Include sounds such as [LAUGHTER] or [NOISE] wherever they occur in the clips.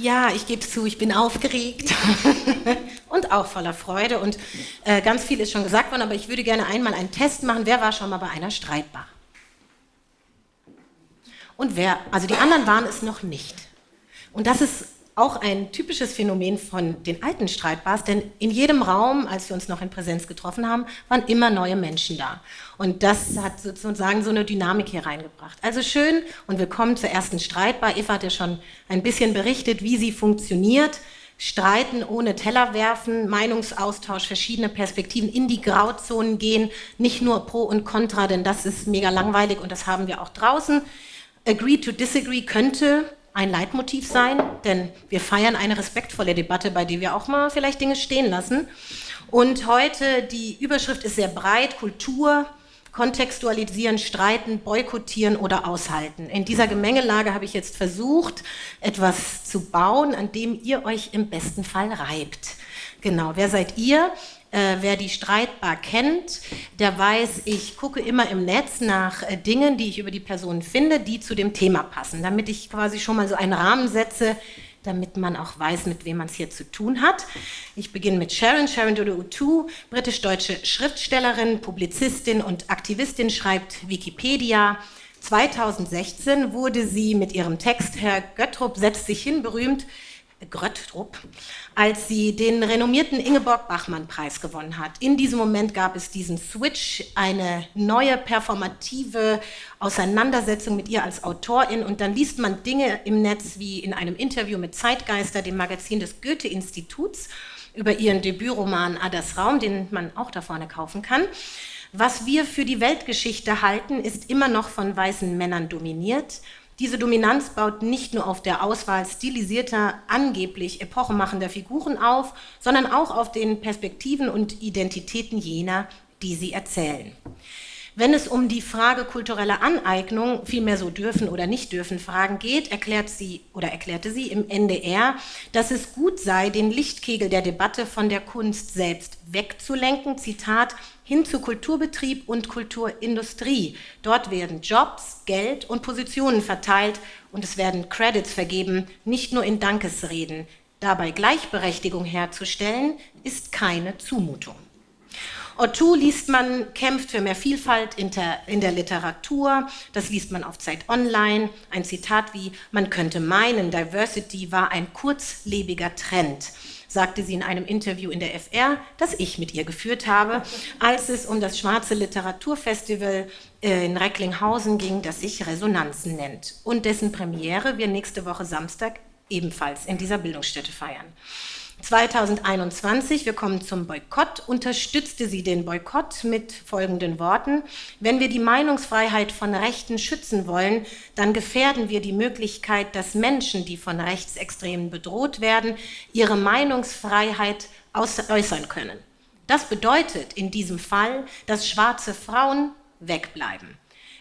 Ja, ich gebe zu, ich bin aufgeregt [LAUGHS] und auch voller Freude. Und äh, ganz viel ist schon gesagt worden, aber ich würde gerne einmal einen Test machen. Wer war schon mal bei einer Streitbar? Und wer, also die anderen waren es noch nicht. Und das ist auch ein typisches Phänomen von den alten Streitbars, denn in jedem Raum, als wir uns noch in Präsenz getroffen haben, waren immer neue Menschen da. Und das hat sozusagen so eine Dynamik hier reingebracht. Also schön und willkommen zur ersten Streitbar. Eva hat ja schon ein bisschen berichtet, wie sie funktioniert. Streiten ohne Teller werfen, Meinungsaustausch, verschiedene Perspektiven in die Grauzonen gehen, nicht nur Pro und Contra, denn das ist mega langweilig und das haben wir auch draußen. Agree to disagree könnte ein Leitmotiv sein, denn wir feiern eine respektvolle Debatte, bei der wir auch mal vielleicht Dinge stehen lassen. Und heute, die Überschrift ist sehr breit, Kultur, kontextualisieren, streiten, boykottieren oder aushalten. In dieser Gemengelage habe ich jetzt versucht, etwas zu bauen, an dem ihr euch im besten Fall reibt. Genau, wer seid ihr? Äh, wer die Streitbar kennt, der weiß, ich gucke immer im Netz nach äh, Dingen, die ich über die Person finde, die zu dem Thema passen, damit ich quasi schon mal so einen Rahmen setze, damit man auch weiß, mit wem man es hier zu tun hat. Ich beginne mit Sharon. Sharon Dodo-Utu, britisch-deutsche Schriftstellerin, Publizistin und Aktivistin, schreibt Wikipedia. 2016 wurde sie mit ihrem Text Herr Göttrup setzt sich hin berühmt Gröttrup, als sie den renommierten Ingeborg-Bachmann-Preis gewonnen hat. In diesem Moment gab es diesen Switch, eine neue performative Auseinandersetzung mit ihr als Autorin und dann liest man Dinge im Netz wie in einem Interview mit Zeitgeister, dem Magazin des Goethe-Instituts, über ihren Debütroman Adas Raum, den man auch da vorne kaufen kann. Was wir für die Weltgeschichte halten, ist immer noch von weißen Männern dominiert diese Dominanz baut nicht nur auf der Auswahl stilisierter, angeblich epochemachender Figuren auf, sondern auch auf den Perspektiven und Identitäten jener, die sie erzählen. Wenn es um die Frage kultureller Aneignung, vielmehr so dürfen oder nicht dürfen Fragen geht, erklärt sie oder erklärte sie im NDR, dass es gut sei, den Lichtkegel der Debatte von der Kunst selbst wegzulenken, Zitat, hin zu Kulturbetrieb und Kulturindustrie. Dort werden Jobs, Geld und Positionen verteilt und es werden Credits vergeben, nicht nur in Dankesreden. Dabei Gleichberechtigung herzustellen, ist keine Zumutung. Otto liest man, kämpft für mehr Vielfalt in der, in der Literatur. Das liest man auf Zeit Online. Ein Zitat wie, man könnte meinen, Diversity war ein kurzlebiger Trend sagte sie in einem Interview in der FR, das ich mit ihr geführt habe, als es um das Schwarze Literaturfestival äh, in Recklinghausen ging, das sich Resonanzen nennt und dessen Premiere wir nächste Woche Samstag ebenfalls in dieser Bildungsstätte feiern. 2021, wir kommen zum Boykott, unterstützte sie den Boykott mit folgenden Worten. Wenn wir die Meinungsfreiheit von Rechten schützen wollen, dann gefährden wir die Möglichkeit, dass Menschen, die von Rechtsextremen bedroht werden, ihre Meinungsfreiheit äußern können. Das bedeutet in diesem Fall, dass schwarze Frauen wegbleiben.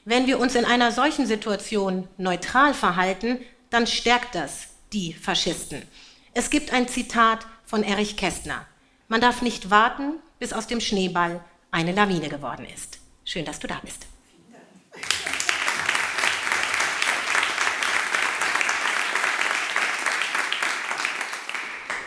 Wenn wir uns in einer solchen Situation neutral verhalten, dann stärkt das die Faschisten. Es gibt ein Zitat von Erich Kästner. Man darf nicht warten, bis aus dem Schneeball eine Lawine geworden ist. Schön, dass du da bist.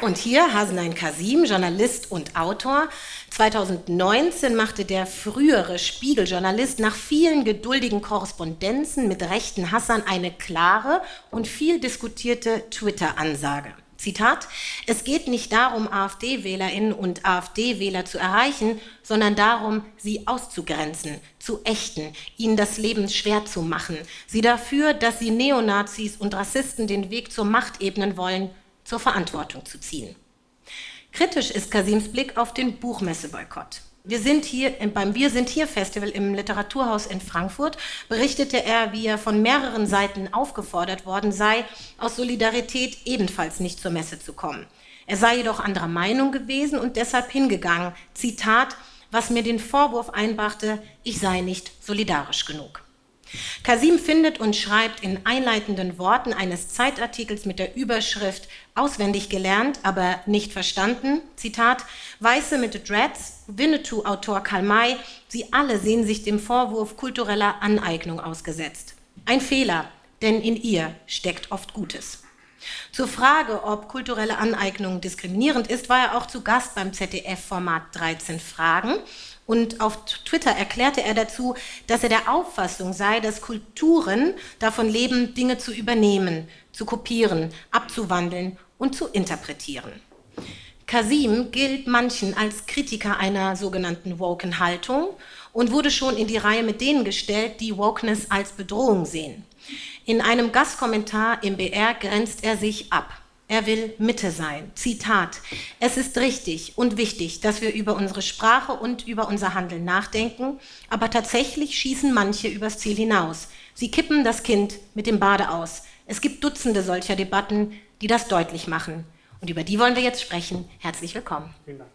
Und hier Hasenein Kasim, Journalist und Autor. 2019 machte der frühere Spiegeljournalist nach vielen geduldigen Korrespondenzen mit rechten Hassern eine klare und viel diskutierte Twitter-Ansage. Zitat, es geht nicht darum, AfD-Wählerinnen und AfD-Wähler zu erreichen, sondern darum, sie auszugrenzen, zu ächten, ihnen das Leben schwer zu machen, sie dafür, dass sie Neonazis und Rassisten den Weg zur Macht ebnen wollen, zur Verantwortung zu ziehen. Kritisch ist Kasims Blick auf den Buchmesseboykott. Wir sind hier beim Wir sind hier Festival im Literaturhaus in Frankfurt, berichtete er, wie er von mehreren Seiten aufgefordert worden sei, aus Solidarität ebenfalls nicht zur Messe zu kommen. Er sei jedoch anderer Meinung gewesen und deshalb hingegangen. Zitat, was mir den Vorwurf einbrachte, ich sei nicht solidarisch genug. Kasim findet und schreibt in einleitenden Worten eines Zeitartikels mit der Überschrift Auswendig gelernt, aber nicht verstanden, Zitat, Weiße mit Dreads, Winnetou-Autor Karl May, sie alle sehen sich dem Vorwurf kultureller Aneignung ausgesetzt. Ein Fehler, denn in ihr steckt oft Gutes. Zur Frage, ob kulturelle Aneignung diskriminierend ist, war er auch zu Gast beim ZDF-Format 13 Fragen. Und auf Twitter erklärte er dazu, dass er der Auffassung sei, dass Kulturen davon leben, Dinge zu übernehmen, zu kopieren, abzuwandeln und zu interpretieren. Kasim gilt manchen als Kritiker einer sogenannten woken Haltung und wurde schon in die Reihe mit denen gestellt, die Wokeness als Bedrohung sehen. In einem Gastkommentar im BR grenzt er sich ab. Er will Mitte sein. Zitat. Es ist richtig und wichtig, dass wir über unsere Sprache und über unser Handeln nachdenken, aber tatsächlich schießen manche übers Ziel hinaus. Sie kippen das Kind mit dem Bade aus. Es gibt Dutzende solcher Debatten, die das deutlich machen. Und über die wollen wir jetzt sprechen. Herzlich willkommen. Vielen Dank.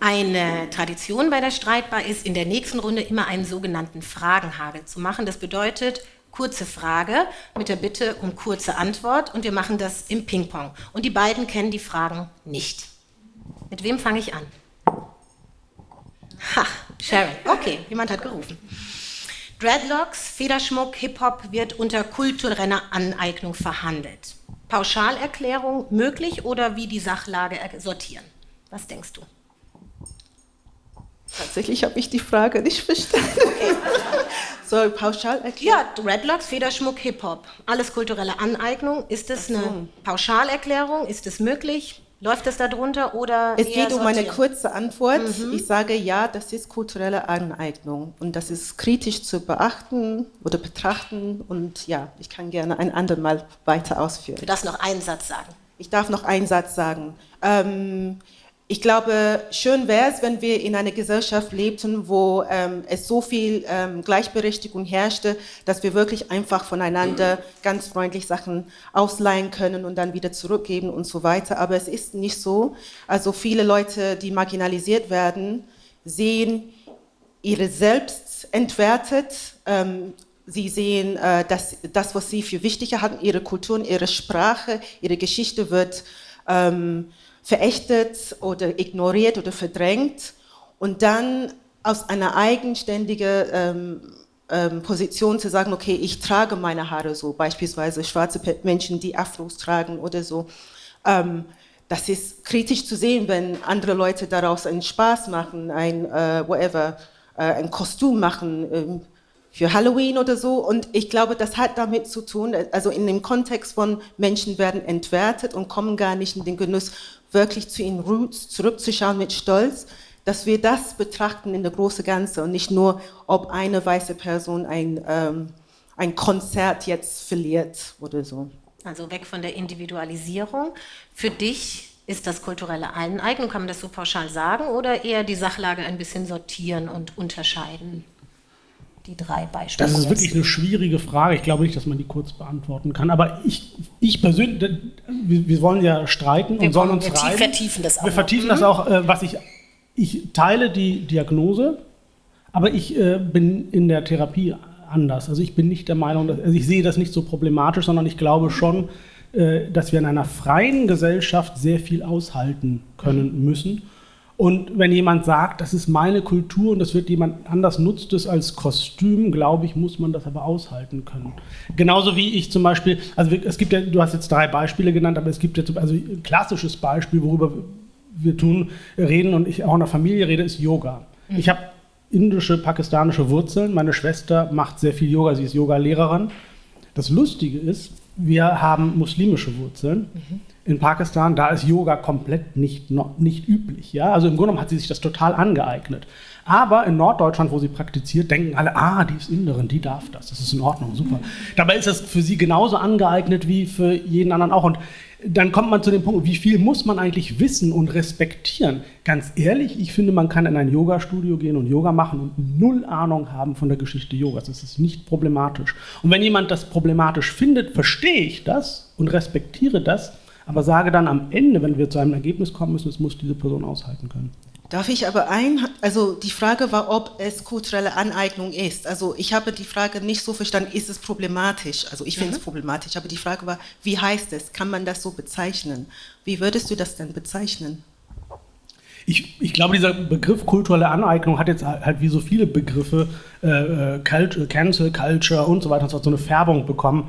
Eine Tradition bei der Streitbar ist, in der nächsten Runde immer einen sogenannten Fragenhagel zu machen. Das bedeutet, kurze Frage mit der Bitte um kurze Antwort und wir machen das im Ping-Pong. Und die beiden kennen die Fragen nicht. Mit wem fange ich an? Ha, Sharon. Okay, jemand hat gerufen. Dreadlocks, Federschmuck, Hip-Hop wird unter kultureller Aneignung verhandelt. Pauschalerklärung möglich oder wie die Sachlage sortieren? Was denkst du? Tatsächlich habe ich die Frage nicht verstanden. Okay. [LAUGHS] Soll pauschal erklären? Ja, Redlocks, Federschmuck, Hip-Hop. Alles kulturelle Aneignung. Ist das so. eine Pauschalerklärung? Ist es möglich? Läuft es darunter oder? Es geht um eine kurze Antwort. Mhm. Ich sage ja, das ist kulturelle Aneignung und das ist kritisch zu beachten oder betrachten und ja, ich kann gerne ein andermal weiter ausführen. Du darfst noch einen Satz sagen. Ich darf noch einen Satz sagen. Ähm, ich glaube, schön wäre es, wenn wir in einer Gesellschaft lebten, wo ähm, es so viel ähm, Gleichberechtigung herrschte, dass wir wirklich einfach voneinander ganz freundlich Sachen ausleihen können und dann wieder zurückgeben und so weiter. Aber es ist nicht so. Also viele Leute, die marginalisiert werden, sehen ihre Selbst entwertet. Ähm, sie sehen, äh, dass das, was sie für wichtiger hatten, ihre Kultur, und ihre Sprache, ihre Geschichte wird ähm, verächtet oder ignoriert oder verdrängt und dann aus einer eigenständigen ähm, ähm, Position zu sagen, okay, ich trage meine Haare so, beispielsweise schwarze Menschen, die Afros tragen oder so. Ähm, das ist kritisch zu sehen, wenn andere Leute daraus einen Spaß machen, ein äh, whatever, äh, ein Kostüm machen ähm, für Halloween oder so. Und ich glaube, das hat damit zu tun, also in dem Kontext von Menschen werden entwertet und kommen gar nicht in den Genuss wirklich zu ihren Roots zurückzuschauen mit Stolz, dass wir das betrachten in der großen Ganze und nicht nur, ob eine weiße Person ein, ähm, ein Konzert jetzt verliert oder so. Also weg von der Individualisierung. Für dich ist das kulturelle Aneignung, kann man das so pauschal sagen, oder eher die Sachlage ein bisschen sortieren und unterscheiden? Die drei Beispiele? Das ist wirklich eine schwierige Frage. Ich glaube nicht, dass man die kurz beantworten kann. Aber ich, ich persönlich, wir, wir wollen ja streiten wir und sollen uns wir vertiefen das auch. Wir vertiefen mhm. das auch, äh, was ich, ich teile die Diagnose, aber ich äh, bin in der Therapie anders. Also ich bin nicht der Meinung, dass, also ich sehe das nicht so problematisch, sondern ich glaube schon, äh, dass wir in einer freien Gesellschaft sehr viel aushalten können müssen und wenn jemand sagt, das ist meine Kultur und das wird jemand anders nutzt es als Kostüm, glaube ich, muss man das aber aushalten können. Genauso wie ich zum Beispiel, also es gibt ja, du hast jetzt drei Beispiele genannt, aber es gibt ja also ein klassisches Beispiel, worüber wir tun, reden und ich auch in der Familie rede, ist Yoga. Mhm. Ich habe indische, pakistanische Wurzeln. Meine Schwester macht sehr viel Yoga, sie ist Yoga-Lehrerin. Das Lustige ist, wir haben muslimische Wurzeln. Mhm. In Pakistan, da ist Yoga komplett nicht, nicht üblich. Ja? Also im Grunde genommen hat sie sich das total angeeignet. Aber in Norddeutschland, wo sie praktiziert, denken alle, ah, die ist Inderin, die darf das, das ist in Ordnung, super. Dabei ist das für sie genauso angeeignet wie für jeden anderen auch. Und dann kommt man zu dem Punkt, wie viel muss man eigentlich wissen und respektieren? Ganz ehrlich, ich finde, man kann in ein Yoga-Studio gehen und Yoga machen und null Ahnung haben von der Geschichte Yogas. Das ist nicht problematisch. Und wenn jemand das problematisch findet, verstehe ich das und respektiere das, aber sage dann am Ende, wenn wir zu einem Ergebnis kommen müssen, es muss diese Person aushalten können. Darf ich aber ein, also die Frage war, ob es kulturelle Aneignung ist. Also ich habe die Frage nicht so verstanden, ist es problematisch? Also ich finde mhm. es problematisch, aber die Frage war, wie heißt es? Kann man das so bezeichnen? Wie würdest du das denn bezeichnen? Ich, ich glaube, dieser Begriff kulturelle Aneignung hat jetzt halt wie so viele Begriffe, äh, äh Cancel Culture und so weiter und so, so eine Färbung bekommen.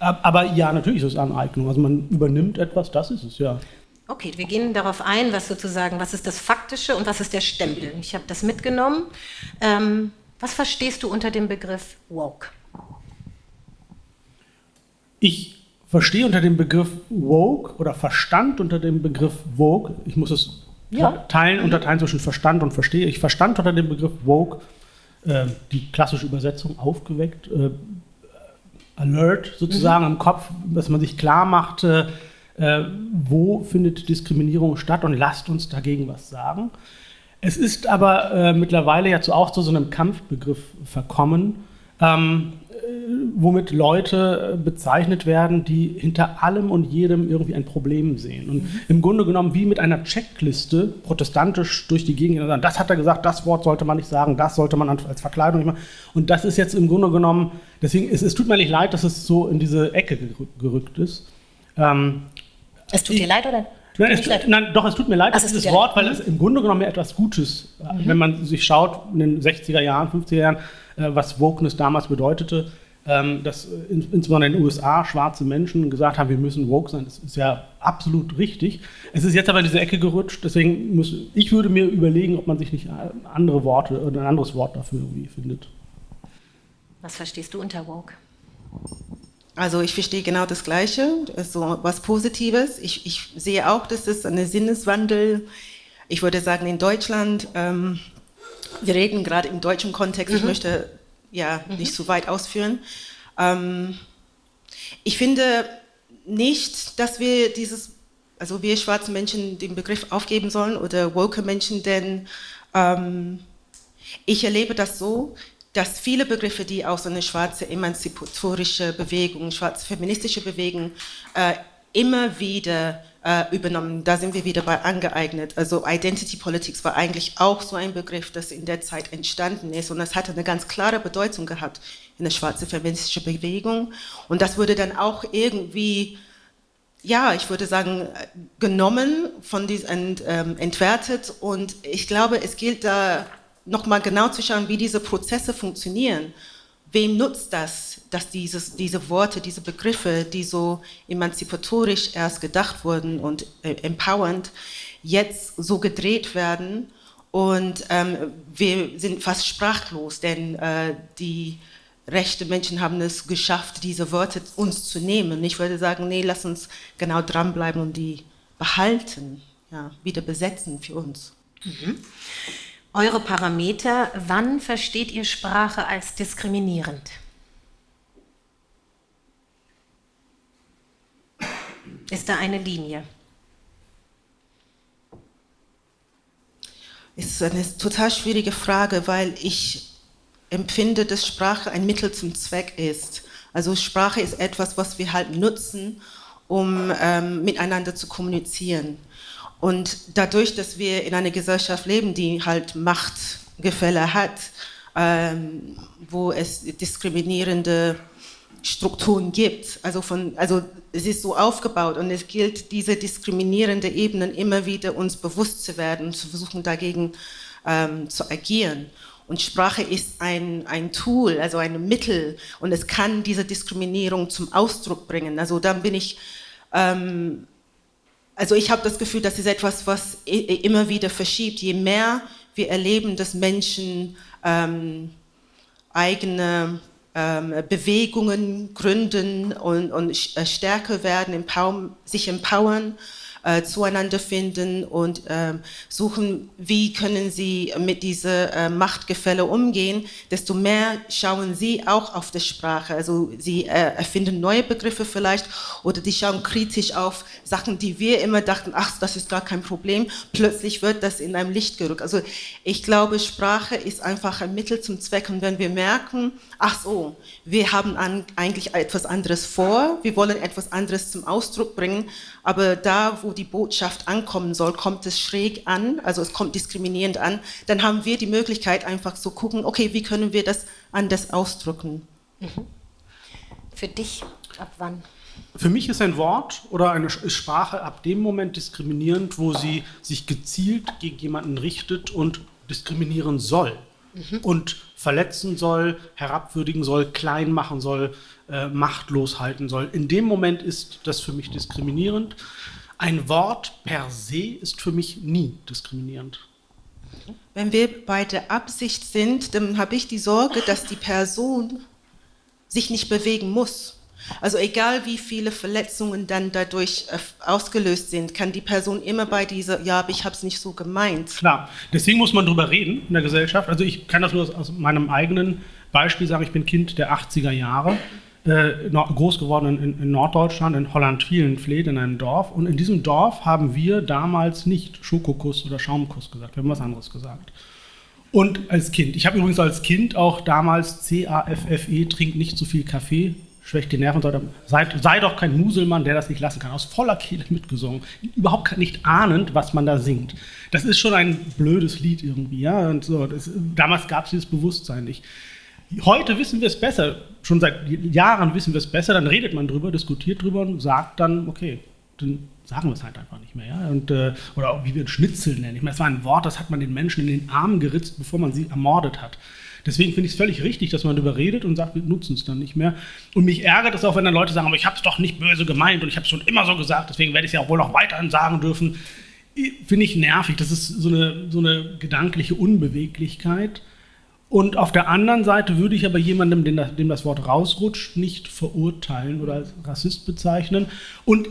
Aber ja, natürlich ist es Aneignung. Also man übernimmt etwas, das ist es, ja. Okay, wir gehen darauf ein, was sozusagen, was ist das Faktische und was ist der Stempel. Ich habe das mitgenommen. Ähm, was verstehst du unter dem Begriff woke? Ich verstehe unter dem Begriff woke oder verstand unter dem Begriff woke, ich muss es ja. teilen, unterteilen zwischen Verstand und Verstehe. Ich verstand unter dem Begriff woke äh, die klassische Übersetzung aufgeweckt, äh, alert sozusagen mhm. im Kopf, dass man sich klar macht, äh, wo findet Diskriminierung statt und lasst uns dagegen was sagen. Es ist aber äh, mittlerweile ja zu, auch zu so einem Kampfbegriff verkommen. Ähm, womit Leute äh, bezeichnet werden, die hinter allem und jedem irgendwie ein Problem sehen. Und mhm. im Grunde genommen wie mit einer Checkliste protestantisch durch die Gegend sagen, das hat er gesagt, das Wort sollte man nicht sagen, das sollte man als Verkleidung nicht machen. Und das ist jetzt im Grunde genommen, deswegen, es, es tut mir nicht leid, dass es so in diese Ecke gerückt ist. Ähm, es tut dir leid, oder? Nein, es, nein, doch, es tut mir leid, also dieses Wort, weil es im Grunde genommen etwas Gutes, mhm. wenn man sich schaut in den 60er Jahren, 50er Jahren, äh, was Wokeness damals bedeutete, ähm, dass äh, insbesondere in den USA schwarze Menschen gesagt haben, wir müssen woke sein. Das ist ja absolut richtig. Es ist jetzt aber in diese Ecke gerutscht, deswegen muss ich würde mir überlegen, ob man sich nicht äh, andere Worte oder ein anderes Wort dafür irgendwie findet. Was verstehst du unter woke? Also ich verstehe genau das Gleiche, so was Positives. Ich, ich sehe auch, dass es ein Sinneswandel, ich würde sagen in Deutschland, ähm, wir reden gerade im deutschen Kontext, mhm. ich möchte ja mhm. nicht zu weit ausführen. Ähm, ich finde nicht, dass wir dieses, also wir schwarzen Menschen den Begriff aufgeben sollen oder woke Menschen, denn ähm, ich erlebe das so, dass viele Begriffe, die auch so eine schwarze emanzipatorische Bewegung, schwarze feministische Bewegung äh, immer wieder äh, übernommen. Da sind wir wieder bei angeeignet. Also Identity Politics war eigentlich auch so ein Begriff, das in der Zeit entstanden ist und das hatte eine ganz klare Bedeutung gehabt in der schwarzen feministischen Bewegung und das wurde dann auch irgendwie ja, ich würde sagen, genommen von diesen ähm, entwertet und ich glaube, es gilt da nochmal genau zu schauen, wie diese Prozesse funktionieren wem nutzt das, dass dieses, diese Worte, diese Begriffe, die so emanzipatorisch erst gedacht wurden und äh, empowernd, jetzt so gedreht werden und ähm, wir sind fast sprachlos, denn äh, die rechte Menschen haben es geschafft, diese Worte uns zu nehmen. Ich würde sagen, nee, lass uns genau dranbleiben und die behalten, ja, wieder besetzen für uns. Mhm eure Parameter, wann versteht ihr Sprache als diskriminierend? Ist da eine Linie? Es ist eine total schwierige Frage, weil ich empfinde, dass Sprache ein Mittel zum Zweck ist. Also Sprache ist etwas, was wir halt nutzen, um ähm, miteinander zu kommunizieren. Und dadurch, dass wir in einer Gesellschaft leben, die halt Machtgefälle hat, ähm, wo es diskriminierende Strukturen gibt, also, von, also es ist so aufgebaut und es gilt, diese diskriminierende Ebenen immer wieder uns bewusst zu werden und zu versuchen, dagegen ähm, zu agieren. Und Sprache ist ein, ein Tool, also ein Mittel und es kann diese Diskriminierung zum Ausdruck bringen. Also dann bin ich ähm, also ich habe das Gefühl, das ist etwas, was immer wieder verschiebt. Je mehr wir erleben, dass Menschen ähm, eigene ähm, Bewegungen gründen und, und äh, stärker werden, empower, sich empowern, äh, zueinander finden und äh, suchen, wie können sie mit dieser äh, Machtgefälle umgehen, desto mehr schauen sie auch auf die Sprache. Also sie äh, erfinden neue Begriffe vielleicht oder die schauen kritisch auf Sachen, die wir immer dachten, ach, das ist gar kein Problem. Plötzlich wird das in einem Licht gerückt. Also ich glaube, Sprache ist einfach ein Mittel zum Zweck und wenn wir merken, ach so, wir haben an, eigentlich etwas anderes vor, wir wollen etwas anderes zum Ausdruck bringen, aber da, wo die Botschaft ankommen soll, kommt es schräg an, also es kommt diskriminierend an, dann haben wir die Möglichkeit einfach zu gucken, okay, wie können wir das anders ausdrücken. Mhm. Für dich, ab wann? Für mich ist ein Wort oder eine Sprache ab dem Moment diskriminierend, wo sie sich gezielt gegen jemanden richtet und diskriminieren soll. Mhm. Und verletzen soll, herabwürdigen soll, klein machen soll, äh, machtlos halten soll. In dem Moment ist das für mich diskriminierend. Ein Wort per se ist für mich nie diskriminierend. Wenn wir bei der Absicht sind, dann habe ich die Sorge, dass die Person sich nicht bewegen muss. Also egal wie viele Verletzungen dann dadurch äh, ausgelöst sind, kann die Person immer bei dieser, ja, aber ich habe es nicht so gemeint. Klar, deswegen muss man darüber reden in der Gesellschaft. Also ich kann das nur aus meinem eigenen Beispiel sagen, ich bin Kind der 80er Jahre, äh, groß geworden in, in, Norddeutschland, in Holland-Vielenfleet, in einem Dorf. Und in diesem Dorf haben wir damals nicht Schokokuss oder Schaumkuss gesagt, wir haben was anderes gesagt. Und als Kind, ich habe übrigens als Kind auch damals C-A-F-F-E, trink nicht zu viel Kaffee schwächt die Nerven, sei, sei doch kein Muselmann, der das nicht lassen kann. Aus voller Kehle mitgesungen, überhaupt nicht ahnend, was man da singt. Das ist schon ein blödes Lied irgendwie, ja. Und so, das, damals gab es dieses Bewusstsein nicht. Heute wissen wir es besser, schon seit Jahren wissen wir es besser, dann redet man drüber, diskutiert drüber und sagt dann, okay, dann sagen wir es halt einfach nicht mehr. Ja? Und, äh, oder auch wie wir ein Schnitzel nennen. Ich meine, es war ein Wort, das hat man den Menschen in den Arm geritzt, bevor man sie ermordet hat. Deswegen finde ich es völlig richtig, dass man darüber redet und sagt, wir nutzen es dann nicht mehr. Und mich ärgert es auch, wenn dann Leute sagen, aber ich habe es doch nicht böse gemeint und ich habe es schon immer so gesagt, deswegen werde ich es ja auch wohl noch weiterhin sagen dürfen. Finde ich nervig. Das ist so eine, so eine gedankliche Unbeweglichkeit. Und auf der anderen Seite würde ich aber jemandem, dem das Wort rausrutscht, nicht verurteilen oder als Rassist bezeichnen. Und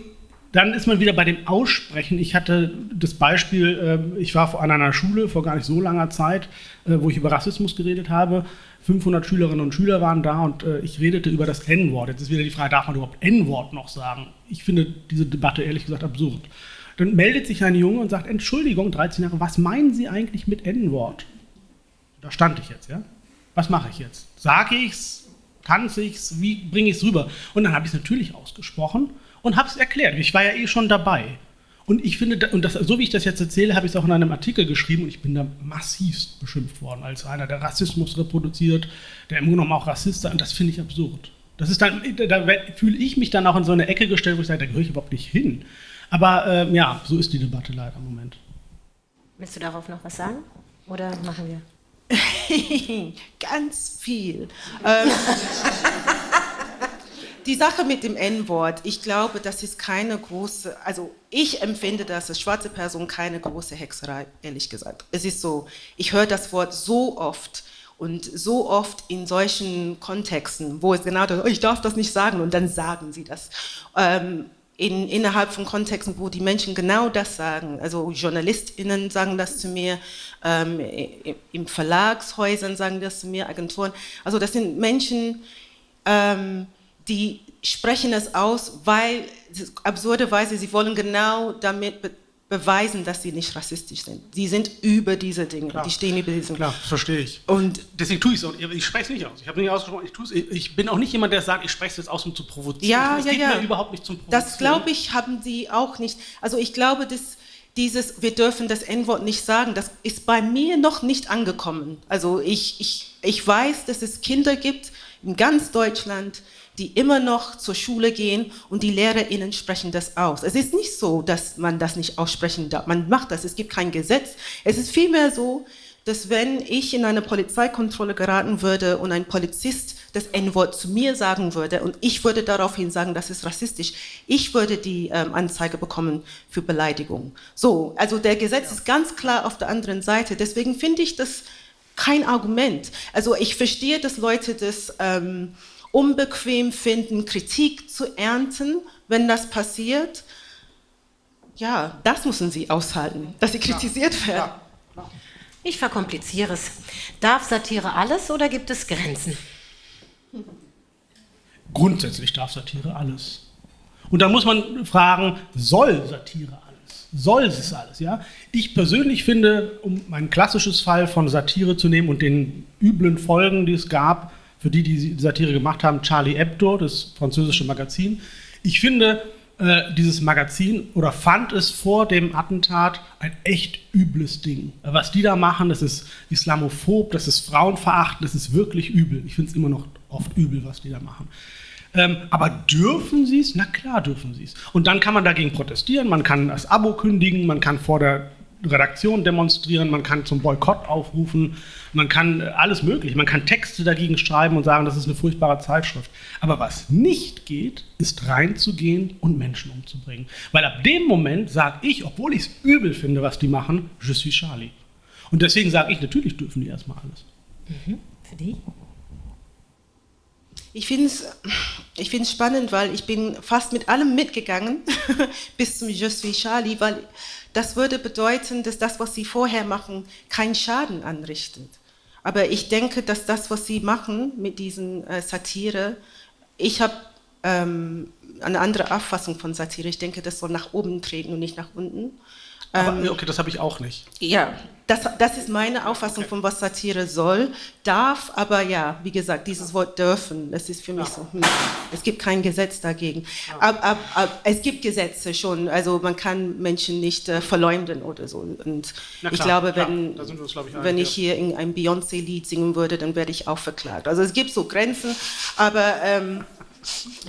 dann ist man wieder bei dem Aussprechen. Ich hatte das Beispiel, äh, ich war an einer Schule vor gar nicht so langer Zeit, äh, wo ich über Rassismus geredet habe. 500 Schülerinnen und Schüler waren da und äh, ich redete über das N-Wort. Jetzt ist wieder die Frage, darf man überhaupt N-Wort noch sagen? Ich finde diese Debatte ehrlich gesagt absurd. Dann meldet sich ein Junge und sagt, Entschuldigung, 13 Jahre, was meinen Sie eigentlich mit N-Wort? Da stand ich jetzt, ja? Was mache ich jetzt? Sage ich's? Kann ich's? Wie bringe ich es rüber? Und dann habe ich es natürlich ausgesprochen und habe es erklärt. Ich war ja eh schon dabei. Und ich finde, und das, so wie ich das jetzt erzähle, habe ich es auch in einem Artikel geschrieben und ich bin da massivst beschimpft worden als einer, der Rassismus reproduziert, der im Grunde genommen auch Rassist ist. Und das finde ich absurd. Das ist dann, da fühle ich mich dann auch in so eine Ecke gestellt, wo ich sage, da gehöre ich überhaupt nicht hin. Aber äh, ja, so ist die Debatte leider im Moment. Willst du darauf noch was sagen? Oder machen wir? [LAUGHS] Ganz viel. ähm, [LAUGHS] die Sache mit dem N-Wort, ich glaube, das ist keine große, also ich empfinde das als schwarze Person keine große Hexerei, ehrlich gesagt. Es ist so, ich höre das Wort so oft und so oft in solchen Kontexten, wo es genau das, oh, ich darf das nicht sagen und dann sagen sie das. Ähm, in, innerhalb von Kontexten, wo die Menschen genau das sagen. Also JournalistInnen sagen das zu mir, ähm, im Verlagshäusern sagen das zu mir, Agenturen. Also das sind Menschen, ähm, die sprechen es aus, weil, absurderweise, sie wollen genau damit be beweisen, dass sie nicht rassistisch sind. Sie sind über diese Dinge, Klar. die stehen über diese Klar, verstehe ich. Und deswegen tue ich es auch. Ich spreche es nicht aus. Ich habe nicht ausgesprochen, ich tue es. Ich bin auch nicht jemand, der sagt, ich spreche es jetzt aus, um zu provozieren. Ja, es ja, geht ja. mir überhaupt nicht zum Provozieren. Das, glaube ich, haben sie auch nicht. Also ich glaube, dass dieses, wir dürfen das N-Wort nicht sagen, das ist bei mir noch nicht angekommen. Also ich, ich, ich weiß, dass es Kinder gibt in ganz Deutschland, die immer noch zur Schule gehen und die LehrerInnen sprechen das aus. Es ist nicht so, dass man das nicht aussprechen darf. Man macht das, es gibt kein Gesetz. Es ist vielmehr so, dass wenn ich in eine Polizeikontrolle geraten würde und ein Polizist das N-Wort zu mir sagen würde und ich würde daraufhin sagen, das ist rassistisch, ich würde die ähm, Anzeige bekommen für Beleidigung. So, also der Gesetz ja. ist ganz klar auf der anderen Seite. Deswegen finde ich das kein Argument. Also ich verstehe, dass Leute das ähm, unbequem finden, Kritik zu ernten, wenn das passiert. Ja, das müssen sie aushalten, dass sie kritisiert werden. Ich verkompliziere es. Darf Satire alles oder gibt es Grenzen? Grundsätzlich darf Satire alles. Und da muss man fragen, soll Satire alles? Soll es alles? Ja? Ich persönlich finde, um ein klassisches Fall von Satire zu nehmen und den üblen Folgen, die es gab, für die, die die Satire gemacht haben, Charlie Hebdo, das französische Magazin. Ich finde, äh, dieses Magazin oder fand es vor dem Attentat ein echt übles Ding. Was die da machen, das ist islamophob, das ist frauenverachtend, das ist wirklich übel. Ich finde es immer noch oft übel, was die da machen. Ähm, aber dürfen sie es? Na klar dürfen sie es. Und dann kann man dagegen protestieren, man kann das Abo kündigen, man kann vor der Redaktion demonstrieren, man kann zum Boykott aufrufen, man kann alles mögliche, man kann Texte dagegen schreiben und sagen, das ist eine furchtbare Zeitschrift. Aber was nicht geht, ist reinzugehen und Menschen umzubringen. Weil ab dem Moment sage ich, obwohl ich es übel finde, was die machen, je suis Charlie. Und deswegen sage ich, natürlich dürfen die erstmal alles. Mhm. Für dich? Ich finde es ich find's spannend, weil ich bin fast mit allem mitgegangen [LAUGHS] bis zum Je suis Charlie, weil das würde bedeuten, dass das, was sie vorher machen, keinen Schaden anrichtet. Aber ich denke, dass das, was sie machen mit diesen äh, Satire, ich habe ähm, eine andere Auffassung von Satire. Ich denke, das soll nach oben treten und nicht nach unten. Aber, ähm, okay, das habe ich auch nicht. Ja, das, das ist meine Auffassung von was Satire soll, darf, aber ja, wie gesagt, dieses Wort dürfen, das ist für mich ja. so, hm, es gibt kein Gesetz dagegen. Ja. Ab, ab, ab, es gibt Gesetze schon, also man kann Menschen nicht äh, verleumden oder so. Und klar, ich glaube, wenn, uns, glaub ich, wenn ich hier in ein Beyoncé-Lied singen würde, dann werde ich auch verklagt. Also es gibt so Grenzen, aber... Ähm,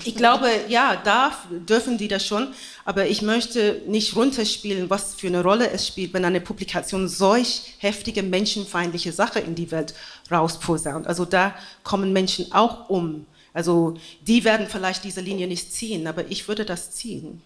ich glaube, ja, darf, dürfen die das schon, aber ich möchte nicht runterspielen, was für eine Rolle es spielt, wenn eine Publikation solch heftige menschenfeindliche Sache in die Welt rausposaunt. Also da kommen Menschen auch um. Also die werden vielleicht diese Linie nicht ziehen, aber ich würde das ziehen.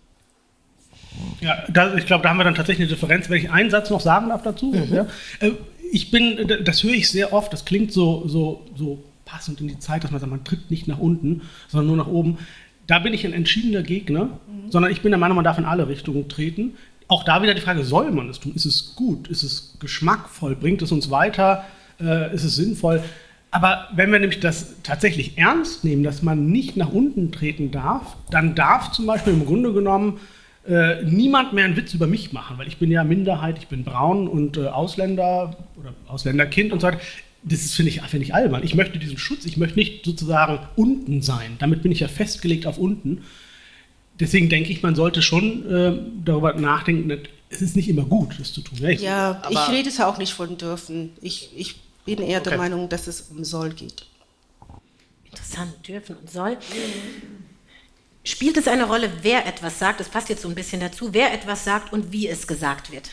Ja, da, ich glaube, da haben wir dann tatsächlich eine Differenz. Wenn ich einen Satz noch sagen darf dazu. Mhm. Ja, äh, ich bin, das höre ich sehr oft, das klingt so, so, so passend in die Zeit, dass man sagt, man tritt nicht nach unten, sondern nur nach oben. Da bin ich ein entschiedener Gegner, mhm. sondern ich bin der Meinung, man darf in alle Richtungen treten. Auch da wieder die Frage, soll man es tun? Ist es gut? Ist es geschmackvoll? Bringt es uns weiter? Äh, ist es sinnvoll? Aber wenn wir nämlich das tatsächlich ernst nehmen, dass man nicht nach unten treten darf, dann darf zum Beispiel im Grunde genommen äh, niemand mehr einen Witz über mich machen, weil ich bin ja Minderheit, ich bin braun und äh, Ausländer oder Ausländerkind und so weiter das finde ich, find ich albern. Ich möchte diesen Schutz, ich möchte nicht sozusagen unten sein. Damit bin ich ja festgelegt auf unten. Deswegen denke ich, man sollte schon äh, darüber nachdenken, es ist nicht immer gut, das zu tun. Ja, ich, ja, ich rede es auch nicht von dürfen. Ich, ich bin eher okay. der Meinung, dass es um soll geht. Interessant, dürfen und soll. Spielt es eine Rolle, wer etwas sagt? Das passt jetzt so ein bisschen dazu, wer etwas sagt und wie es gesagt wird.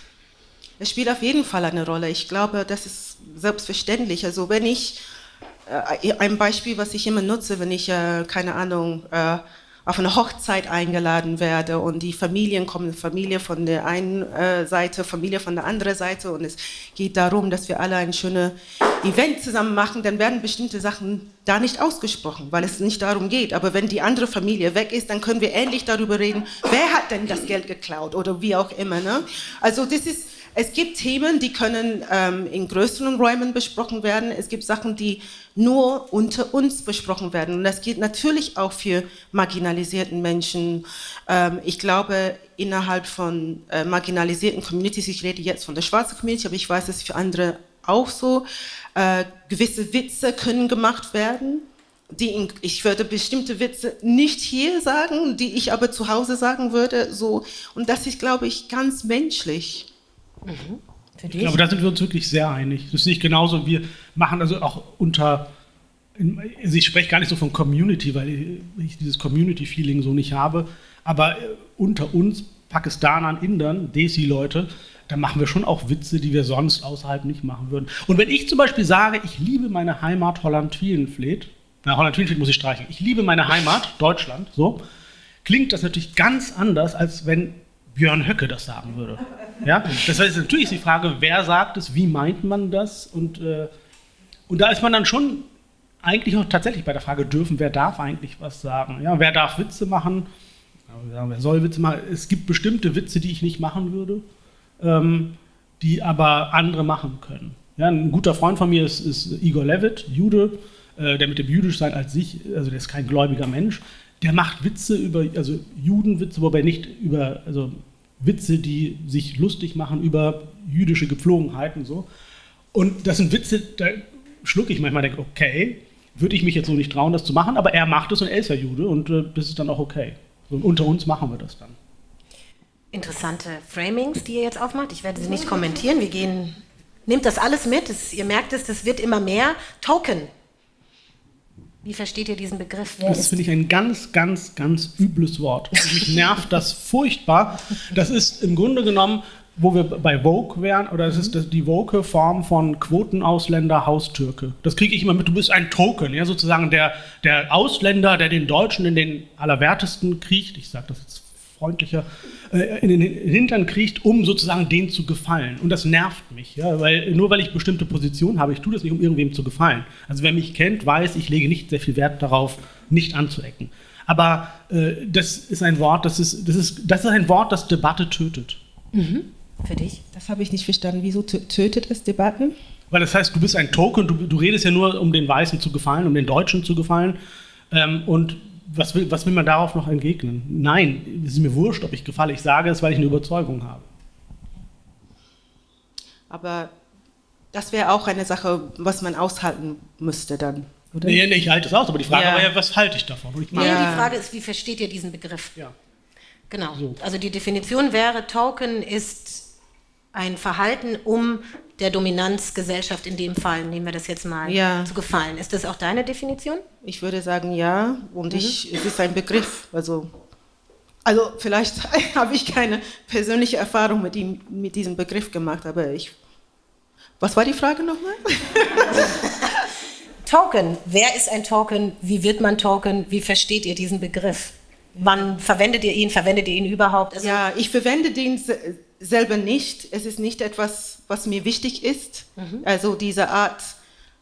Es spielt auf jeden Fall eine Rolle. Ich glaube, das ist selbstverständlich. Also wenn ich, äh, ein Beispiel, was ich immer nutze, wenn ich, äh, keine Ahnung, äh, auf eine Hochzeit eingeladen werde und die Familien kommen, Familie von der einen äh, Seite, Familie von der anderen Seite und es geht darum, dass wir alle ein schönes Event zusammen machen, dann werden bestimmte Sachen da nicht ausgesprochen, weil es nicht darum geht. Aber wenn die andere Familie weg ist, dann können wir endlich darüber reden, wer hat denn das Geld geklaut oder wie auch immer. Ne? Also das ist es gibt Themen, die können ähm, in größeren Räumen besprochen werden. Es gibt Sachen, die nur unter uns besprochen werden. Und das gilt natürlich auch für marginalisierten Menschen. Ähm, ich glaube, innerhalb von äh, marginalisierten Communities, ich rede jetzt von der schwarzen Community, aber ich weiß, es für andere auch so, äh, gewisse Witze können gemacht werden. Die in, ich würde bestimmte Witze nicht hier sagen, die ich aber zu Hause sagen würde. So. Und das ist, glaube ich, ganz menschlich. Mhm. Ich glaube, da sind wir uns wirklich sehr einig. Das sehe ich genauso. Wir machen also auch unter, also ich spreche gar nicht so von Community, weil ich dieses Community-Feeling so nicht habe, aber äh, unter uns, Pakistanern, Indern, Desi-Leute, da machen wir schon auch Witze, die wir sonst außerhalb nicht machen würden. Und wenn ich zum Beispiel sage, ich liebe meine Heimat Holland-Wielenfleet, na, Holland-Wielenfleet muss ich streichen, ich liebe meine Heimat, Deutschland, so, klingt das natürlich ganz anders, als wenn Björn Höcke das sagen würde. Ja? Das heißt, natürlich ist die Frage, wer sagt es, wie meint man das? Und, äh, und da ist man dann schon eigentlich auch tatsächlich bei der Frage, dürfen, wer darf eigentlich was sagen? Ja, wer darf Witze machen? Wer soll Witze machen? Es gibt bestimmte Witze, die ich nicht machen würde, ähm, die aber andere machen können. Ja, ein guter Freund von mir ist, ist Igor Levitt, Jude, äh, der mit dem Jüdischsein als sich, also der ist kein gläubiger Mensch, der macht Witze über, also Judenwitze, wobei nicht über, also Witze, die sich lustig machen über jüdische Gepflogenheiten so. Und das sind Witze, da schlucke ich manchmal, denke, okay, würde ich mich jetzt so nicht trauen, das zu machen, aber er macht es und er ist ja Jude und äh, das ist dann auch okay. So, unter uns machen wir das dann. Interessante Framings, die ihr jetzt aufmacht. Ich werde sie nicht kommentieren. Wir gehen, nehmt das alles mit. Das, ihr merkt es, das wird immer mehr. Token Wie versteht ihr diesen Begriff? Wer das finde ich ein ganz, ganz, ganz übles Wort. Mich nervt das furchtbar. Das ist im Grunde genommen, wo wir bei Vogue wären, oder es ist die woke Form von Quotenausländer, Haustürke. Das kriege ich immer mit, du bist ein Token, ja, sozusagen der, der Ausländer, der den Deutschen in den Allerwertesten kriecht. Ich sage das jetzt freundlicher, äh, in den Hintern kriecht, um sozusagen denen zu gefallen. Und das nervt mich, ja, weil nur weil ich bestimmte Positionen habe, ich tue das nicht, um irgendwem zu gefallen. Also wer mich kennt, weiß, ich lege nicht sehr viel Wert darauf, nicht anzuecken. Aber äh, das ist ein Wort, das ist, das, ist, das ist ein Wort, das Debatte tötet. Mhm. Für dich? Das habe ich nicht verstanden. Wieso tötet es Debatten? Weil das heißt, du bist ein Token, du, du redest ja nur, um den Weißen zu gefallen, um den Deutschen zu gefallen. Ähm, und was will, was will man darauf noch entgegnen? Nein, es ist mir wurscht, ob ich gefalle. Ich sage es, weil ich eine Überzeugung habe. Aber das wäre auch eine Sache, was man aushalten müsste dann. Oder? Nee, nee, ich halte es aus, aber die Frage ja. war ja, was halte ich davon? Ich ja. die Frage ist, wie versteht ihr diesen Begriff? Ja. Genau. So. Also die Definition wäre, Token ist ein Verhalten, um der Dominanzgesellschaft in dem Fall, nehmen wir das jetzt mal, ja. zu gefallen. Ist das auch deine Definition? Ich würde sagen ja. Und mhm. ich, es ist ein Begriff. Also, also vielleicht [LAUGHS] habe ich keine persönliche Erfahrung mit, ihm, mit diesem Begriff gemacht, aber ich. Was war die Frage nochmal? [LAUGHS] Token. Wer ist ein Token? Wie wird man Token? Wie versteht ihr diesen Begriff? Wann verwendet ihr ihn? Verwendet ihr ihn überhaupt? Also ja, ich verwende den selber nicht. Es ist nicht etwas, was mir wichtig ist. Mhm. Also diese Art,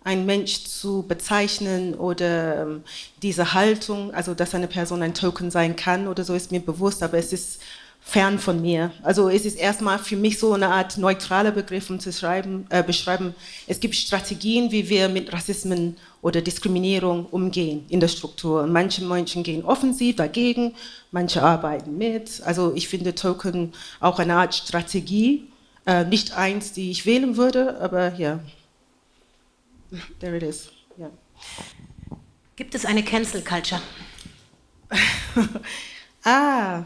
einen Mensch zu bezeichnen oder ähm, diese Haltung, also dass eine Person ein Token sein kann oder so, ist mir bewusst, aber es ist fern von mir. Also es ist erstmal für mich so eine Art neutraler Begriff, um zu schreiben, äh, beschreiben, es gibt Strategien, wie wir mit Rassismen oder Diskriminierung umgehen in der Struktur. Manche Menschen gehen offensiv dagegen, manche arbeiten mit. Also ich finde Token auch eine Art Strategie, äh, nicht eins, die ich wählen würde, aber ja, there it is. Yeah. Gibt es eine Cancel Culture? [LAUGHS] ah,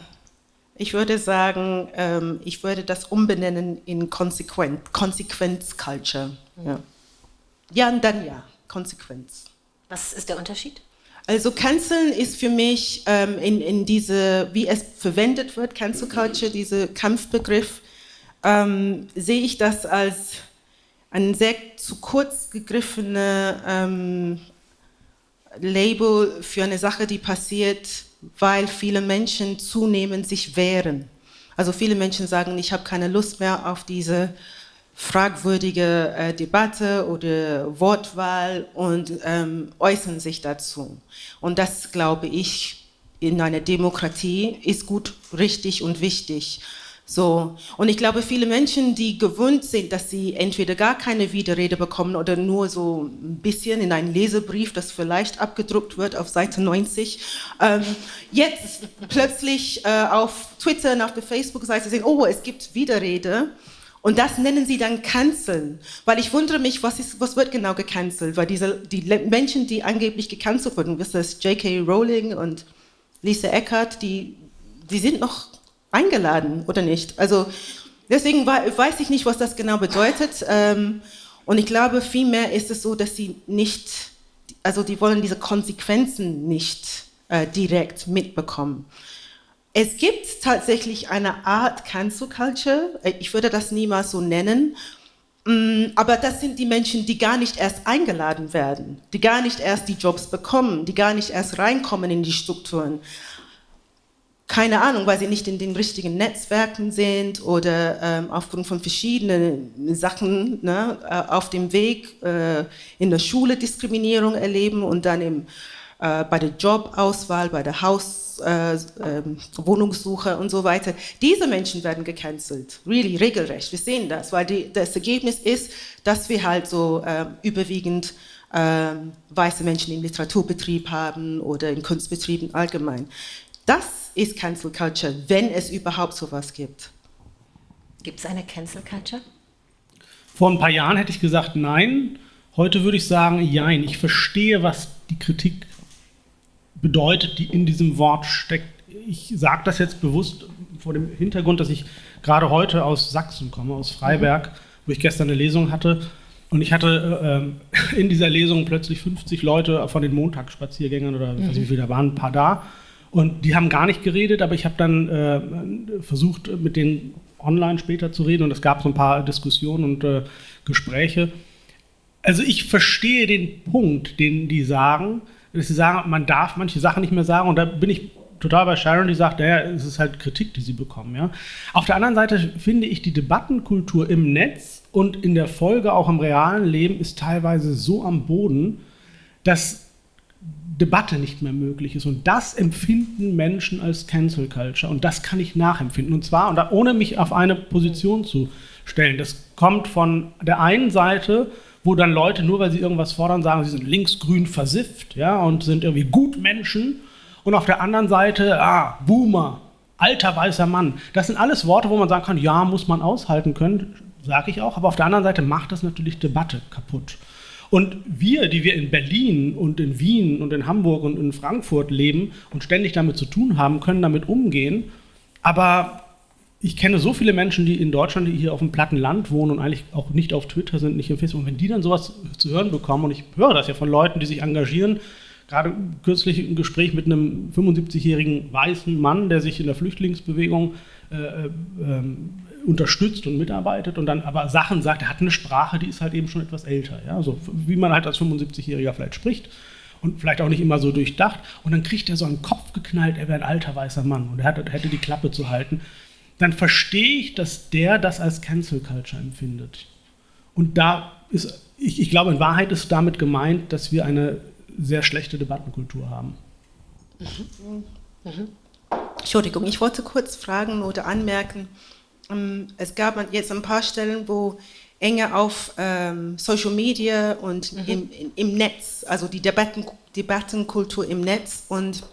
ich würde sagen, ähm, ich würde das umbenennen in Konsequenz, Konsequenz Culture. Ja. ja, und dann ja, Konsequenz. Was ist der Unterschied? Also Canceln ist für mich ähm, in, in diese, wie es verwendet wird, Cancel Culture, dieser Kampfbegriff, ähm, sehe ich das als ein sehr zu kurz gegriffene ähm, Label für eine Sache, die passiert, weil viele Menschen zunehmend sich wehren. Also viele Menschen sagen, ich habe keine Lust mehr auf diese fragwürdige äh, Debatte oder Wortwahl und ähm, äußern sich dazu. Und das, glaube ich, in einer Demokratie ist gut, richtig und wichtig. So. Und ich glaube, viele Menschen, die gewöhnt sind, dass sie entweder gar keine Widerrede bekommen oder nur so ein bisschen in einen Lesebrief, das vielleicht abgedruckt wird auf Seite 90, ähm, jetzt plötzlich äh, auf Twitter und auf der Facebook-Seite sehen, oh, es gibt Widerrede. Und das nennen sie dann Canceln. Weil ich wundere mich, was, ist, was wird genau gecancelt? Weil diese, die Menschen, die angeblich gecancelt wurden, das J.K. Rowling und Lisa Eckert, die, die sind noch eingeladen oder nicht. Also deswegen weiß ich nicht, was das genau bedeutet. Ähm, und ich glaube, vielmehr ist es so, dass sie nicht, also die wollen diese Konsequenzen nicht äh, direkt mitbekommen. Es gibt tatsächlich eine Art Cancel Culture, äh, ich würde das niemals so nennen, mm, aber das sind die Menschen, die gar nicht erst eingeladen werden, die gar nicht erst die Jobs bekommen, die gar nicht erst reinkommen in die Strukturen. Keine Ahnung, weil sie nicht in den richtigen Netzwerken sind oder ähm, aufgrund von verschiedenen Sachen ne, äh, auf dem Weg äh, in der Schule Diskriminierung erleben und dann im, äh, bei der Jobauswahl, bei der Haus, äh, ähm, Wohnungssuche und so weiter. Diese Menschen werden gecancelt, really, regelrecht. Wir sehen das, weil die, das Ergebnis ist, dass wir halt so ähm, überwiegend ähm, weiße Menschen im Literaturbetrieb haben oder in Kunstbetrieben allgemein. Das ist Cancel Culture, wenn es überhaupt sowas gibt. Gibt es eine Cancel Culture? Vor ein paar Jahren hätte ich gesagt, nein. Heute würde ich sagen, jein. Ich verstehe, was die Kritik bedeutet, die in diesem Wort steckt. Ich sage das jetzt bewusst vor dem Hintergrund, dass ich gerade heute aus Sachsen komme, aus Freiberg, wo ich gestern eine Lesung hatte. Und ich hatte, äh, [LAUGHS] in dieser Lesung plötzlich 50 Leute von den Montagsspaziergängern oder mhm. weiß nicht, wie viele da waren, ein paar da. Und die haben gar nicht geredet, aber ich habe dann äh, versucht, mit denen online später zu reden und es gab so ein paar Diskussionen und äh, Gespräche. Also ich verstehe den Punkt, den die sagen, dass sie sagen, man darf manche Sachen nicht mehr sagen und da bin ich total bei Sharon, die sagt, naja, es ist halt Kritik, die sie bekommen. Ja? Auf der anderen Seite finde ich, die Debattenkultur im Netz und in der Folge auch im realen Leben ist teilweise so am Boden, dass Debatte nicht mehr möglich ist. Und das empfinden Menschen als Cancel Culture. Und das kann ich nachempfinden. Und zwar, und ohne mich auf eine Position zu stellen. Das kommt von der einen Seite, wo dann Leute, nur weil sie irgendwas fordern, sagen, sie sind linksgrün versifft ja, und sind irgendwie Gutmenschen. Und auf der anderen Seite, ah, Boomer, alter weißer Mann. Das sind alles Worte, wo man sagen kann, ja, muss man aushalten können, sage ich auch. Aber auf der anderen Seite macht das natürlich Debatte kaputt. Und wir, die wir in Berlin und in Wien und in Hamburg und in Frankfurt leben und ständig damit zu tun haben, können damit umgehen. Aber ich kenne so viele Menschen, die in Deutschland, die hier auf dem platten Land wohnen und eigentlich auch nicht auf Twitter sind, nicht im Facebook. Und wenn die dann sowas zu hören bekommen, und ich höre das ja von Leuten, die sich engagieren, gerade kürzlich ein Gespräch mit einem 75-jährigen weißen Mann, der sich in der Flüchtlingsbewegung äh, äh, unterstützt und mitarbeitet und dann aber Sachen sagt, er hat eine Sprache, die ist halt eben schon etwas älter. Ja? So, wie man halt als 75-Jähriger vielleicht spricht und vielleicht auch nicht immer so durchdacht. Und dann kriegt er so einen Kopf geknallt, er wäre ein alter weißer Mann und er hätte die Klappe zu halten dann verstehe ich, dass der das als Cancel Culture empfindet. Und da ist, ich, ich glaube, in Wahrheit ist damit gemeint, dass wir eine sehr schlechte Debattenkultur haben. Mhm. Mhm. Entschuldigung, ich wollte kurz fragen oder anmerken, ähm, es gab jetzt ein paar Stellen, wo enger auf ähm, Social Media und mhm. im, im, Netz, also die Debatten, Debattenkultur im Netz und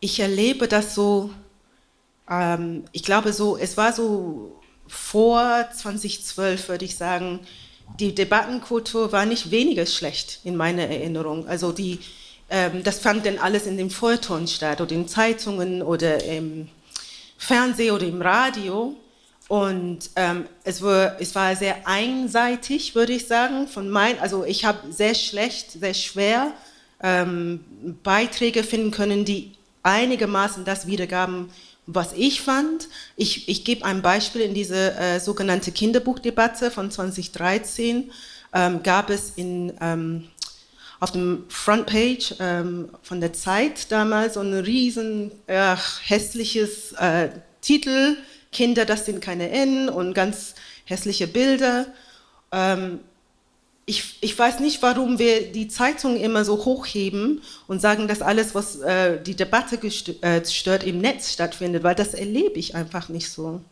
ich erlebe das so ähm, ich glaube so, es war so vor 2012, würde ich sagen, die Debattenkultur war nicht weniger schlecht in meiner Erinnerung. Also die, ähm, das fand dann alles in den Feuilleton statt oder in Zeitungen oder im Fernsehen oder im Radio. Und ähm, es, war, es war sehr einseitig, würde ich sagen. Von mein, also ich habe sehr schlecht, sehr schwer ähm, Beiträge finden können, die einigermaßen das wiedergaben, was ich fand, ich, ich gebe ein Beispiel in diese äh, sogenannte Kinderbuchdebatte von 2013, ähm, gab es in, ähm, auf dem Frontpage ähm, von der Zeit damals so ein riesen äh, hässliches äh, Titel, Kinder, das sind keine N und ganz hässliche Bilder. Ähm, ich, ich weiß nicht, warum wir die Zeitungen immer so hochheben und sagen, dass alles, was äh, die Debatte äh, stört, im Netz stattfindet, weil das erlebe ich einfach nicht so.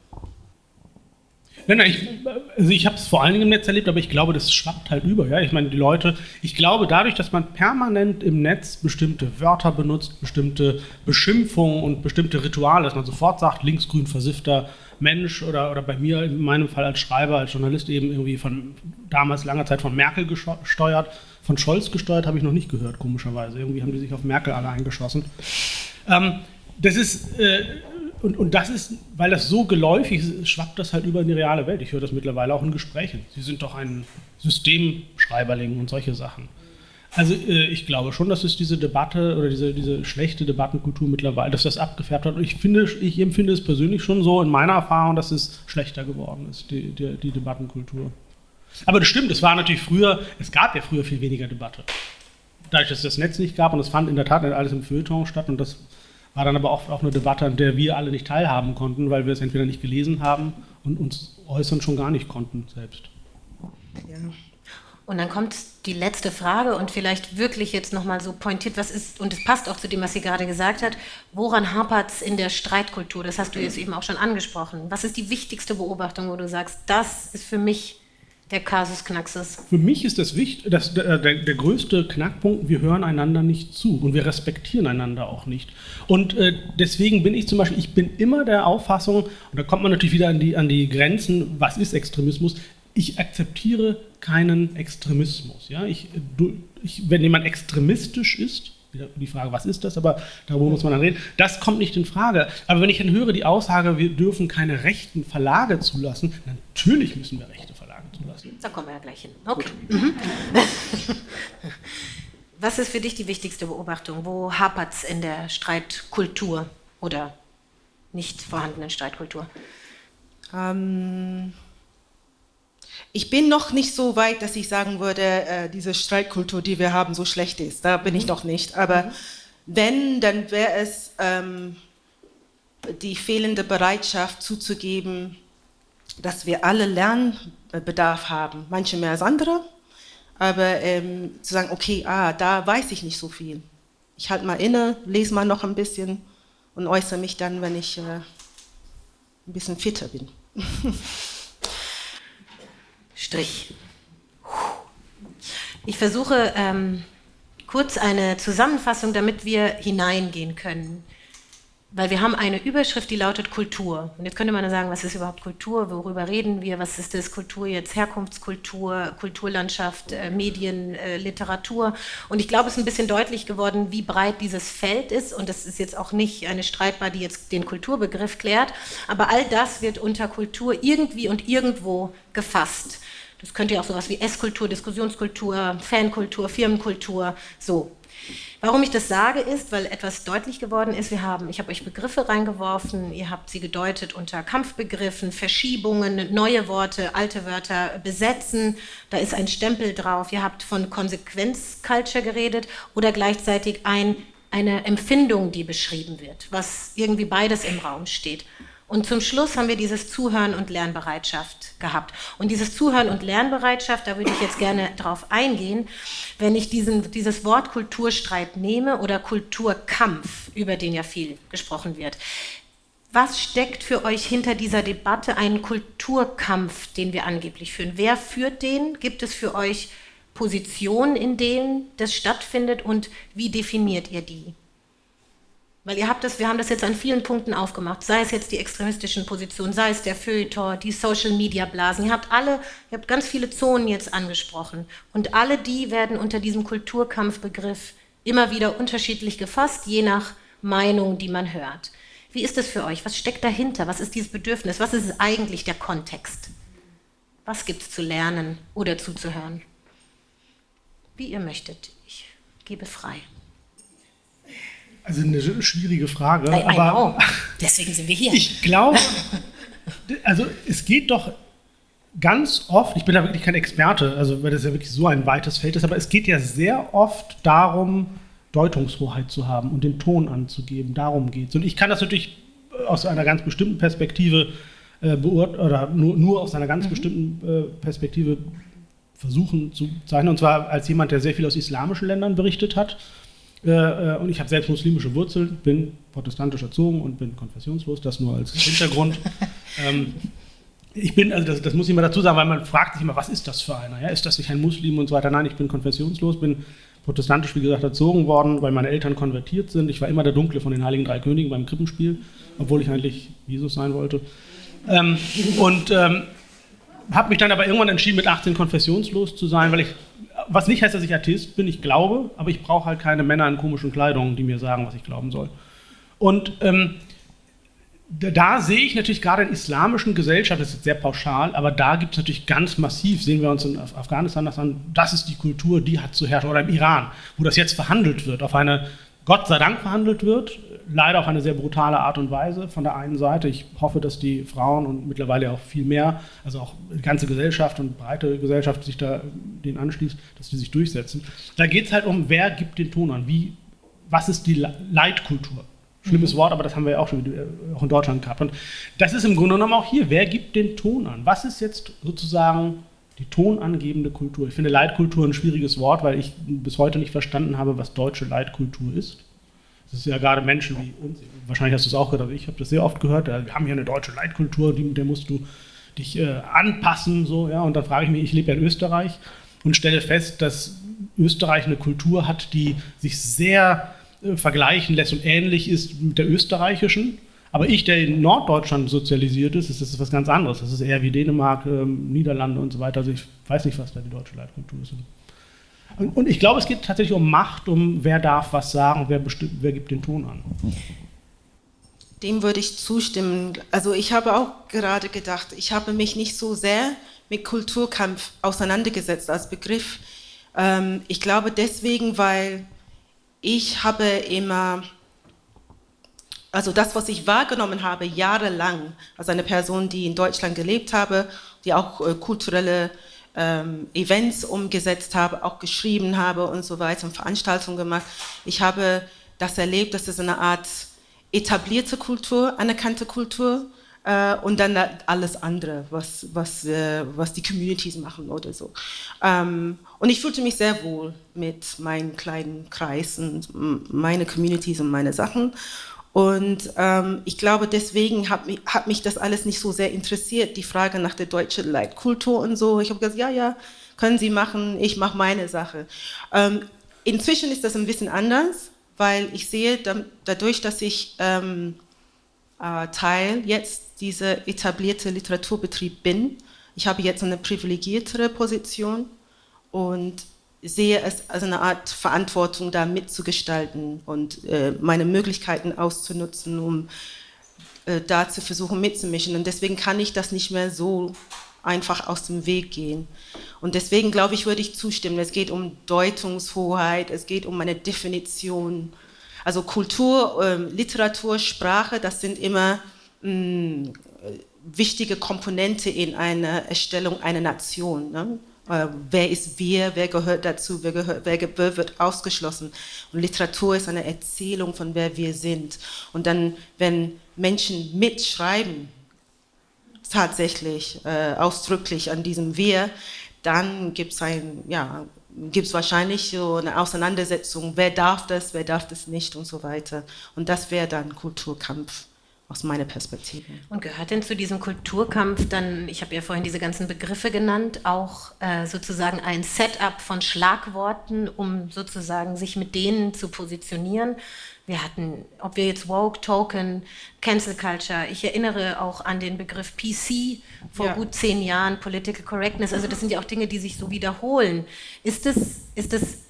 Nein, nein, ich, also ich habe es vor allen Dingen im Netz erlebt, aber ich glaube, das schwappt halt über. Ja? Ich meine, die Leute, ich glaube, dadurch, dass man permanent im Netz bestimmte Wörter benutzt, bestimmte Beschimpfungen und bestimmte Rituale, dass man sofort sagt, linksgrün versiffter Mensch oder, oder bei mir in meinem Fall als Schreiber, als Journalist eben irgendwie von damals langer Zeit von Merkel gesteuert. Von Scholz gesteuert habe ich noch nicht gehört, komischerweise. Irgendwie haben die sich auf Merkel alle eingeschossen. Ähm, das ist, äh, und, und das ist, weil das so geläufig ist, schwappt das halt über in die reale Welt. Ich höre das mittlerweile auch in Gesprächen. Sie sind doch ein Systemschreiberling und solche Sachen. Also äh, ich glaube schon, dass es diese Debatte oder diese, diese schlechte Debattenkultur mittlerweile, dass das abgefärbt hat. Und ich finde, ich empfinde es persönlich schon so in meiner Erfahrung, dass es schlechter geworden ist, die, die, die Debattenkultur. Aber das stimmt, es war natürlich früher, es gab ja früher viel weniger Debatte. Dadurch, dass es das Netz nicht gab und es fand in der Tat alles im Feuilleton statt und das war dann aber auch, auch eine Debatte, an der wir alle nicht teilhaben konnten, weil wir es entweder nicht gelesen haben und uns äußern schon gar nicht konnten selbst. Ja. Und dann kommt die letzte Frage und vielleicht wirklich jetzt nochmal so pointiert, was ist, und es passt auch zu dem, was sie gerade gesagt hat, woran hapert es in der Streitkultur? Das hast du jetzt eben auch schon angesprochen. Was ist die wichtigste Beobachtung, wo du sagst, das ist für mich der Kasus Knaxus? Für mich ist das, wichtig, das der, der, der, größte Knackpunkt, wir hören einander nicht zu und wir respektieren einander auch nicht. Und äh, deswegen bin ich zum Beispiel, ich bin immer der Auffassung, und da kommt man natürlich wieder an die, an die Grenzen, was ist Extremismus, ich akzeptiere keinen Extremismus. Ja? Ich, du, ich, wenn jemand extremistisch ist, die Frage, was ist das, aber darüber muss man dann reden, das kommt nicht in Frage. Aber wenn ich dann höre die Aussage, wir dürfen keine rechten Verlage zulassen, natürlich müssen wir rechte lassen. Da kommen wir ja gleich hin. Okay. Mhm. [LAUGHS] Was ist für dich die wichtigste Beobachtung? Wo hapert es in der Streitkultur oder nicht vorhandenen Streitkultur? Ähm, ich bin noch nicht so weit, dass ich sagen würde, äh, diese Streitkultur, die wir haben, so schlecht ist. Da bin mhm. ich noch nicht. Aber mhm. wenn, dann wäre es ähm, die fehlende Bereitschaft zuzugeben, dass wir alle Lernbedarf haben, manche mehr als andere, aber ähm, zu sagen, okay, ah, da weiß ich nicht so viel. Ich halte mal inne, lese mal noch ein bisschen und äußere mich dann, wenn ich äh, ein bisschen fitter bin. [LAUGHS] Strich. Ich versuche ähm, kurz eine Zusammenfassung, damit wir hineingehen können weil wir haben eine Überschrift, die lautet Kultur. Und jetzt könnte man sagen, was ist überhaupt Kultur? Worüber reden wir? Was ist das Kultur jetzt? Herkunftskultur, Kulturlandschaft, äh, Medien, äh, Literatur. Und ich glaube, es ist ein bisschen deutlich geworden, wie breit dieses Feld ist. Und das ist jetzt auch nicht eine Streitbar, die jetzt den Kulturbegriff klärt. Aber all das wird unter Kultur irgendwie und irgendwo gefasst. Das könnte ja auch sowas wie Esskultur, Diskussionskultur, Fankultur, Firmenkultur, so. Warum ich das sage, ist, weil etwas deutlich geworden ist. Wir haben, ich habe euch Begriffe reingeworfen, ihr habt sie gedeutet unter Kampfbegriffen, Verschiebungen, neue Worte, alte Wörter besetzen. Da ist ein Stempel drauf. Ihr habt von Konsequenzculture geredet oder gleichzeitig ein, eine Empfindung, die beschrieben wird, was irgendwie beides im Raum steht. Und zum Schluss haben wir dieses Zuhören und Lernbereitschaft gehabt. Und dieses Zuhören und Lernbereitschaft, da würde ich jetzt gerne drauf eingehen, wenn ich diesen, dieses Wort Kulturstreit nehme oder Kulturkampf, über den ja viel gesprochen wird. Was steckt für euch hinter dieser Debatte einen Kulturkampf, den wir angeblich führen? Wer führt den? Gibt es für euch Positionen, in denen das stattfindet und wie definiert ihr die? Weil ihr habt das, wir haben das jetzt an vielen Punkten aufgemacht, sei es jetzt die extremistischen Positionen, sei es der Feuilleton, die Social-Media-Blasen. Ihr habt alle, ihr habt ganz viele Zonen jetzt angesprochen. Und alle die werden unter diesem Kulturkampfbegriff immer wieder unterschiedlich gefasst, je nach Meinung, die man hört. Wie ist das für euch? Was steckt dahinter? Was ist dieses Bedürfnis? Was ist eigentlich der Kontext? Was gibt es zu lernen oder zuzuhören? Wie ihr möchtet. Ich gebe frei. Also eine schwierige Frage. I, I aber know. Deswegen sind wir hier. Ich glaube, [LAUGHS] also es geht doch ganz oft, ich bin da wirklich kein Experte, also weil das ja wirklich so ein weites Feld ist, aber es geht ja sehr oft darum, Deutungshoheit zu haben und den Ton anzugeben. Darum geht es. Und ich kann das natürlich aus einer ganz bestimmten Perspektive äh, beurteilen, oder nur, nur aus einer ganz mhm. bestimmten äh, Perspektive versuchen zu zeichnen. Und zwar als jemand, der sehr viel aus islamischen Ländern berichtet hat äh, äh, und ich habe selbst muslimische Wurzeln, bin protestantisch erzogen und bin konfessionslos, das nur als Hintergrund. [LAUGHS] ähm, ich bin, also das, das, muss ich mal dazu sagen, weil man fragt sich immer, was ist das für einer? Ja? Ist das nicht ein Muslim und so weiter? Nein, ich bin konfessionslos, bin protestantisch, wie gesagt, erzogen worden, weil meine Eltern konvertiert sind. Ich war immer der Dunkle von den Heiligen Drei Königen beim Krippenspiel, obwohl ich eigentlich Jesus sein wollte. Ähm, und ähm, habe mich dann aber irgendwann entschieden, mit 18 konfessionslos zu sein, weil ich was nicht heißt, dass ich Atheist bin, ich glaube, aber ich brauche halt keine Männer in komischen Kleidungen, die mir sagen, was ich glauben soll. Und ähm, da, sehe ich natürlich gerade in islamischen Gesellschaften, das ist sehr pauschal, aber da gibt es natürlich ganz massiv, sehen wir uns in Afghanistan das an, das ist die Kultur, die hat zu herrschen, oder im Iran, wo das jetzt verhandelt wird, auf eine Gott sei Dank verhandelt wird, leider auf eine sehr brutale Art und Weise von der einen Seite. Ich hoffe, dass die Frauen und mittlerweile auch viel mehr, also auch die ganze Gesellschaft und breite Gesellschaft sich da den anschließt, dass die sich durchsetzen. Da geht es halt um, wer gibt den Ton an, wie, was ist die Leitkultur. Schlimmes mhm. Wort, aber das haben wir ja auch schon auch in Deutschland gehabt. Und das ist im Grunde genommen auch hier, wer gibt den Ton an? Was ist jetzt sozusagen die tonangebende Kultur. Ich finde Leitkultur ein schwieriges Wort, weil ich bis heute nicht verstanden habe, was deutsche Leitkultur ist. Das ist ja gerade Menschen wie uns, wahrscheinlich hast du es auch gehört, ich habe das sehr oft gehört, wir haben hier eine deutsche Leitkultur, die, der musst du dich äh, anpassen, so, ja, und dann frage ich mich, ich lebe ja in Österreich und stelle fest, dass Österreich eine Kultur hat, die sich sehr äh, vergleichen lässt und ähnlich ist mit der österreichischen, aber ich, der in Norddeutschland sozialisiert ist, ist das was ganz anderes. Das ist eher wie Dänemark, ähm, Niederlande und so weiter. Also ich weiß nicht, was da die deutsche Leitkultur ist. Und, und ich glaube, es geht tatsächlich um Macht, um wer darf was sagen, wer, wer gibt den Ton an. Dem würde ich zustimmen. Also ich habe auch gerade gedacht, ich habe mich nicht so sehr mit Kulturkampf auseinandergesetzt als Begriff. Ähm, ich glaube deswegen, weil ich habe immer, also das, was ich wahrgenommen habe, jahrelang, als eine Person, die in Deutschland gelebt habe, die auch äh, kulturelle ähm, Events umgesetzt habe, auch geschrieben habe und so weiter und Veranstaltungen gemacht. Ich habe das erlebt, dass es eine Art etablierte Kultur, anerkannte Kultur äh, und dann alles andere, was, was, äh, was die Communities machen oder so. Ähm, und ich fühlte mich sehr wohl mit meinen kleinen Kreisen, meine Communities und meine Sachen. Und ähm, ich glaube, deswegen hat mich, hat mich das alles nicht so sehr interessiert, die Frage nach der deutschen Leitkultur und so. Ich habe gesagt, ja, ja, können Sie machen, ich mache meine Sache. Ähm, inzwischen ist das ein bisschen anders, weil ich sehe, dadurch, dass ich ähm, äh, Teil jetzt dieser etablierte Literaturbetrieb bin, ich habe jetzt eine privilegiertere Position und sehe es als eine Art Verantwortung, da mitzugestalten und äh, meine Möglichkeiten auszunutzen, um äh, da zu versuchen mitzumischen. Und deswegen kann ich das nicht mehr so einfach aus dem Weg gehen. Und deswegen glaube ich, würde ich zustimmen. Es geht um Deutungshoheit, es geht um eine Definition. Also Kultur, äh, Literatur, Sprache, das sind immer mh, mm, wichtige Komponente in einer Erstellung einer Nation. Ne? Äh, wer ist wir, wer gehört dazu, wer, gehört, wer, wer, wird ausgeschlossen. Und Literatur ist eine Erzählung von wer wir sind. Und dann, wenn Menschen mitschreiben, tatsächlich äh, ausdrücklich an diesem Wir, dann gibt es ein, ja, gibt es wahrscheinlich so eine Auseinandersetzung, wer darf das, wer darf das nicht und so weiter. Und das wäre dann Kulturkampf aus meiner Perspektive. Und gehört denn zu diesem Kulturkampf dann, ich habe ja vorhin diese ganzen Begriffe genannt, auch äh, sozusagen ein Setup von Schlagworten, um sozusagen sich mit denen zu positionieren? Wir hatten, ob wir jetzt Woke, Token, Cancel Culture, ich erinnere auch an den Begriff PC vor ja. gut zehn Jahren, Political Correctness, also das sind ja auch Dinge, die sich so wiederholen. Ist das, ist das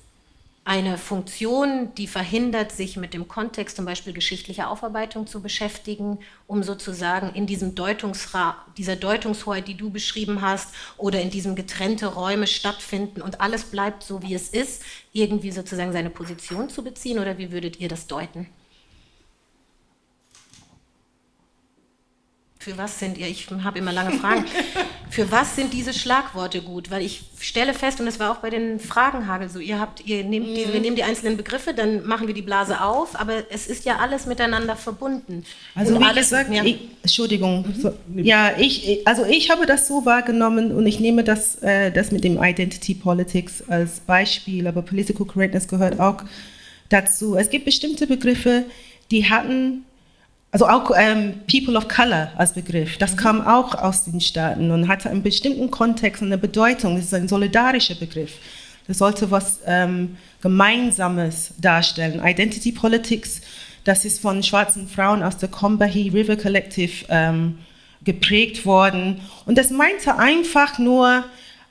eine Funktion, die verhindert, sich mit dem Kontext zum Beispiel geschichtlicher Aufarbeitung zu beschäftigen, um sozusagen in diesem Deutungsra dieser Deutungshoheit, die du beschrieben hast, oder in diesem getrennte Räume stattfinden und alles bleibt so, wie es ist, irgendwie sozusagen seine Position zu beziehen, oder wie würdet ihr das deuten? Für was sind ihr, ich habe immer lange Fragen, [LAUGHS] für was sind diese Schlagworte gut? Weil ich stelle fest, und das war auch bei den Fragenhagel so, ihr habt, ihr nehmt die, wir nehmen die einzelnen Begriffe, dann machen wir die Blase auf, aber es ist ja alles miteinander verbunden. Also und wie alles, gesagt, ja. ich, Entschuldigung, mhm. so, ja, ich, also ich habe das so wahrgenommen und ich nehme das, äh, das mit dem Identity Politics als Beispiel, aber Political Correctness gehört auch dazu. Es gibt bestimmte Begriffe, die hatten also auch ähm, People of Color als Begriff, das mhm. kam auch aus den Staaten und hatte einen bestimmten Kontext und eine Bedeutung. Das ist ein solidarischer Begriff. Das sollte was ähm, Gemeinsames darstellen. Identity Politics, das ist von schwarzen Frauen aus der Combahee River Collective ähm, geprägt worden. Und das meinte einfach nur,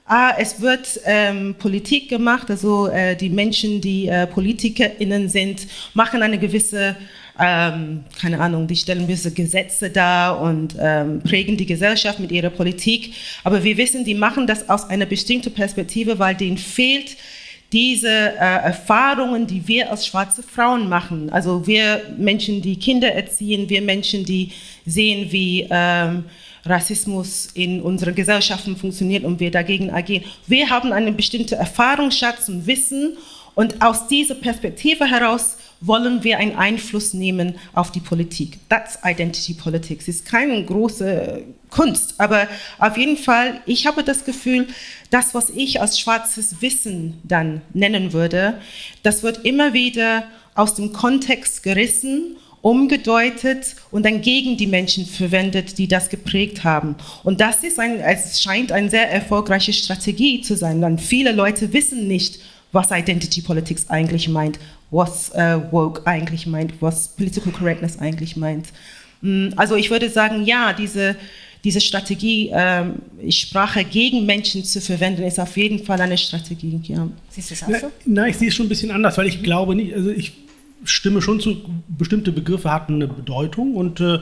ah, es wird ähm, Politik gemacht, also äh, die Menschen, die äh, PolitikerInnen sind, machen eine gewisse ähm, keine Ahnung, die stellen gewisse Gesetze dar und ähm, prägen die Gesellschaft mit ihrer Politik. Aber wir wissen, die machen das aus einer bestimmten Perspektive, weil denen fehlt diese äh, Erfahrungen, die wir als schwarze Frauen machen. Also wir Menschen, die Kinder erziehen, wir Menschen, die sehen, wie ähm, Rassismus in unseren Gesellschaften funktioniert und wir dagegen agieren. Wir haben einen bestimmten Erfahrungsschatz und Wissen und aus dieser Perspektive heraus wollen wir einen Einfluss nehmen auf die Politik. That's Identity Politics. Ist keine große Kunst, aber auf jeden Fall, ich habe das Gefühl, das, was ich als schwarzes Wissen dann nennen würde, das wird immer wieder aus dem Kontext gerissen umgedeutet und dann gegen die Menschen verwendet, die das geprägt haben. Und das ist ein, es scheint eine sehr erfolgreiche Strategie zu sein, denn viele Leute wissen nicht, was Identity Politics eigentlich meint, was äh, Woke eigentlich meint, was Political Correctness eigentlich meint. Mm, also ich würde sagen, ja, diese, diese Strategie, ähm, Sprache gegen Menschen zu verwenden, ist auf jeden Fall eine Strategie. Ja. Siehst du es auch so? Nein, ich sehe es schon ein bisschen anders, weil ich glaube nicht, also ich stimme schon zu, bestimmte Begriffe hatten eine Bedeutung und äh,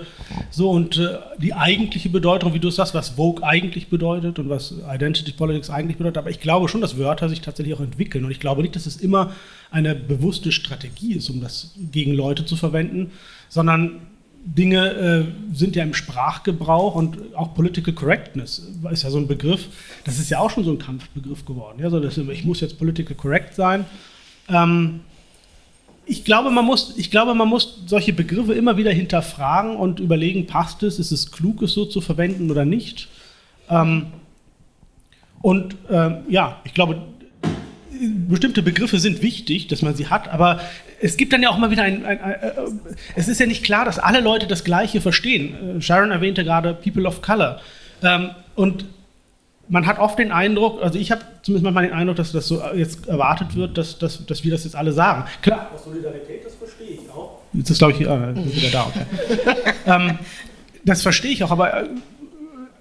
so und äh, die eigentliche Bedeutung, wie du es sagst, was Vogue eigentlich bedeutet und was Identity Politics eigentlich bedeutet, aber ich glaube schon, dass Wörter sich tatsächlich auch entwickeln und ich glaube nicht, dass es immer eine bewusste Strategie ist, um das gegen Leute zu verwenden, sondern Dinge äh, sind ja im Sprachgebrauch und auch Political Correctness ist ja so ein Begriff, das ist ja auch schon so ein Kampfbegriff geworden. Ja, so dass, ich muss jetzt political correct sein. Ähm, ich glaube, man muss, ich glaube, man muss solche Begriffe immer wieder hinterfragen und überlegen, passt es, ist es klug, es so zu verwenden oder nicht. Ähm, und ähm, ja, ich glaube, bestimmte Begriffe sind wichtig, dass man sie hat, aber es gibt dann ja auch mal wieder ein, ein, ein, ein, äh, es ist ja nicht klar, dass alle Leute das Gleiche verstehen. Äh, Sharon erwähnte gerade People of Color. Ähm, und man hat oft den Eindruck, also ich habe zumindest manchmal den Eindruck, dass das so jetzt erwartet wird, dass, dass, dass wir das jetzt alle sagen. Klar, Solidarität, das verstehe ich auch. Jetzt ist, glaube ich, äh, wieder da. Okay. [LAUGHS] ähm, das verstehe ich auch, aber äh,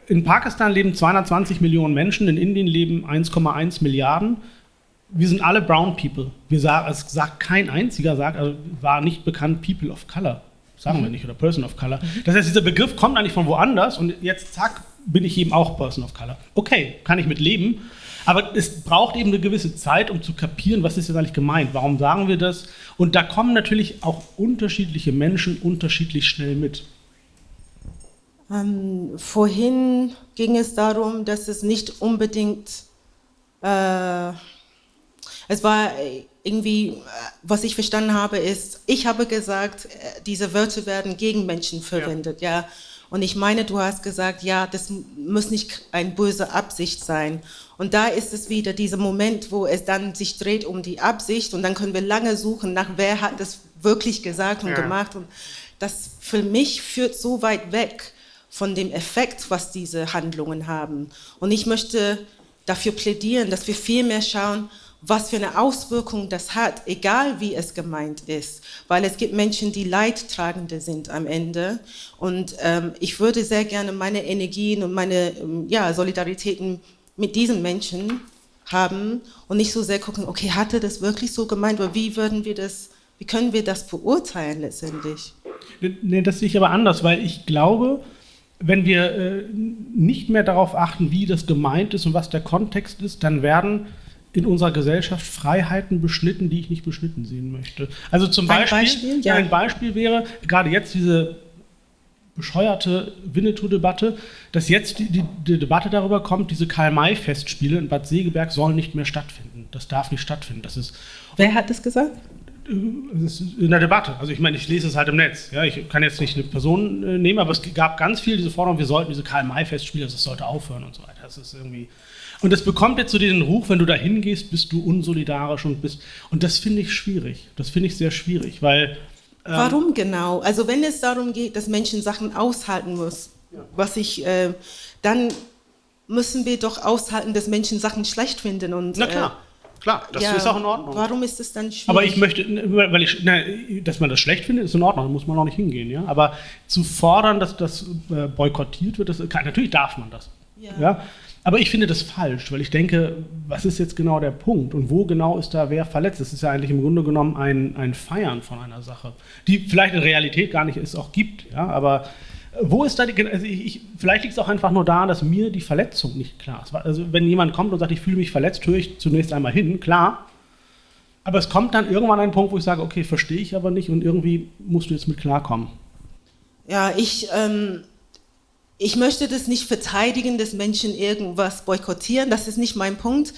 in Pakistan leben 220 Millionen Menschen, in Indien leben 1,1 Milliarden. Wir sind alle Brown People. Wir sagen, es sagt kein einziger, sagt, also war nicht bekannt People of Color. Sagen mhm. wir nicht, oder Person of Color. Mhm. Das heißt, dieser Begriff kommt eigentlich von woanders und jetzt, zack, bin ich eben auch Person of Color. Okay, kann ich mit leben. Aber es braucht eben eine gewisse Zeit, um zu kapieren, was ist jetzt eigentlich gemeint, warum sagen wir das. Und da kommen natürlich auch unterschiedliche Menschen unterschiedlich schnell mit. Ähm, vorhin ging es darum, dass es nicht unbedingt, äh, es war irgendwie, äh, was ich verstanden habe, ist, ich habe gesagt, äh, diese Wörter werden gegen Menschen verwendet, ja. ja. Und ich meine, du hast gesagt, ja, das muss nicht eine böse Absicht sein. Und da ist es wieder dieser Moment, wo es dann sich dreht um die Absicht und dann können wir lange suchen nach, wer hat das wirklich gesagt und ja. gemacht. Und das für mich führt so weit weg von dem Effekt, was diese Handlungen haben. Und ich möchte dafür plädieren, dass wir viel mehr schauen, was für eine Auswirkung das hat, egal wie es gemeint ist. Weil es gibt Menschen, die Leidtragende sind am Ende. Und ähm, ich würde sehr gerne meine Energien und meine ähm, ja, Solidaritäten mit diesen Menschen haben und nicht so sehr gucken, okay, hatte das wirklich so gemeint oder wie würden wir das, wie können wir das beurteilen letztendlich? Nee, das sehe ich aber anders, weil ich glaube, wenn wir äh, nicht mehr darauf achten, wie das gemeint ist und was der Kontext ist, dann werden in unserer Gesellschaft Freiheiten beschnitten, die ich nicht beschnitten sehen möchte. Also zum Beispiel, ein Beispiel, ja. ein Beispiel wäre gerade jetzt diese bescheuerte Winnetou-Debatte, dass jetzt die, die, die, Debatte darüber kommt, diese Karl-May-Festspiele in Bad Segeberg sollen nicht mehr stattfinden. Das darf nicht stattfinden. Das ist, Wer hat das gesagt? in der Debatte. Also ich meine, ich lese es halt im Netz. Ja, ich kann jetzt nicht eine Person äh, nehmen, aber es gab ganz viel diese Forderung, wir sollten diese Karl-May-Festspiele, das sollte aufhören und so weiter. Das ist irgendwie und das bekommt jetzt so den Ruf, wenn du da hingehst, bist du unsolidarisch und bist. Und das finde ich schwierig. Das finde ich sehr schwierig, weil. Ähm Warum genau? Also, wenn es darum geht, dass Menschen Sachen aushalten müssen, ja. was ich. Äh, dann müssen wir doch aushalten, dass Menschen Sachen schlecht finden. Und, Na klar. Äh, Klar, das ja, ist auch in Ordnung. Warum ist es dann schwierig? Aber ich möchte, weil ich, na, dass man das schlecht findet, ist in Ordnung, da muss man auch nicht hingehen. Ja? Aber zu fordern, dass das äh, boykottiert wird, das, natürlich darf man das. Ja. ja. Aber ich finde das falsch, weil ich denke, was ist jetzt genau der Punkt und wo genau ist da wer verletzt? Das ist ja eigentlich im Grunde genommen ein, ein Feiern von einer Sache, die vielleicht in Realität gar nicht es auch gibt. Ja? Aber wo ist da die, also ich, ich, vielleicht liegt es auch einfach nur daran, dass mir die Verletzung nicht klar ist. Also wenn jemand kommt und sagt, ich fühle mich verletzt, höre ich zunächst einmal hin, klar. Aber es kommt dann irgendwann ein Punkt, wo ich sage, okay, verstehe ich aber nicht und irgendwie musst du jetzt mit klarkommen. Ja, ich, ähm, ich möchte das nicht verteidigen, dass Menschen irgendwas boykottieren, das ist nicht mein Punkt.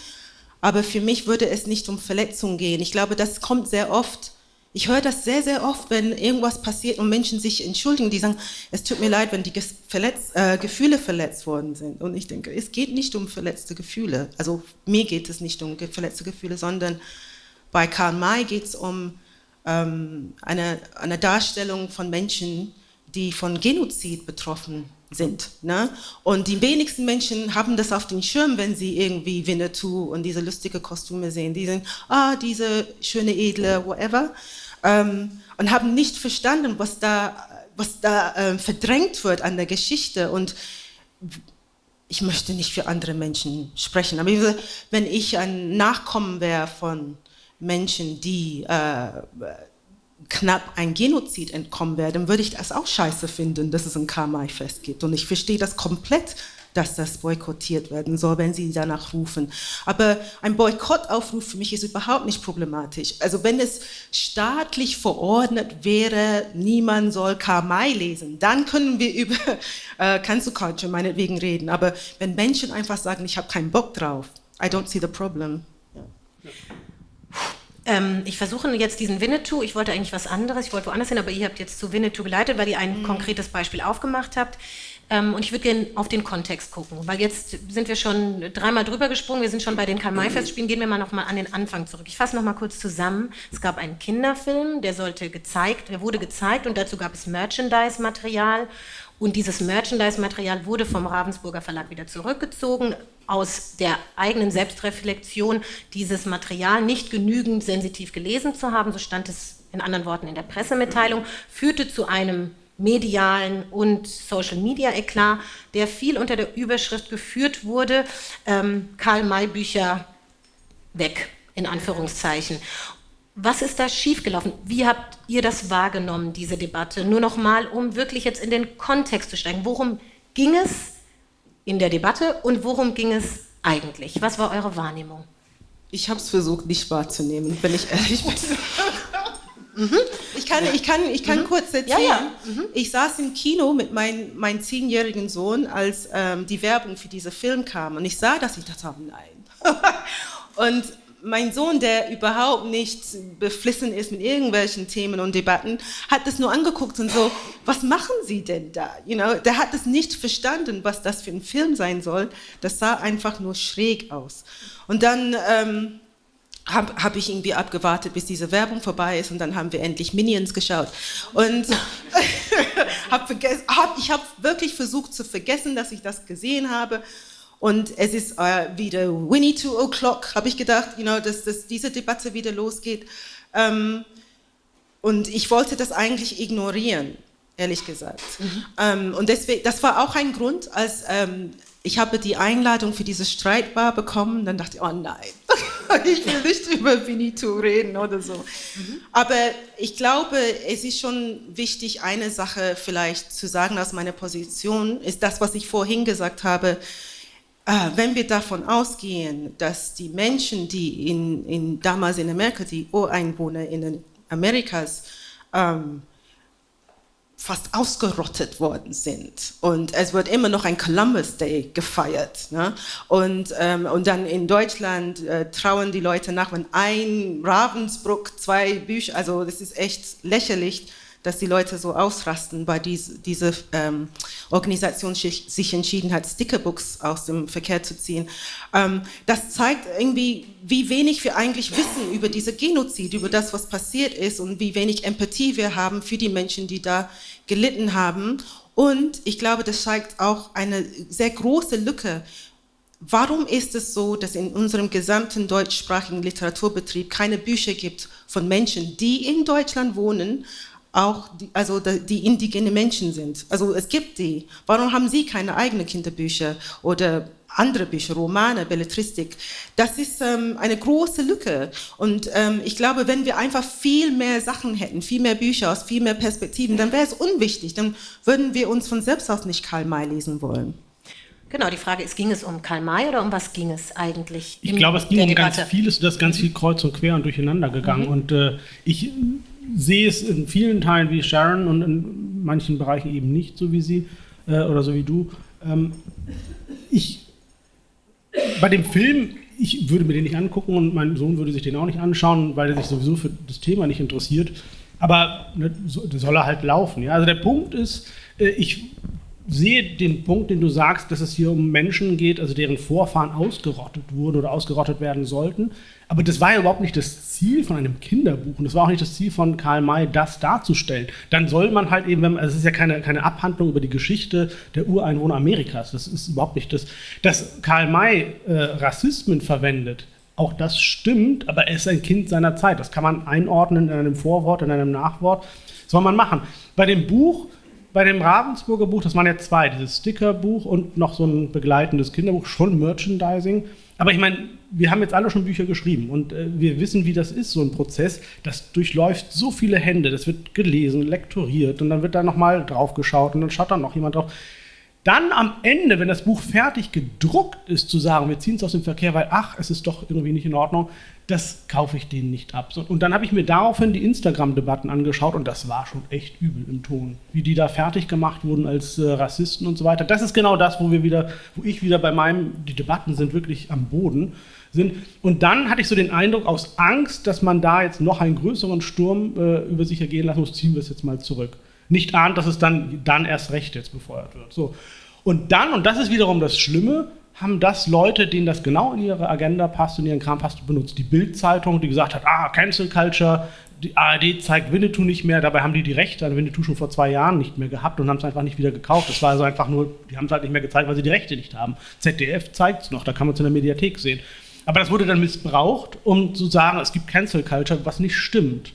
Aber für mich würde es nicht um Verletzungen gehen. Ich glaube, das kommt sehr oft. Ich höre das sehr, sehr oft, wenn irgendwas passiert und Menschen sich entschuldigen, die sagen, es tut mir leid, wenn die verletzt, äh, Gefühle verletzt worden sind. Und ich denke, es geht nicht um verletzte Gefühle. Also mir geht es nicht um verletzte Gefühle, sondern bei Karl May geht es um ähm, eine, eine Darstellung von Menschen, die von Genozid betroffen sind. Ne? Und die wenigsten Menschen haben das auf den Schirm, wenn sie irgendwie Winnetou und diese lustige Kostüme sehen. Die sind, ah, diese schöne, edle, whatever. Ähm, und haben nicht verstanden, was da, was da ähm, verdrängt wird an der Geschichte. Und ich möchte nicht für andere Menschen sprechen, aber wenn ich ein Nachkommen wäre von Menschen, die äh, knapp ein Genozid entkommen wäre, dann würde ich das auch scheiße finden, dass es ein Karl-May-Fest gibt. Und ich verstehe das komplett, dass das boykottiert werden soll, wenn sie danach rufen. Aber ein Boykottaufruf für mich ist überhaupt nicht problematisch. Also wenn es staatlich verordnet wäre, niemand soll Karl lesen, dann können wir über [LAUGHS] äh, Culture meinetwegen reden. Aber wenn Menschen einfach sagen, ich habe keinen Bock drauf, I don't see the problem. Ja. Ähm, ich versuche jetzt diesen Winnetou, ich wollte eigentlich was anderes, ich wollte woanders hin, aber ihr habt jetzt zu Winnetou geleitet, weil ihr ein mhm. konkretes Beispiel aufgemacht habt. Ähm, und ich würde gerne auf den Kontext gucken, weil jetzt sind wir schon dreimal drüber gesprungen, wir sind schon bei den Karl-May-Festspielen, gehen wir mal nochmal an den Anfang zurück. Ich fasse nochmal kurz zusammen. Es gab einen Kinderfilm, der sollte gezeigt, der wurde gezeigt und dazu gab es Merchandise-Material und dieses Merchandise-Material wurde vom Ravensburger Verlag wieder zurückgezogen, aus der eigenen Selbstreflexion, dieses Material nicht genügend sensitiv gelesen zu haben, so stand es in anderen Worten in der Pressemitteilung, führte zu einem medialen und Social-Media-Eklat, der viel unter der Überschrift geführt wurde, ähm, Karl-May-Bücher weg, in Anführungszeichen. Was ist da schiefgelaufen? Wie habt ihr das wahrgenommen, diese Debatte? Nur noch mal, um wirklich jetzt in den Kontext zu steigen. Worum ging es in der Debatte und worum ging es eigentlich? Was war eure Wahrnehmung? Ich habe es versucht, nicht wahrzunehmen, wenn ich ehrlich bin. [LAUGHS] Mhm. Ich kann, ich kann, ich kann mhm. kurz erzählen. Ja, ja. Mhm. Ich saß im Kino mit mein, meinem zehnjährigen Sohn, als ähm, die Werbung für diesen Film kam. Und ich sah das, ich dachte, oh nein. [LAUGHS] und mein Sohn, der überhaupt nicht beflissen ist mit irgendwelchen Themen und Debatten, hat das nur angeguckt und so, was machen Sie denn da? You know, der hat es nicht verstanden, was das für ein Film sein soll. Das sah einfach nur schräg aus. Und dann ähm, habe hab ich irgendwie abgewartet, bis diese Werbung vorbei ist und dann haben wir endlich Minions geschaut. Und [LAUGHS] hab hab, ich habe wirklich versucht zu vergessen, dass ich das gesehen habe. Und es ist äh, wieder Winnie Two O'Clock, habe ich gedacht, you know, dass, dass diese Debatte wieder losgeht. Ähm, und ich wollte das eigentlich ignorieren, ehrlich gesagt. Mhm. Ähm, und deswegen, das war auch ein Grund, als ähm, ich habe die Einladung für diese Streitbar bekommen, dann dachte ich, oh nein, [LAUGHS] ich will nicht über Winnetou reden oder so. Mhm. Aber ich glaube, es ist schon wichtig, eine Sache vielleicht zu sagen aus meiner Position, ist das, was ich vorhin gesagt habe, wenn wir davon ausgehen, dass die Menschen, die in, in damals in Amerika, die Ureinwohner in Amerikas, ähm, fast ausgerottet worden sind. Und es wird immer noch ein Columbus Day gefeiert. Ne? Und, ähm, und dann in Deutschland äh, trauen die Leute nach, wenn ein Ravensbrück zwei Bücher, also das ist echt lächerlich, dass die Leute so ausrasten, weil diese, diese ähm, Organisation sich entschieden hat, Stickerbooks aus dem Verkehr zu ziehen. Ähm, das zeigt irgendwie, wie wenig wir eigentlich wissen über diese Genozid, über das, was passiert ist und wie wenig Empathie wir haben für die Menschen, die da gelitten haben. Und ich glaube, das zeigt auch eine sehr große Lücke Warum ist es so, dass in unserem gesamten deutschsprachigen Literaturbetrieb keine Bücher gibt von Menschen, die in Deutschland wohnen, auch die, also die indigene Menschen sind. Also es gibt die. Warum haben sie keine eigenen Kinderbücher oder andere Bücher, Romane, Belletristik? Das ist ähm, eine große Lücke. Und ähm, ich glaube, wenn wir einfach viel mehr Sachen hätten, viel mehr Bücher aus viel mehr Perspektiven, dann wäre es unwichtig. Dann würden wir uns von selbst aus nicht Karl May lesen wollen. Genau, die Frage ist, ging es um Karl May oder um was ging es eigentlich? Ich glaube, es ging um Debatte? ganz vieles, das ist ganz viel kreuz und quer und durcheinander gegangen. Mhm. Und äh, ich sehe es in vielen Teilen wie Sharon und in manchen Bereichen eben nicht so wie sie äh, oder so wie du. Ähm, ich, bei dem Film, ich würde mir den nicht angucken und mein Sohn würde sich den auch nicht anschauen, weil er sich sowieso für das Thema nicht interessiert. Aber ne, so, soll er halt laufen. Ja? Also der Punkt ist, äh, ich sehe den Punkt, den du sagst, dass es hier um Menschen geht, also deren Vorfahren ausgerottet wurden oder ausgerottet werden sollten. Aber das war ja überhaupt nicht das Ziel von einem Kinderbuch und das war auch nicht das Ziel von Karl May, das darzustellen. Dann soll man halt eben, also es ist ja keine, keine Abhandlung über die Geschichte der Ureinwohner Amerikas, das ist überhaupt nicht das. Dass Karl May äh, Rassismen verwendet, auch das stimmt, aber er ist ein Kind seiner Zeit. Das kann man einordnen in einem Vorwort, in einem Nachwort. Das soll man machen. Bei dem Buch bei dem Ravensburger Buch, das waren ja zwei, dieses Stickerbuch und noch so ein begleitendes Kinderbuch, schon Merchandising. Aber ich meine, wir haben jetzt alle schon Bücher geschrieben und äh, wir wissen, wie das ist, so ein Prozess. Das durchläuft so viele Hände, das wird gelesen, lektoriert und dann wird da nochmal drauf geschaut und dann schaut da noch jemand drauf. Dann am Ende, wenn das Buch fertig gedruckt ist, zu sagen, wir ziehen es aus dem Verkehr, weil ach, es ist doch irgendwie nicht in Ordnung, das kaufe ich denen nicht ab. Und dann habe ich mir daraufhin die Instagram-Debatten angeschaut und das war schon echt übel im Ton. Wie die da fertig gemacht wurden als äh, Rassisten und so weiter. Das ist genau das, wo wir wieder, wo ich wieder bei meinem, die Debatten sind wirklich am Boden sind. Und dann hatte ich so den Eindruck, aus Angst, dass man da jetzt noch einen größeren Sturm äh, über sich ergehen lassen muss, ziehen wir es jetzt mal zurück nicht ahnt, dass es dann, dann erst recht jetzt befeuert wird. So. Und dann, und das ist wiederum das Schlimme, haben das Leute, denen das genau in ihre Agenda passt, in ihren Kram passt, benutzt. Die Bild-Zeitung, die gesagt hat, ah, Cancel Culture, die ARD zeigt Winnetou nicht mehr, dabei haben die die Rechte an Winnetou schon vor zwei Jahren nicht mehr gehabt und haben es einfach nicht wieder gekauft. Das war also einfach nur, die haben es halt nicht mehr gezeigt, weil sie die Rechte nicht haben. ZDF zeigt es noch, da kann man es in der Mediathek sehen. Aber das wurde dann missbraucht, um zu sagen, es gibt Cancel Culture, was nicht stimmt.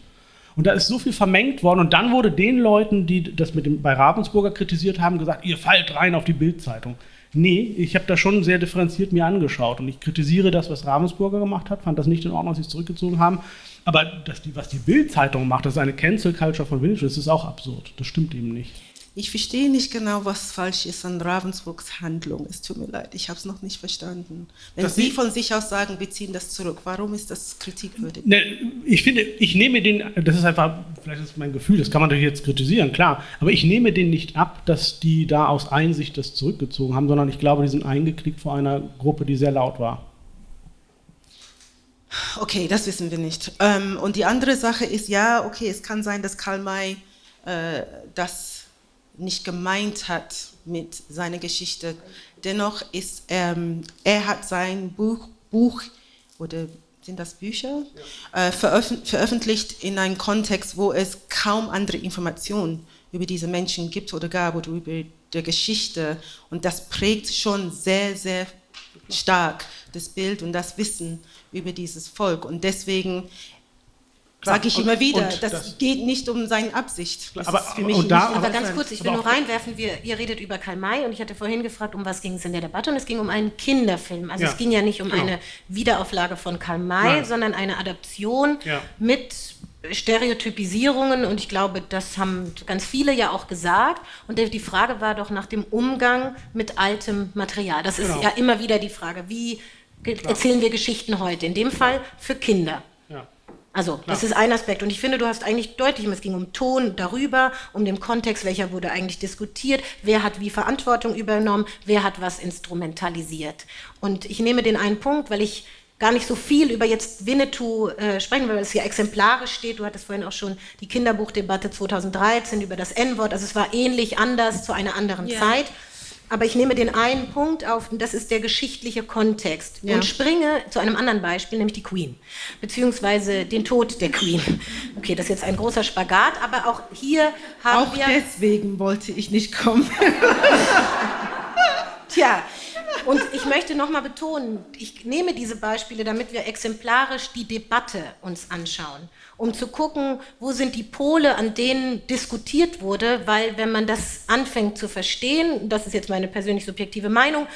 Und da ist so viel vermengt worden. Und dann wurde den Leuten, die das mit dem, bei Ravensburger kritisiert haben, gesagt, ihr fallt rein auf die Bildzeitung. Nee, ich habe das schon sehr differenziert mir angeschaut. Und ich kritisiere das, was Ravensburger gemacht hat, fand das nicht in Ordnung, dass sie es zurückgezogen haben. Aber die, was die Bildzeitung macht, das ist eine Cancel Culture von Winnetou, das ist auch absurd. Das stimmt eben nicht. Ich verstehe nicht genau, was falsch ist an Ravensburgs Handlung. Es tut mir leid, ich habe es noch nicht verstanden. Wenn das Sie von sich aus sagen, wir ziehen das zurück, warum ist das kritikwürdig? Ne, ich finde, ich nehme den, das ist einfach, vielleicht ist mein Gefühl, das kann man natürlich jetzt kritisieren, klar, aber ich nehme den nicht ab, dass die da aus Einsicht das zurückgezogen haben, sondern ich glaube, die sind eingeklickt vor einer Gruppe, die sehr laut war. Okay, das wissen wir nicht. Ähm, und die andere Sache ist, ja, okay, es kann sein, dass Karl May äh, das nicht gemeint hat mit seiner Geschichte. Dennoch ist ähm, er hat sein Buch, Buch oder sind das Bücher ja. äh, veröf veröffentlicht in einem Kontext, wo es kaum andere Informationen über diese Menschen gibt oder gab oder über die Geschichte und das prägt schon sehr sehr stark das Bild und das Wissen über dieses Volk und deswegen Sage ich immer wieder, das, das, geht nicht um seine Absicht. Das aber, für mich nicht da, aber ganz kurz, ich will nur reinwerfen, wir, ihr redet über Karl May und ich hatte vorhin gefragt, um was ging es in der Debatte und es ging um einen Kinderfilm. Also ja. es ging ja nicht um genau. eine Wiederauflage von Karl May, Nein. sondern eine Adaption ja. mit Stereotypisierungen und ich glaube, das haben ganz viele ja auch gesagt. Und die Frage war doch nach dem Umgang mit altem Material. Das genau. ist ja immer wieder die Frage, wie erzählen wir Geschichten heute? In dem Fall für Kinder. Also, Klar. das ist ein Aspekt. Und ich finde, du hast eigentlich deutlich, es ging um Ton darüber, um den Kontext, welcher wurde eigentlich diskutiert, wer hat wie Verantwortung übernommen, wer hat was instrumentalisiert. Und ich nehme den einen Punkt, weil ich gar nicht so viel über jetzt Winnetou äh, sprechen, weil es hier exemplarisch steht. Du hattest vorhin auch schon die Kinderbuchdebatte 2013 über das N-Wort. Also es war ähnlich anders zu einer anderen ja. Zeit. Aber ich nehme den einen Punkt auf, und das ist der geschichtliche Kontext, ja. und springe zu einem anderen Beispiel, nämlich die Queen, beziehungsweise den Tod der Queen. Okay, das ist jetzt ein großer Spagat, aber auch hier haben auch wir... Auch deswegen wollte ich nicht kommen. [LAUGHS] Tja, und ich möchte nochmal betonen, ich nehme diese Beispiele, damit wir exemplarisch die Debatte uns anschauen um zu gucken, wo sind die Pole, an denen diskutiert wurde, weil wenn man das anfängt zu verstehen, das ist jetzt meine persönlich subjektive Meinung,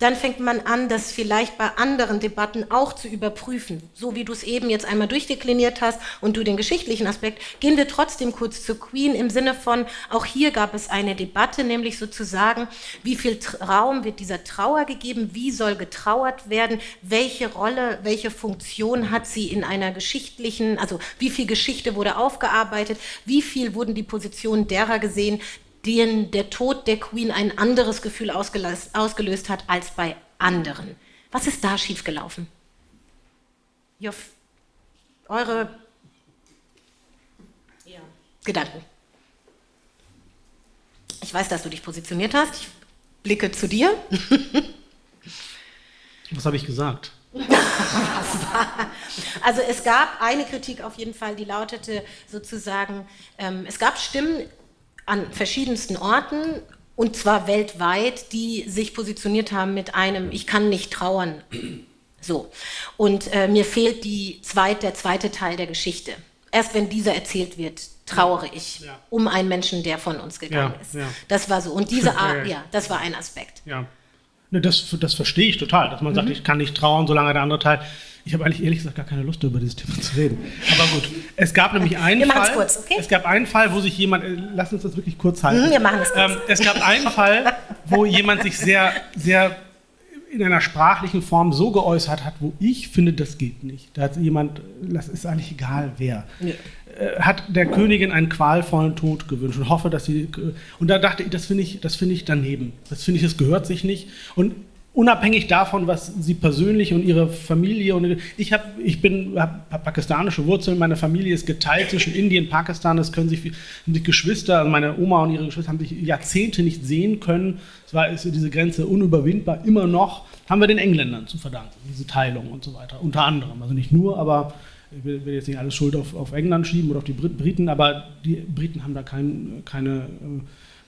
dann fängt man an, das vielleicht bei anderen Debatten auch zu überprüfen. So wie du es eben jetzt einmal durchdekliniert hast und du den geschichtlichen Aspekt, gehen wir trotzdem kurz zu Queen im Sinne von, auch hier gab es eine Debatte, nämlich sozusagen, wie viel Raum wird dieser Trauer gegeben, wie soll getrauert werden, welche Rolle, welche Funktion hat sie in einer geschichtlichen, also wie viel Geschichte wurde aufgearbeitet, wie viel wurden die Positionen derer gesehen, denen der Tod der Queen ein anderes Gefühl ausgelöst, ausgelöst hat als bei anderen. Was ist da schiefgelaufen? Joff, eure ja. Gedanken. Ich weiß, dass du dich positioniert hast. Ich blicke zu dir. [LAUGHS] Was habe ich gesagt? also es gab eine Kritik auf jeden Fall, die lautete sozusagen, ähm, es gab Stimmen an verschiedensten Orten und zwar weltweit, die sich positioniert haben mit einem Ich kann nicht trauern. So. Und äh, mir fehlt die zweit, der zweite Teil der Geschichte. Erst wenn dieser erzählt wird, trauere ich ja. um einen Menschen, der von uns gegangen ja, ist. Ja. Das war so. Und diese [LAUGHS] Art, ja, das war ein Aspekt. Ja. Ne, das, das verstehe ich total, dass man mhm. sagt, ich kann nicht trauern, solange der andere Teil. Ich habe eigentlich ehrlich gesagt gar keine Lust, über dieses Thema zu reden. Aber gut, es gab nämlich einen wir Fall. Kurz, okay? Es gab einen Fall, wo sich jemand. Äh, lass uns das wirklich kurz halten. Mhm, wir machen es kurz. Ähm, es gab einen Fall, wo jemand sich sehr, sehr in einer sprachlichen Form so geäußert hat, wo ich finde, das geht nicht. Da hat jemand, das ist eigentlich egal wer, ja. Äh, hat der Königin einen qualvollen Tod gewünscht und hoffe, dass sie. Und da dachte ich, das finde ich, das finde ich daneben. Das finde ich, das gehört sich nicht. Und unabhängig davon, was sie persönlich und ihre Familie und ich habe, ich bin hab pakistanische Wurzeln, meine Familie ist geteilt zwischen Indien und Pakistan. Es können sich, haben sich Geschwister, also meine Oma und ihre Geschwister haben sich Jahrzehnte nicht sehen können. Es war ist diese Grenze unüberwindbar. Immer noch haben wir den Engländern zu verdanken diese Teilung und so weiter. Unter anderem, also nicht nur, aber ich will, jetzt nicht alles Schuld auf, auf, England schieben oder auf die Briten, aber die Briten haben da kein, keine äh,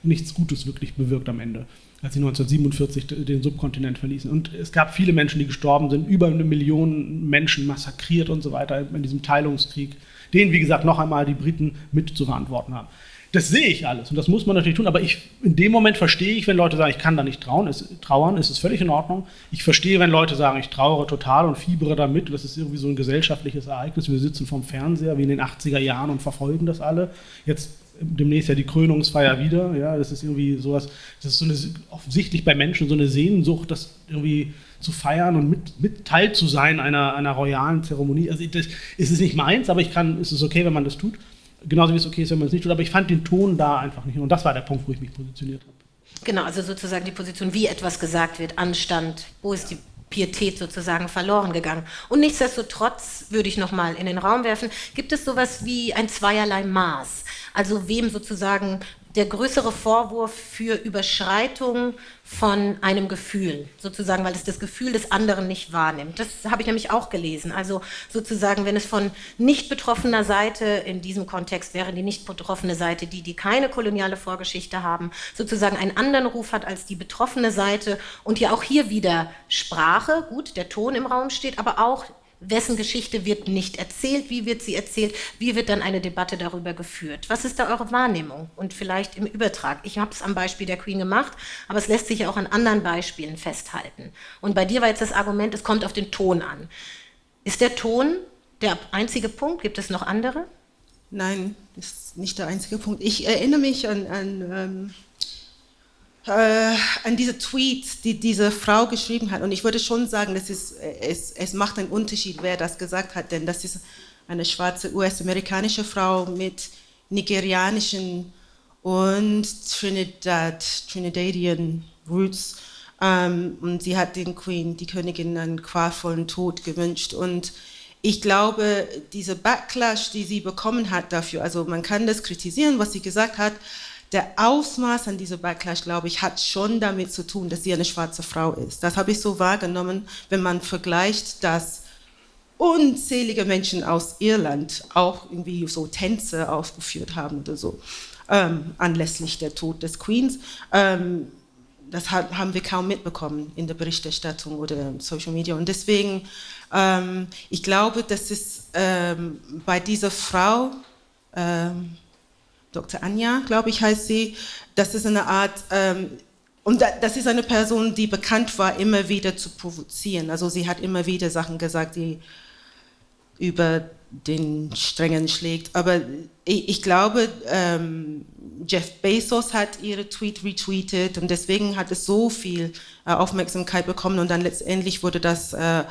nichts Gutes wirklich bewirkt am Ende als sie 1947 den Subkontinent verließen. Und es gab viele Menschen, die gestorben sind, über eine Million Menschen massakriert und so weiter in diesem Teilungskrieg, den, wie gesagt, noch einmal die Briten mit zu verantworten haben. Das sehe ich alles und das muss man natürlich tun, aber ich, in dem Moment verstehe ich, wenn Leute sagen, ich kann da nicht trauen, es, trauern, ist es völlig in Ordnung. Ich verstehe, wenn Leute sagen, ich trauere total und fiebere damit, das ist irgendwie so ein gesellschaftliches Ereignis, wir sitzen vorm Fernseher wie in den 80er Jahren und verfolgen das alle. Jetzt demnächst ja die Krönungsfeier wieder. Ja, das ist irgendwie sowas, das ist so eine, offensichtlich bei Menschen so eine Sehnsucht, das irgendwie zu feiern und mit, mit Teil zu sein einer, einer royalen Zeremonie. Also das ist es nicht meins, aber ich kann, es ist okay, wenn man das tut. Genauso wie es okay ist, wenn man es nicht tut. Aber ich fand den Ton da einfach nicht. Und das war der Punkt, wo ich mich positioniert habe. Genau, also sozusagen die Position, wie etwas gesagt wird, Anstand, wo ist die Pietät sozusagen verloren gegangen. Und nichtsdestotrotz würde ich noch mal in den Raum werfen, gibt es sowas wie ein zweierlei Maß. Also wem sozusagen der größere Vorwurf für Überschreitung von einem Gefühl, sozusagen, weil es das Gefühl des anderen nicht wahrnimmt. Das habe ich nämlich auch gelesen. Also sozusagen, wenn es von nicht betroffener Seite, in diesem Kontext wäre die nicht betroffene Seite die, die keine koloniale Vorgeschichte haben, sozusagen einen anderen Ruf hat als die betroffene Seite und ja auch hier wieder Sprache, gut, der Ton im Raum steht, aber auch wessen Geschichte wird nicht erzählt, wie wird sie erzählt, wie wird dann eine Debatte darüber geführt. Was ist da eure Wahrnehmung und vielleicht im Übertrag? Ich habe es am Beispiel der Queen gemacht, aber es lässt sich ja auch an anderen Beispielen festhalten. Und bei dir war jetzt das Argument, es kommt auf den Ton an. Ist der Ton der einzige Punkt? Gibt es noch andere? Nein, ist nicht der einzige Punkt. Ich erinnere mich an, an ähm äh, an diese Tweet, die diese Frau geschrieben hat. Und ich würde schon sagen, das ist, es, es macht einen Unterschied, wer das gesagt hat, denn das ist eine schwarze US-amerikanische Frau mit nigerianischen und Trinidad, Trinidadian Roots. Ähm, und sie hat den Queen, die Königin, einen qualvollen Tod gewünscht. Und ich glaube, diese Backlash, die sie bekommen hat dafür, also man kann das kritisieren, was sie gesagt hat, der Ausmaß an dieser Backlash, glaube ich, hat schon damit zu tun, dass sie eine schwarze Frau ist. Das habe ich so wahrgenommen, wenn man vergleicht, dass unzählige Menschen aus Irland auch irgendwie so Tänze aufgeführt haben oder so, ähm, anlässlich der Tod des Queens. Ähm, das haben wir kaum mitbekommen in der Berichterstattung oder Social Media. Und deswegen, ähm, ich glaube, dass es ähm, bei dieser Frau, ähm, Dr. Anja, glaube ich, heißt sie. Das ist eine Art, ähm, und das ist eine Person, die bekannt war, immer wieder zu provozieren. Also sie hat immer wieder Sachen gesagt, die über den Strengen schlägt. Aber ich, ich glaube, ähm, Jeff Bezos hat ihre Tweet retweetet und deswegen hat es so viel äh, Aufmerksamkeit bekommen und dann letztendlich wurde das äh,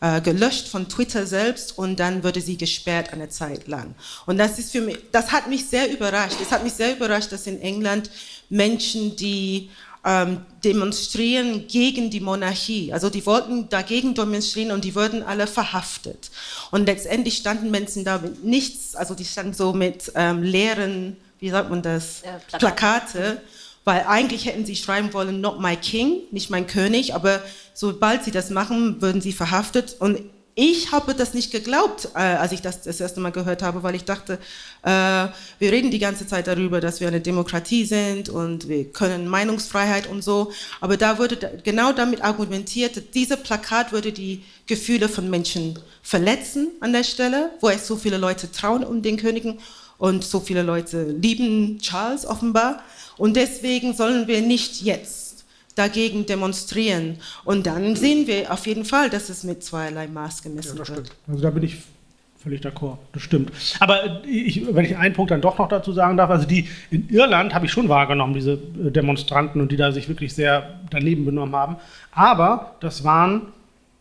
äh, gelöscht von Twitter selbst und dann wurde sie gesperrt eine Zeit lang. Und das ist für mich, das hat mich sehr überrascht. Es hat mich sehr überrascht, dass in England Menschen, die ähm, demonstrieren gegen die Monarchie. Also die wollten dagegen demonstrieren und die wurden alle verhaftet. Und letztendlich standen Menschen da mit nichts, also die standen so mit ähm, leeren, wie sagt man das, ja, Plakate. Plakate weil eigentlich hätten sie schreiben wollen, not my king, nicht mein König, aber sobald sie das machen, würden sie verhaftet. Und ich habe das nicht geglaubt, äh, als ich das das erste Mal gehört habe, weil ich dachte, äh, wir reden die ganze Zeit darüber, dass wir eine Demokratie sind und wir können Meinungsfreiheit und so. Aber da wurde genau damit argumentiert, diese Plakat würde die Gefühle von Menschen verletzen an der Stelle, wo es so viele Leute trauen um den Königen und so viele Leute lieben Charles offenbar. Und deswegen sollen wir nicht jetzt dagegen demonstrieren. Und dann sehen wir auf jeden Fall, dass es mit zweierlei Maß gemessen ja, wird. Also da bin ich völlig d'accord, das stimmt. Aber ich, wenn ich einen Punkt dann doch noch dazu sagen darf, also die in Irland habe ich schon wahrgenommen, diese äh, Demonstranten und die da sich wirklich sehr daneben benommen haben. Aber das waren,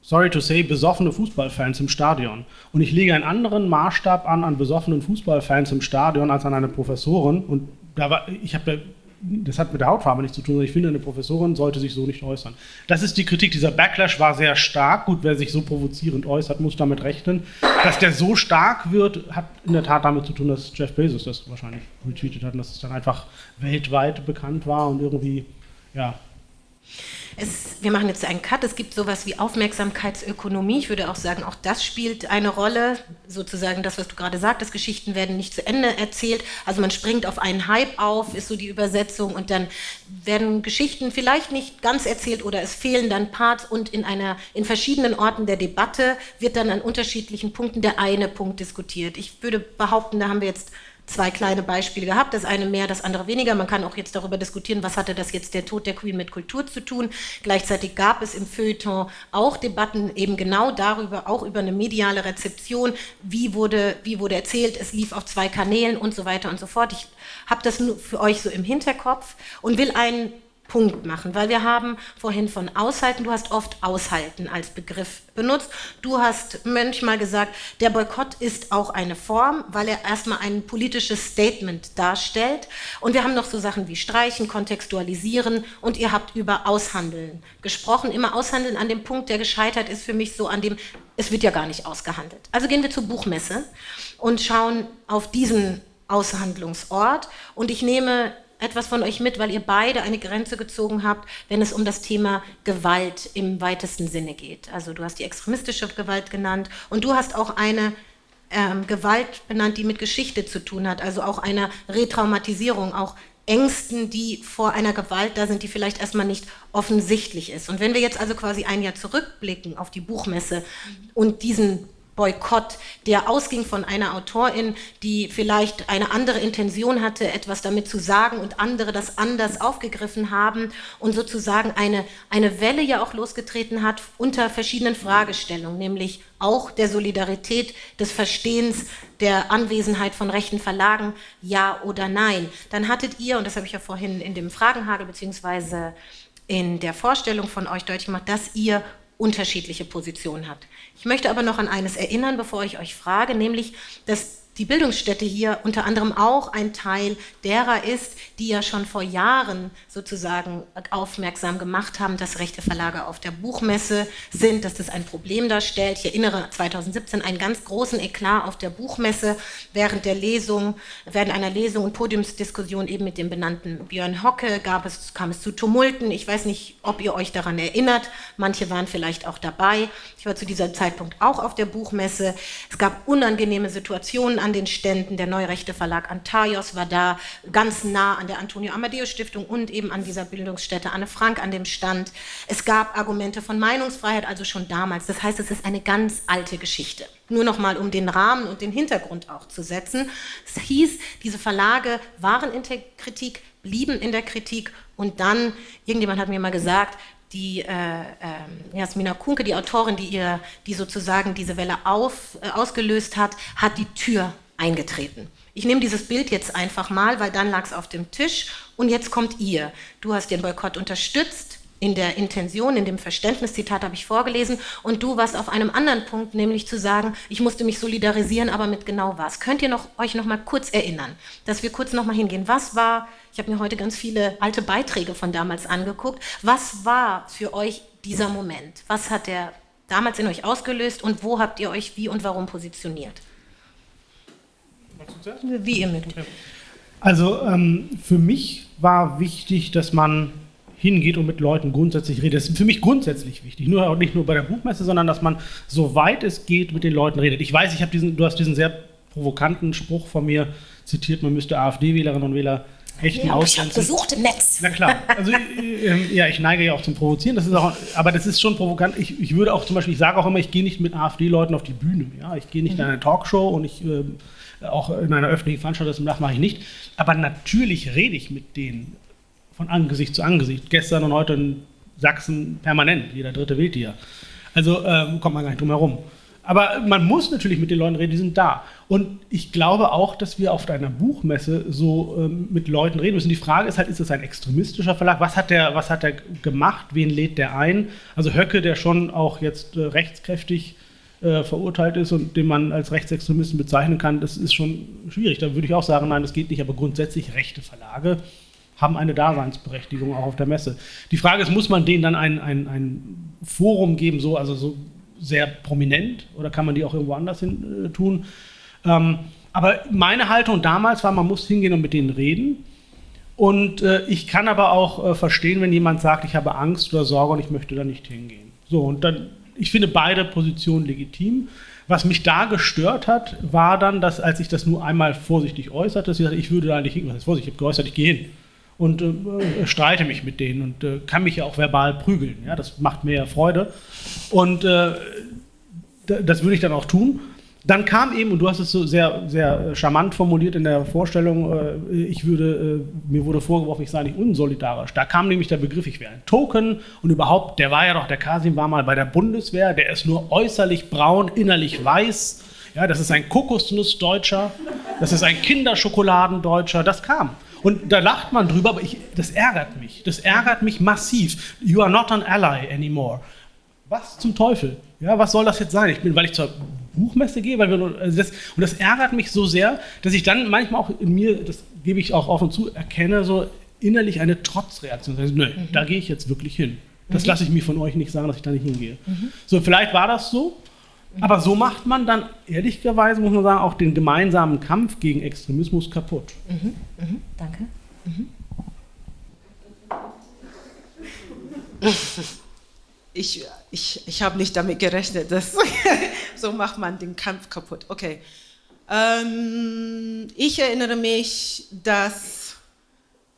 sorry to say, besoffene Fußballfans im Stadion. Und ich lege einen anderen Maßstab an an besoffenen Fußballfans im Stadion als an eine Professorin. Und da war, ich habe das hat mit der Hautfarbe nichts zu tun, sondern ich finde, eine Professorin sollte sich so nicht äußern. Das ist die Kritik. Dieser Backlash war sehr stark. Gut, wer sich so provozierend äußert, muss damit rechnen. Dass der so stark wird, hat in der Tat damit zu tun, dass Jeff Bezos das wahrscheinlich retweetet hat und dass es dann einfach weltweit bekannt war und irgendwie, ja, es, wir machen jetzt einen Cut. Es gibt sowas wie Aufmerksamkeitsökonomie. Ich würde auch sagen, auch das spielt eine Rolle. Sozusagen das, was du gerade sagtest, Geschichten werden nicht zu Ende erzählt. Also man springt auf einen Hype auf, ist so die Übersetzung. Und dann werden Geschichten vielleicht nicht ganz erzählt oder es fehlen dann Parts. Und in, einer, in verschiedenen Orten der Debatte wird dann an unterschiedlichen Punkten der eine Punkt diskutiert. Ich würde behaupten, da haben wir jetzt zwei kleine Beispiele gehabt, das eine mehr, das andere weniger. Man kann auch jetzt darüber diskutieren, was hatte das jetzt der Tod der Queen mit Kultur zu tun. Gleichzeitig gab es im Feuilleton auch Debatten eben genau darüber, auch über eine mediale Rezeption, wie wurde, wie wurde erzählt, es lief auf zwei Kanälen und so weiter und so fort. Ich habe das nur für euch so im Hinterkopf und will einen Punkt machen, weil wir haben vorhin von aushalten, du hast oft aushalten als Begriff benutzt. Du hast manchmal gesagt, der Boykott ist auch eine Form, weil er erstmal ein politisches Statement darstellt. Und wir haben noch so Sachen wie streichen, kontextualisieren und ihr habt über Aushandeln gesprochen. Immer Aushandeln an dem Punkt, der gescheitert ist für mich so an dem, es wird ja gar nicht ausgehandelt. Also gehen wir zur Buchmesse und schauen auf diesen Aushandlungsort und ich nehme etwas von euch mit, weil ihr beide eine Grenze gezogen habt, wenn es um das Thema Gewalt im weitesten Sinne geht. Also du hast die extremistische Gewalt genannt und du hast auch eine ähm, Gewalt benannt, die mit Geschichte zu tun hat, also auch einer Retraumatisierung, auch Ängsten, die vor einer Gewalt da sind, die vielleicht erstmal nicht offensichtlich ist. Und wenn wir jetzt also quasi ein Jahr zurückblicken auf die Buchmesse und diesen Boykott, der ausging von einer Autorin, die vielleicht eine andere Intention hatte, etwas damit zu sagen und andere das anders aufgegriffen haben und sozusagen eine, eine Welle ja auch losgetreten hat unter verschiedenen Fragestellungen, nämlich auch der Solidarität, des Verstehens, der Anwesenheit von rechten Verlagen, ja oder nein. Dann hattet ihr, und das habe ich ja vorhin in dem Fragenhagel beziehungsweise in der Vorstellung von euch deutlich gemacht, dass ihr unterschiedliche Positionen habt. Ich möchte aber noch an eines erinnern, bevor ich euch frage, nämlich, dass die Bildungsstätte hier unter anderem auch ein Teil derer ist, die ja schon vor Jahren sozusagen aufmerksam gemacht haben, dass rechte Verlage auf der Buchmesse sind, dass das ein Problem darstellt. Ich erinnere 2017 einen ganz großen Eklat auf der Buchmesse während der Lesung, während einer Lesung und Podiumsdiskussion eben mit dem benannten Björn Hocke gab es, kam es zu Tumulten. Ich weiß nicht, ob ihr euch daran erinnert. Manche waren vielleicht auch dabei. Ich war zu diesem Zeitpunkt auch auf der Buchmesse. Es gab unangenehme Situationen an den Ständen. Der Neurechte Verlag Antaios war da, ganz nah an der Antonio Amadeus Stiftung und eben an dieser Bildungsstätte Anne Frank an dem Stand. Es gab Argumente von Meinungsfreiheit, also schon damals. Das heißt, es ist eine ganz alte Geschichte. Nur noch mal, um den Rahmen und den Hintergrund auch zu setzen. Es hieß, diese Verlage waren in der Kritik, blieben in der Kritik und dann, irgendjemand hat mir mal gesagt, die äh, äh, Jasmina Kunke, die Autorin, die, ihr, die sozusagen diese Welle auf, äh, ausgelöst hat, hat die Tür eingetreten. Ich nehme dieses Bild jetzt einfach mal, weil dann lag es auf dem Tisch und jetzt kommt ihr. Du hast den Boykott unterstützt, in der Intention, in dem Verständniszitat habe ich vorgelesen und du warst auf einem anderen Punkt, nämlich zu sagen, ich musste mich solidarisieren, aber mit genau was. Könnt ihr noch, euch noch mal kurz erinnern, dass wir kurz noch mal hingehen. Was war, ich habe mir heute ganz viele alte Beiträge von damals angeguckt, was war für euch dieser Moment? Was hat der damals in euch ausgelöst und wo habt ihr euch wie und warum positioniert? Wie ihr mögt. Also ähm, für mich war wichtig, dass man hingeht und mit Leuten grundsätzlich redet. Das ist für mich grundsätzlich wichtig. Nur, nicht nur bei der Buchmesse, sondern dass man, soweit es geht, mit den Leuten redet. Ich weiß, ich habe diesen, du hast diesen sehr provokanten Spruch von mir zitiert, man müsste AfD-Wählerinnen und Wähler echten ja, Ausgrenzung. besucht im Netz. Na klar. Also [LAUGHS] äh, ja, ich neige ja auch zum Provozieren. Das ist auch, aber das ist schon provokant. Ich, ich würde auch zum Beispiel, ich sage auch immer, ich gehe nicht mit AfD-Leuten auf die Bühne. Ja, ich gehe nicht mhm. in eine Talkshow und ich äh, auch in einer öffentlichen Veranstaltung, das mache ich nicht. Aber natürlich rede ich mit denen von Angesicht zu Angesicht. Gestern und heute in Sachsen permanent. Jeder Dritte wählt hier. Also ähm, kommt man gar nicht drum herum. Aber man muss natürlich mit den Leuten reden, die sind da. Und ich glaube auch, dass wir auf einer Buchmesse so ähm, mit Leuten reden müssen. Die Frage ist halt, ist es ein extremistischer Verlag? Was hat der, was hat der gemacht? Wen lädt der ein? Also Höcke, der schon auch jetzt äh, rechtskräftig äh, verurteilt ist und den man als Rechtsextremisten bezeichnen kann, das ist schon schwierig. Da würde ich auch sagen, nein, das geht nicht. Aber grundsätzlich rechte Verlage haben eine Daseinsberechtigung auch auf der Messe. Die Frage ist, muss man denen dann ein, ein, ein Forum geben, so, also so sehr prominent oder kann man die auch irgendwo anders hin äh, tun? Ähm, aber meine Haltung damals war, man muss hingehen und mit denen reden. Und äh, ich kann aber auch äh, verstehen, wenn jemand sagt, ich habe Angst oder Sorge und ich möchte da nicht hingehen. So, und dann, ich finde beide Positionen legitim. Was mich da gestört hat, war dann, dass als ich das nur einmal vorsichtig äußerte, dass ich ich würde da nicht hingehen. Was ist vorsichtig? Ich habe geäußert, ich gehe hin und äh, streite mich mit denen und äh, kann mich ja auch verbal prügeln. Ja? Das macht mir ja Freude. Und äh, das würde ich dann auch tun. Dann kam eben, und du hast es so sehr, sehr charmant formuliert in der Vorstellung, äh, ich würde, äh, mir wurde vorgeworfen, ich sei nicht unsolidarisch. Da kam nämlich der Begriff, ich wäre ein Token und überhaupt, der war ja doch, der Kasim war mal bei der Bundeswehr, der ist nur äußerlich braun, innerlich weiß. Ja, das ist ein Kokosnussdeutscher, das ist ein Kinderschokoladen-Deutscher, das kam. Und da lacht man drüber, aber ich, das ärgert mich. Das ärgert mich massiv. You are not an ally anymore. Was zum Teufel? Ja, was soll das jetzt sein? Ich bin, weil ich zur Buchmesse gehe, weil wir, also das, und das ärgert mich so sehr, dass ich dann manchmal auch in mir, das gebe ich auch offen zu, erkenne, so innerlich eine Trotzreaktion. Also, nö, mhm. da gehe ich jetzt wirklich hin. Das mhm. lasse ich mir von euch nicht sagen, dass ich da nicht hingehe. Mhm. So, vielleicht war das so, aber so macht man dann, ehrlicherweise muss man sagen, auch den gemeinsamen Kampf gegen Extremismus kaputt. Mhm, mhm, danke. Mhm. Ich, ich, ich habe nicht damit gerechnet, dass [LAUGHS] so macht man den Kampf kaputt. Okay. Ähm, ich erinnere mich, dass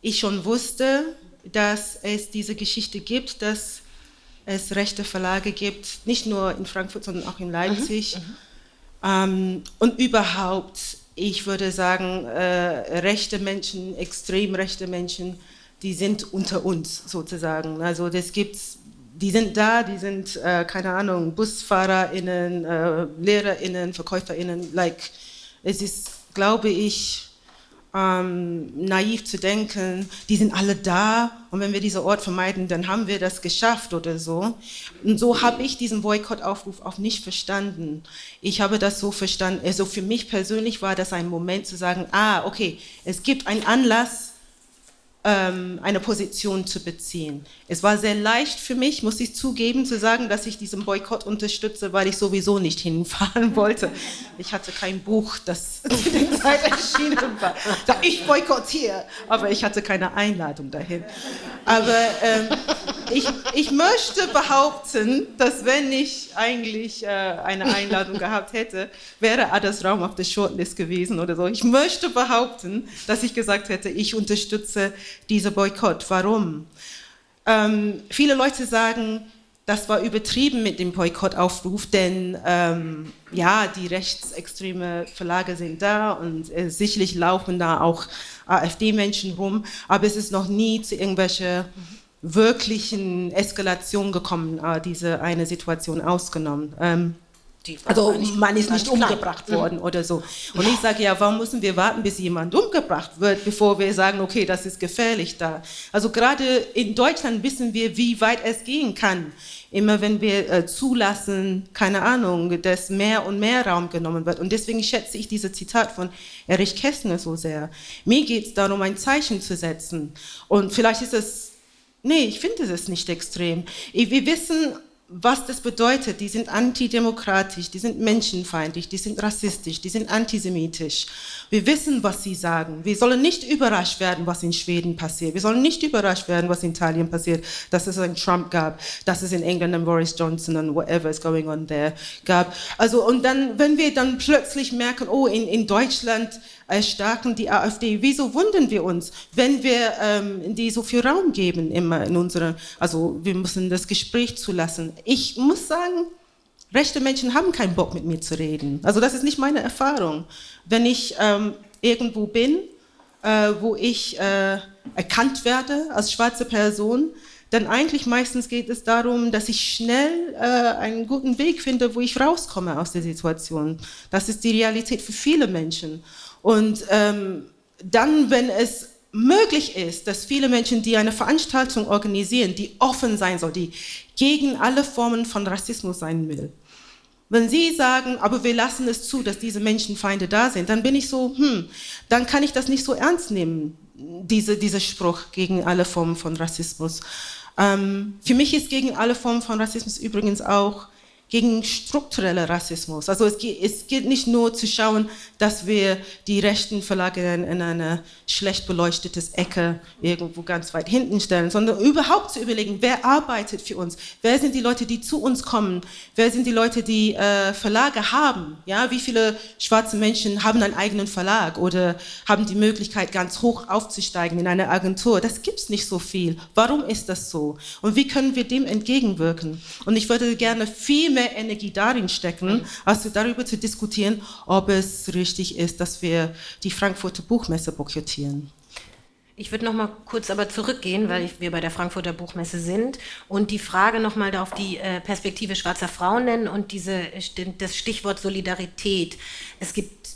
ich schon wusste, dass es diese Geschichte gibt, dass es rechte Verlage gibt, nicht nur in Frankfurt, sondern auch in Leipzig. Mhm, mhm. ähm, und überhaupt, ich würde sagen, äh, rechte Menschen, extrem rechte Menschen, die sind unter uns sozusagen. Also das gibt's, die sind da, die sind, äh, keine Ahnung, BusfahrerInnen, äh, LehrerInnen, VerkäuferInnen, like, es ist, glaube ich, ähm, naiv zu denken, die sind alle da und wenn wir diesen Ort vermeiden, dann haben wir das geschafft oder so. Und so habe ich diesen Boykottaufruf auch nicht verstanden. Ich habe das so verstanden, also für mich persönlich war das ein Moment zu sagen, ah, okay, es gibt einen Anlass, eine Position zu beziehen. Es war sehr leicht für mich, muss ich zugeben, zu sagen, dass ich diesen Boykott unterstütze, weil ich sowieso nicht hinfahren [LAUGHS] wollte. Ich hatte kein Buch, das [LAUGHS] zu der Zeit erschienen war. Ich boykottiere, aber ich hatte keine Einladung dahin. Aber ähm, ich, ich möchte behaupten, dass wenn ich eigentlich äh, eine Einladung gehabt hätte, wäre Adas Raum auf der Shortlist gewesen oder so. Ich möchte behaupten, dass ich gesagt hätte, ich unterstütze dieser Boykott. Warum? Ähm, viele Leute sagen, das war übertrieben mit dem Boykottaufruf, denn ähm, ja, die rechtsextreme Verlage sind da und äh, sicherlich laufen da auch AfD-Menschen rum, aber es ist noch nie zu irgendwelchen wirklichen Eskalationen gekommen, äh, diese eine Situation ausgenommen. Ähm, also man ist nicht umgebracht klein. worden mhm. oder so. Und ich sage, ja, warum müssen wir warten, bis jemand umgebracht wird, bevor wir sagen, okay, das ist gefährlich da. Also gerade in Deutschland wissen wir, wie weit es gehen kann. Immer wenn wir äh, zulassen, keine Ahnung, dass mehr und mehr Raum genommen wird. Und deswegen schätze ich dieses Zitat von Erich Kästner so sehr. Mir geht es darum, ein Zeichen zu setzen. Und vielleicht ist es, nee, ich finde es nicht extrem. Wir wissen, was das bedeutet. Die sind antidemokratisch, die sind menschenfeindlich, die sind rassistisch, die sind antisemitisch. Wir wissen, was sie sagen. Wir sollen nicht überrascht werden, was in Schweden passiert. Wir sollen nicht überrascht werden, was in Italien passiert, dass es einen Trump gab, dass es in England einen Boris Johnson und whatever is going on there gab. Also, und dann, wenn wir dann plötzlich merken, oh, in, in Deutschland erstarken die AfD, wieso wundern wir uns, wenn wir ähm, die so viel Raum geben immer in unseren, also wir müssen das Gespräch zulassen. Ich muss sagen, rechte Menschen haben keinen Bock mit mir zu reden. Also das ist nicht meine Erfahrung. Wenn ich ähm, irgendwo bin, äh, wo ich äh, erkannt werde als schwarze Person, dann eigentlich meistens geht es darum, dass ich schnell äh, einen guten Weg finde, wo ich rauskomme aus der Situation. Das ist die Realität für viele Menschen. Und ähm, dann, wenn es möglich ist, dass viele Menschen, die eine Veranstaltung organisieren, die offen sein soll, die gegen alle Formen von Rassismus sein will, wenn Sie sagen, aber wir lassen es zu, dass diese Menschenfeinde da sind, dann bin ich so, hm, dann kann ich das nicht so ernst nehmen, diese, dieser Spruch gegen alle Formen von Rassismus. Ähm, für mich ist gegen alle Formen von Rassismus übrigens auch gegen struktureller Rassismus. Also es geht, es geht nicht nur zu schauen, dass wir die Rechten verlagern in eine schlecht beleuchtete Ecke irgendwo ganz weit hinten stellen, sondern überhaupt zu überlegen, wer arbeitet für uns, wer sind die Leute, die zu uns kommen, wer sind die Leute, die äh, Verlage haben, ja, wie viele schwarze Menschen haben einen eigenen Verlag oder haben die Möglichkeit, ganz hoch aufzusteigen in eine Agentur. Das gibt es nicht so viel. Warum ist das so? Und wie können wir dem entgegenwirken? Und ich würde gerne viel mehr mehr Energie darin stecken, als darüber zu diskutieren, ob es richtig ist, dass wir die Frankfurter Buchmesse boykottieren. Ich würde noch mal kurz aber zurückgehen, weil wir bei der Frankfurter Buchmesse sind und die Frage noch mal auf die äh, Perspektive schwarzer Frauen nennen und diese, das Stichwort Solidarität. Es gibt,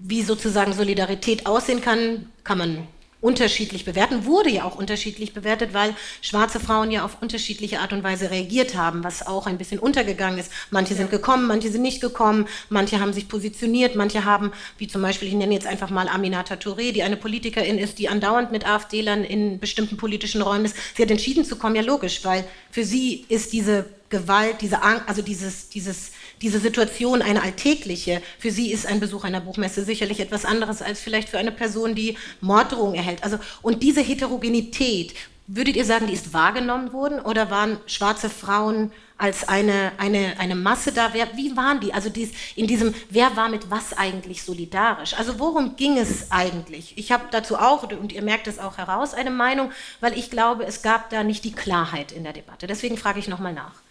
wie sozusagen Solidarität aussehen kann, kann man unterschiedlich bewerten, wurde ja auch unterschiedlich bewertet, weil schwarze Frauen ja auf unterschiedliche Art und Weise reagiert haben, was auch ein bisschen untergegangen ist. Manche sind gekommen, manche sind nicht gekommen, manche haben sich positioniert, manche haben, wie zum Beispiel, ich nenne jetzt einfach mal Aminata Touré, die eine Politikerin ist, die andauernd mit AfD-Lern in bestimmten politischen Räumen ist. Sie hat entschieden zu kommen, ja logisch, weil für sie ist diese Gewalt, diese Angst, also dieses, dieses diese Situation eine alltägliche. Für sie ist ein Besuch einer Buchmesse sicherlich etwas anderes als vielleicht für eine Person, die Morddrohungen erhält. Also, und diese Heterogenität, würdet ihr sagen, die ist wahrgenommen worden oder waren schwarze Frauen als eine, eine, eine Masse da? Wer, wie waren die? Also dies, in diesem, wer war mit was eigentlich solidarisch? Also worum ging es eigentlich? Ich habe dazu auch, und ihr merkt es auch heraus, eine Meinung, weil ich glaube, es gab da nicht die Klarheit in der Debatte. Deswegen frage ich nochmal nach.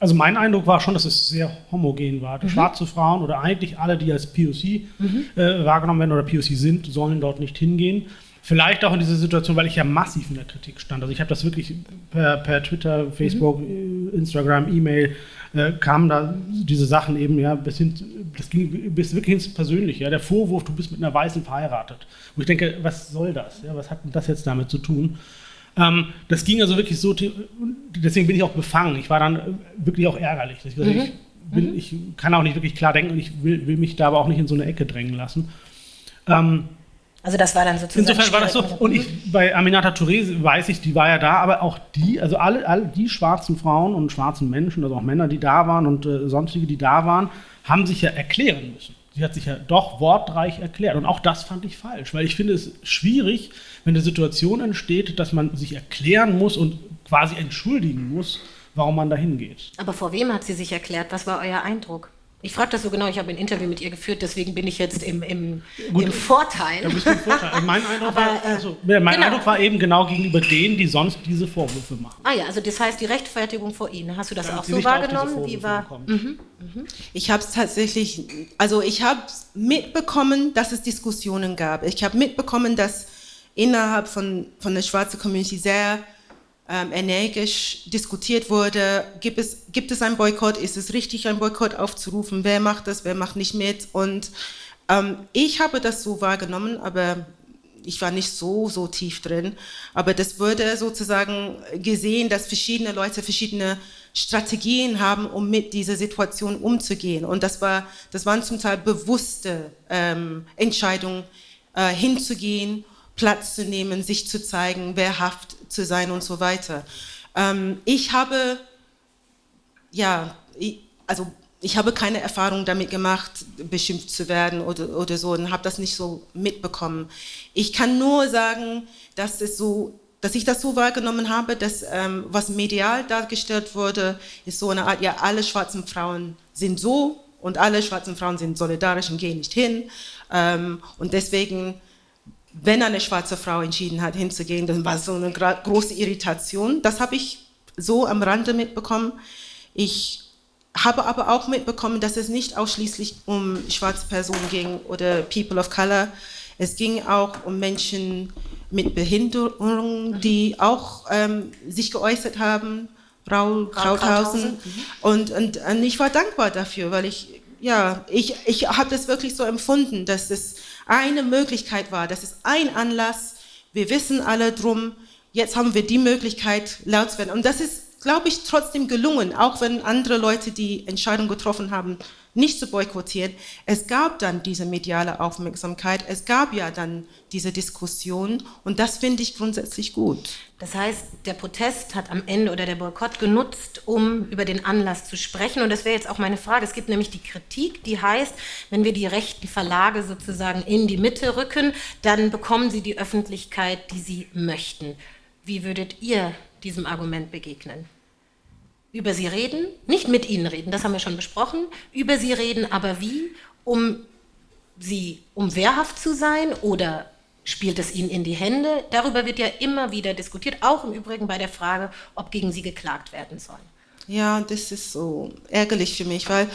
Also mein Eindruck war schon, dass es sehr homogen war. Mhm. Schwarze Frauen oder eigentlich alle, die als POC mhm. äh, wahrgenommen werden oder POC sind, sollen dort nicht hingehen. Vielleicht auch in dieser Situation, weil ich ja massiv in der Kritik stand. Also ich habe das wirklich per, per, Twitter, Facebook, mhm. Instagram, E-Mail, äh, kamen da diese Sachen eben, ja, bis hin, das ging bis wirklich ins Persönliche. Ja, der Vorwurf, du bist mit einer Weißen verheiratet. Wo ich denke, was soll das? Ja, was hat denn das jetzt damit zu tun? Ähm, das ging also wirklich so, deswegen bin ich auch befangen. Ich war dann wirklich auch ärgerlich. Ich, mhm. ich, bin, mhm. ich kann auch nicht wirklich klar denken und ich will, will, mich da aber auch nicht in so eine Ecke drängen lassen. Ähm, also das war dann sozusagen. Insofern war das so. Und ich, bei Aminata Touré weiß ich, die war ja da, aber auch die, also alle, alle die schwarzen Frauen und schwarzen Menschen, also auch Männer, die da waren und äh, sonstige, die da waren, haben sich ja erklären müssen sie hat sich ja doch wortreich erklärt. Und auch das fand ich falsch, weil ich finde es schwierig, wenn eine Situation entsteht, dass man sich erklären muss und quasi entschuldigen muss, warum man da hingeht. Aber vor wem hat sie sich erklärt? Was war euer Eindruck? Ich frage das so genau, ich habe ein Interview mit ihr geführt, deswegen bin ich jetzt im, im, Gut, im Vorteil. Ja, bist du im Vorteil. Mein, Eindruck, Aber, war, also, mein genau. Eindruck war eben genau gegenüber denen, die sonst diese Vorwürfe machen. Ah ja, also das heißt die Rechtfertigung vor ihnen. Hast du das ja, auch so wahrgenommen? Wie war, mhm, mhm. Ich habe es tatsächlich, also ich habe mitbekommen, dass es Diskussionen gab. Ich habe mitbekommen, dass innerhalb von, von der schwarzen Community sehr ähm, energisch diskutiert wurde, gibt es, gibt es einen Boykott, ist es richtig, einen Boykott aufzurufen, wer macht das, wer macht nicht mit? Und ähm, ich habe das so wahrgenommen, aber ich war nicht so, so tief drin, aber das wurde sozusagen gesehen, dass verschiedene Leute verschiedene Strategien haben, um mit dieser Situation umzugehen. Und das, war, das waren zum Teil bewusste ähm, Entscheidungen, äh, hinzugehen, Platz zu nehmen, sich zu zeigen, wehrhaft zu sein und so weiter. Ähm, ich habe ja, ich, also ich habe keine Erfahrung damit gemacht, beschimpft zu werden oder, oder so und habe das nicht so mitbekommen. Ich kann nur sagen, dass es so dass ich das so wahrgenommen habe, dass ähm, was medial dargestellt wurde, ist so eine Art, ja, alle schwarzen Frauen sind so und alle schwarzen Frauen sind solidarisch und gehen nicht hin. Ähm, und deswegen, wenn eine schwarze Frau entschieden hat, hinzugehen, dann war es so eine große Irritation. Das habe ich so am Rande mitbekommen. Ich habe aber auch mitbekommen, dass es nicht ausschließlich um schwarze Personen ging oder People of Color. Es ging auch um Menschen mit Behinderung, die auch ähm, sich geäußert haben, Raul Krauthausen. Mhm. Und, und, und, ich war dankbar dafür, weil ich, ja, ich, ich habe das wirklich so empfunden, dass es eine Möglichkeit war, dass es ein Anlass, wir wissen alle drum, jetzt haben wir die Möglichkeit, laut zu werden. Und das ist, glaube ich, trotzdem gelungen, auch wenn andere Leute die Entscheidung getroffen haben, nicht zu boykottieren. Es gab dann diese mediale Aufmerksamkeit, es gab ja dann diese Diskussion und das finde ich grundsätzlich gut. Das heißt, der Protest hat am Ende oder der Boykott genutzt, um über den Anlass zu sprechen. Und das wäre jetzt auch meine Frage. Es gibt nämlich die Kritik, die heißt, wenn wir die rechten Verlage sozusagen in die Mitte rücken, dann bekommen sie die Öffentlichkeit, die sie möchten. Wie würdet ihr diesem Argument begegnen? Über sie reden, nicht mit ihnen reden, das haben wir schon besprochen, über sie reden, aber wie, um sie, um wehrhaft zu sein oder spielt es ihnen in die Hände? Darüber wird ja immer wieder diskutiert, auch im Übrigen bei der Frage, ob gegen sie geklagt werden soll. Ja, das ist so ärgerlich für mich, weil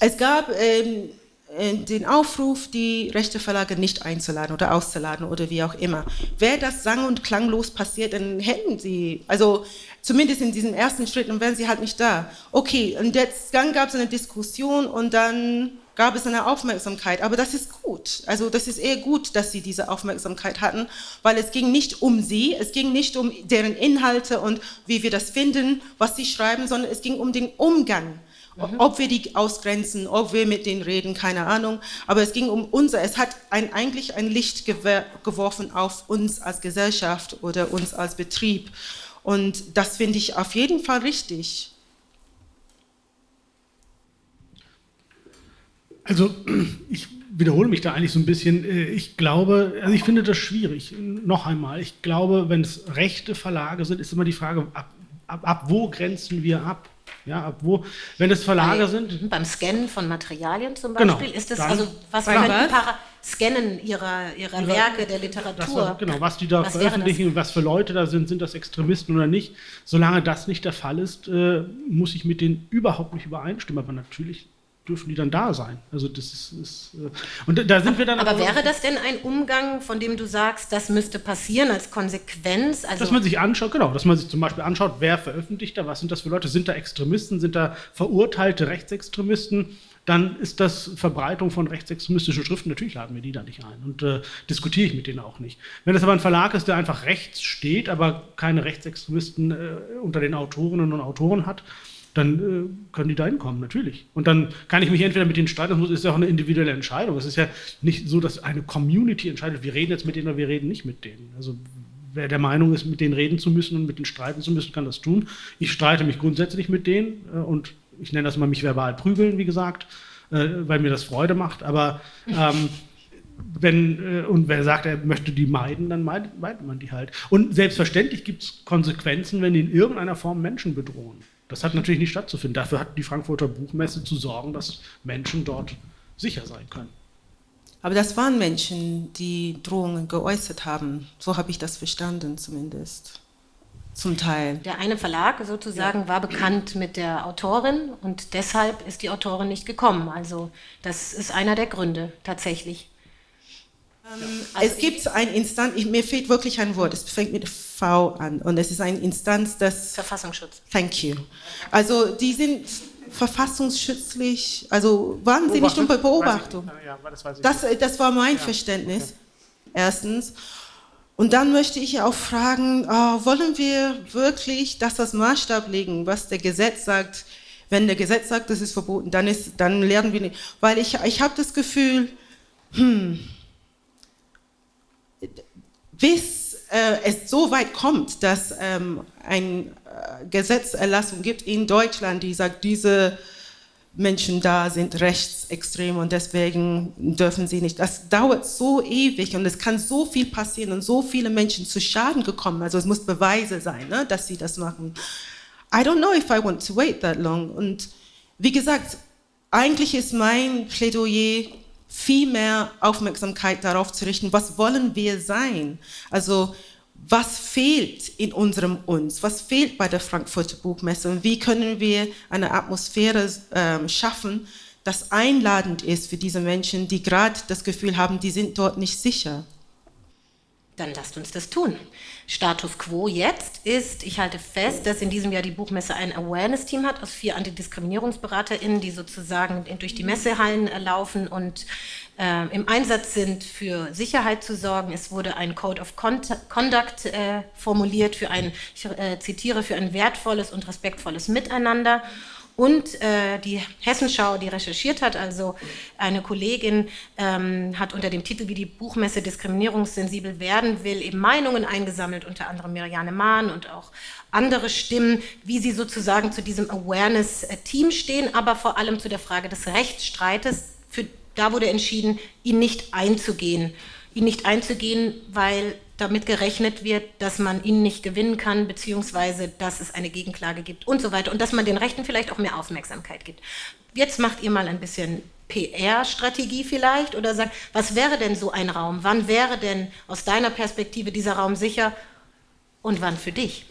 es gab ähm, äh, den Aufruf, die rechte Verlage nicht einzuladen oder auszuladen oder wie auch immer. Wäre das sang- und klanglos passiert, dann hätten sie, also zumindest in diesem ersten Schritt, dann wären sie halt nicht da. Okay, und jetzt, dann gab es eine Diskussion und dann gab es eine Aufmerksamkeit, aber das ist gut. Also das ist eher gut, dass sie diese Aufmerksamkeit hatten, weil es ging nicht um sie, es ging nicht um deren Inhalte und wie wir das finden, was sie schreiben, sondern es ging um den Umgang Mhm. Ob wir die ausgrenzen, ob wir mit denen reden, keine Ahnung. Aber es ging um unser, es hat ein, eigentlich ein Licht geworfen auf uns als Gesellschaft oder uns als Betrieb. Und das finde ich auf jeden Fall richtig. Also [CLEARS THROAT] ich wiederhole mich da eigentlich so ein bisschen. Äh, ich glaube, also ich finde das schwierig. Noch einmal, ich glaube, wenn es rechte Verlage sind, ist immer die Frage, ab, ab, ab wo grenzen wir ab? Ja, wo, wenn es Verlage Bei, sind. Beim Scannen von Materialien zum genau, Beispiel, genau, ist das also, was Para Scannen ihrer, ihrer ihre, Werke, der Literatur? Was, genau, was die da was veröffentlichen und was für Leute da sind, sind das Extremisten oder nicht. Solange das nicht der Fall ist, äh, muss ich mit denen überhaupt nicht übereinstimmen. Aber natürlich dürfen die dann da sein. Also das ist, ist äh, und da sind wir dann. Aber wäre das denn ein Umgang, von dem du sagst, das müsste passieren als Konsequenz? Also dass man sich anschaut, genau, dass man sich zum Beispiel anschaut, wer veröffentlicht da, was sind das für Leute, sind da Extremisten, sind da verurteilte Rechtsextremisten? Dann ist das Verbreitung von rechtsextremistischen Schriften, natürlich laden wir die da nicht ein und äh, diskutiere ich mit denen auch nicht. Wenn das aber ein Verlag ist, der einfach rechts steht, aber keine Rechtsextremisten äh, unter den Autorinnen und Autoren hat, dann äh, können die da hinkommen, natürlich. Und dann kann ich mich entweder mit denen streiten, das ist ja auch eine individuelle Entscheidung. Es ist ja nicht so, dass eine Community entscheidet, wir reden jetzt mit denen oder wir reden nicht mit denen. Also wer der Meinung ist, mit denen reden zu müssen und mit denen streiten zu müssen, kann das tun. Ich streite mich grundsätzlich mit denen äh, und ich nenne das mal mich verbal prügeln, wie gesagt, äh, weil mir das Freude macht. Aber ähm, [LAUGHS] wenn, äh, und wer sagt, er möchte die meiden, dann meidet, meidet man die halt. Und selbstverständlich gibt es Konsequenzen, wenn die in irgendeiner Form Menschen bedrohen. Das hat natürlich nicht stattzufinden. Dafür hat die Frankfurter Buchmesse zu sorgen, dass Menschen dort sicher sein können. Aber das waren Menschen, die Drohungen geäußert haben. So habe ich das verstanden zumindest. Zum Teil. Der eine Verlag sozusagen ja. war bekannt mit der Autorin und deshalb ist die Autorin nicht gekommen. Also das ist einer der Gründe tatsächlich. Ähm, also es gibt ein Instanz, ich, mir fehlt wirklich ein Wort, es fängt mit V an und es ist eine Instanz, das... Verfassungsschutz. Thank you. Also die sind verfassungsschützlich, also waren sie nicht unter Beobachtung? Ja, das, das, das, war mein ja. Verständnis, erstens. Und dann möchte ich auch fragen, oh, wollen wir wirklich das als Maßstab legen, was der Gesetz sagt? Wenn der Gesetz sagt, das ist verboten, dann, ist, dann lernen wir nicht. Weil ich, ich habe das Gefühl, hm, bis äh, es so weit kommt, dass ähm, ein Gesetzerlassung gibt in Deutschland, die sagt, diese Menschen da sind rechtsextrem und deswegen dürfen sie nicht. Das dauert so ewig und es kann so viel passieren und so viele Menschen zu Schaden gekommen. Also es muss Beweise sein, ne, dass sie das machen. I don't know if I want to wait that long. Und wie gesagt, eigentlich ist mein Plädoyer viel mehr Aufmerksamkeit darauf zu richten, was wollen wir sein? Also was fehlt in unserem Uns, was fehlt bei der Frankfurter Buchmesse und wie können wir eine Atmosphäre äh, schaffen, das einladend ist für diese Menschen, die gerade das Gefühl haben, die sind dort nicht sicher. Dann lasst uns das tun. Status quo jetzt ist, ich halte fest, dass in diesem Jahr die Buchmesse ein Awareness-Team hat aus vier AntidiskriminierungsberaterInnen, die sozusagen durch die Messehallen laufen und äh, im Einsatz sind, für Sicherheit zu sorgen. Es wurde ein Code of Conduct äh, formuliert für ein, ich äh, zitiere, für ein wertvolles und respektvolles Miteinander. Und äh, die Hessenschau, die recherchiert hat, also eine Kollegin ähm, hat unter dem Titel, wie die Buchmesse diskriminierungssensibel werden will, eben Meinungen eingesammelt, unter anderem Miriane Mahn und auch andere Stimmen, wie sie sozusagen zu diesem Awareness-Team stehen, aber vor allem zu der Frage des Rechtsstreites. Da wurde entschieden, ihn nicht einzugehen. Ihn nicht einzugehen, weil damit gerechnet wird, dass man ihn nicht gewinnen kann, beziehungsweise dass es eine Gegenklage gibt und so weiter und dass man den Rechten vielleicht auch mehr Aufmerksamkeit gibt. Jetzt macht ihr mal ein bisschen PR-Strategie vielleicht oder sagt, was wäre denn so ein Raum? Wann wäre denn aus deiner Perspektive dieser Raum sicher und wann für dich?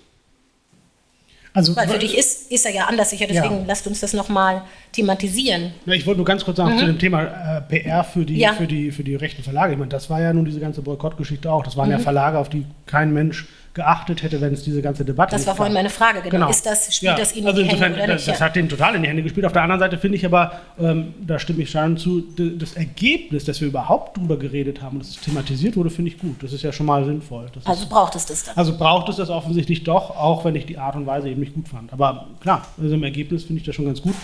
Also, Weil für dich ist, ist er ja anders sicher, deswegen ja. lasst uns das nochmal thematisieren. Ja, ich wollte nur ganz kurz sagen mhm. zu dem Thema äh, PR für die, ja. für, die, für die rechten Verlage. Ich meine, das war ja nun diese ganze Boykottgeschichte auch. Das waren mhm. ja Verlage, auf die kein Mensch geachtet hätte, wenn es diese ganze Debatte Das war vorhin meine Frage, genau. genau. Ist das, spielt ja. das Ihnen also in die Hände oder nicht? Das, das hat denen total in die Hände gespielt. Auf der anderen Seite finde ich aber, ähm, da stimme ich schon zu, das Ergebnis, dass wir überhaupt drüber geredet haben und dass es thematisiert wurde, finde ich gut. Das ist ja schon mal sinnvoll. Das also ist, braucht es das dann? Also braucht es das offensichtlich doch, auch wenn ich die Art und Weise eben nicht gut fand. Aber klar, also im Ergebnis finde ich das schon ganz gut.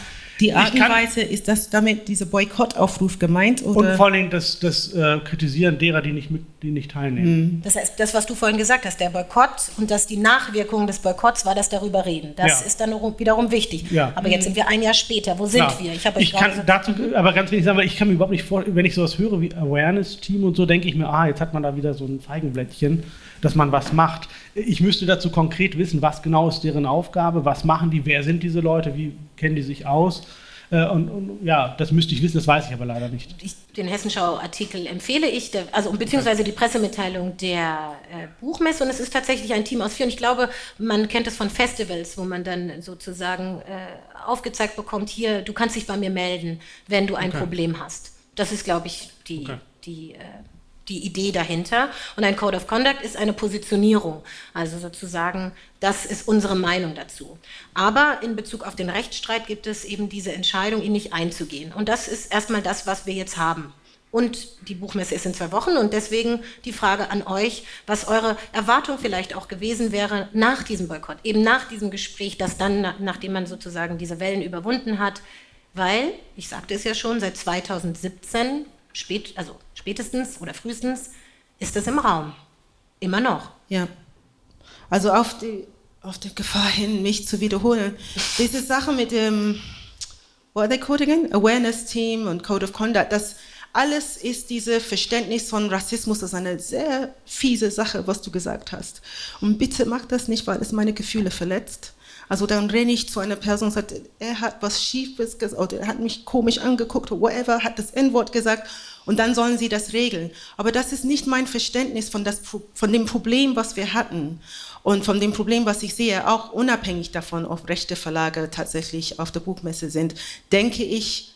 Die Art und Weise, ist das damit dieser Boykottaufruf gemeint? Oder? Und vor allem das, das äh, Kritisieren derer, die nicht, mit, die nicht teilnehmen. Mhm. Das heißt, das, was du vorhin gesagt hast, der Boykott und dass die Nachwirkungen des Boykotts war das darüber reden. Das ja. ist dann wiederum wichtig. Ja. Aber jetzt sind wir ein Jahr später. Wo sind ja. wir? Ich, ich kann so dazu aber ganz wenig sagen, weil ich kann mir überhaupt nicht vorstellen, wenn ich sowas höre wie Awareness-Team und so, denke ich mir, ah, jetzt hat man da wieder so ein Feigenblättchen, dass man was macht. Ich müsste dazu konkret wissen, was genau ist deren Aufgabe, was machen die, wer sind diese Leute, wie kennen die sich aus äh, und, und, ja, das müsste ich wissen, das weiß ich aber leider nicht. Ich, den Hessenschau-Artikel empfehle ich, der, also beziehungsweise die Pressemitteilung der äh, Buchmesse. Und es ist tatsächlich ein Team aus vier. Und ich glaube, man kennt es von Festivals, wo man dann sozusagen äh, aufgezeigt bekommt, hier, du kannst dich bei mir melden, wenn du ein okay. Problem hast. Das ist, glaube ich, die, okay. die äh, die Idee dahinter. Und ein Code of Conduct ist eine Positionierung, also sozusagen, das ist unsere Meinung dazu. Aber in Bezug auf den Rechtsstreit gibt es eben diese Entscheidung, ihn nicht einzugehen. Und das ist erstmal das, was wir jetzt haben. Und die Buchmesse ist in zwei Wochen und deswegen die Frage an euch, was eure Erwartung vielleicht auch gewesen wäre nach diesem Boykott, eben nach diesem Gespräch, das dann, nachdem man sozusagen diese Wellen überwunden hat, weil, ich sagte es ja schon, seit 2017 spät, also spätestens oder frühestens ist es im Raum. Immer noch. Ja. Also auf die, auf die Gefahr hin, mich zu wiederholen. Diese Sache mit dem, what are they called again? Awareness Team und Code of Conduct, das alles ist dieses Verständnis von Rassismus, das ist eine sehr fiese Sache, was du gesagt hast. Und bitte mach das nicht, weil es meine Gefühle verletzt. Also dann renne ich zu einer Person und sage, er hat was Schiefes gesagt, oder er hat mich komisch angeguckt, oder whatever, hat das N-Wort gesagt und dann sollen sie das regeln. Aber das ist nicht mein Verständnis von, das, von dem Problem, was wir hatten und von dem Problem, was ich sehe, auch unabhängig davon, ob rechte Verlage tatsächlich auf der Buchmesse sind, denke ich,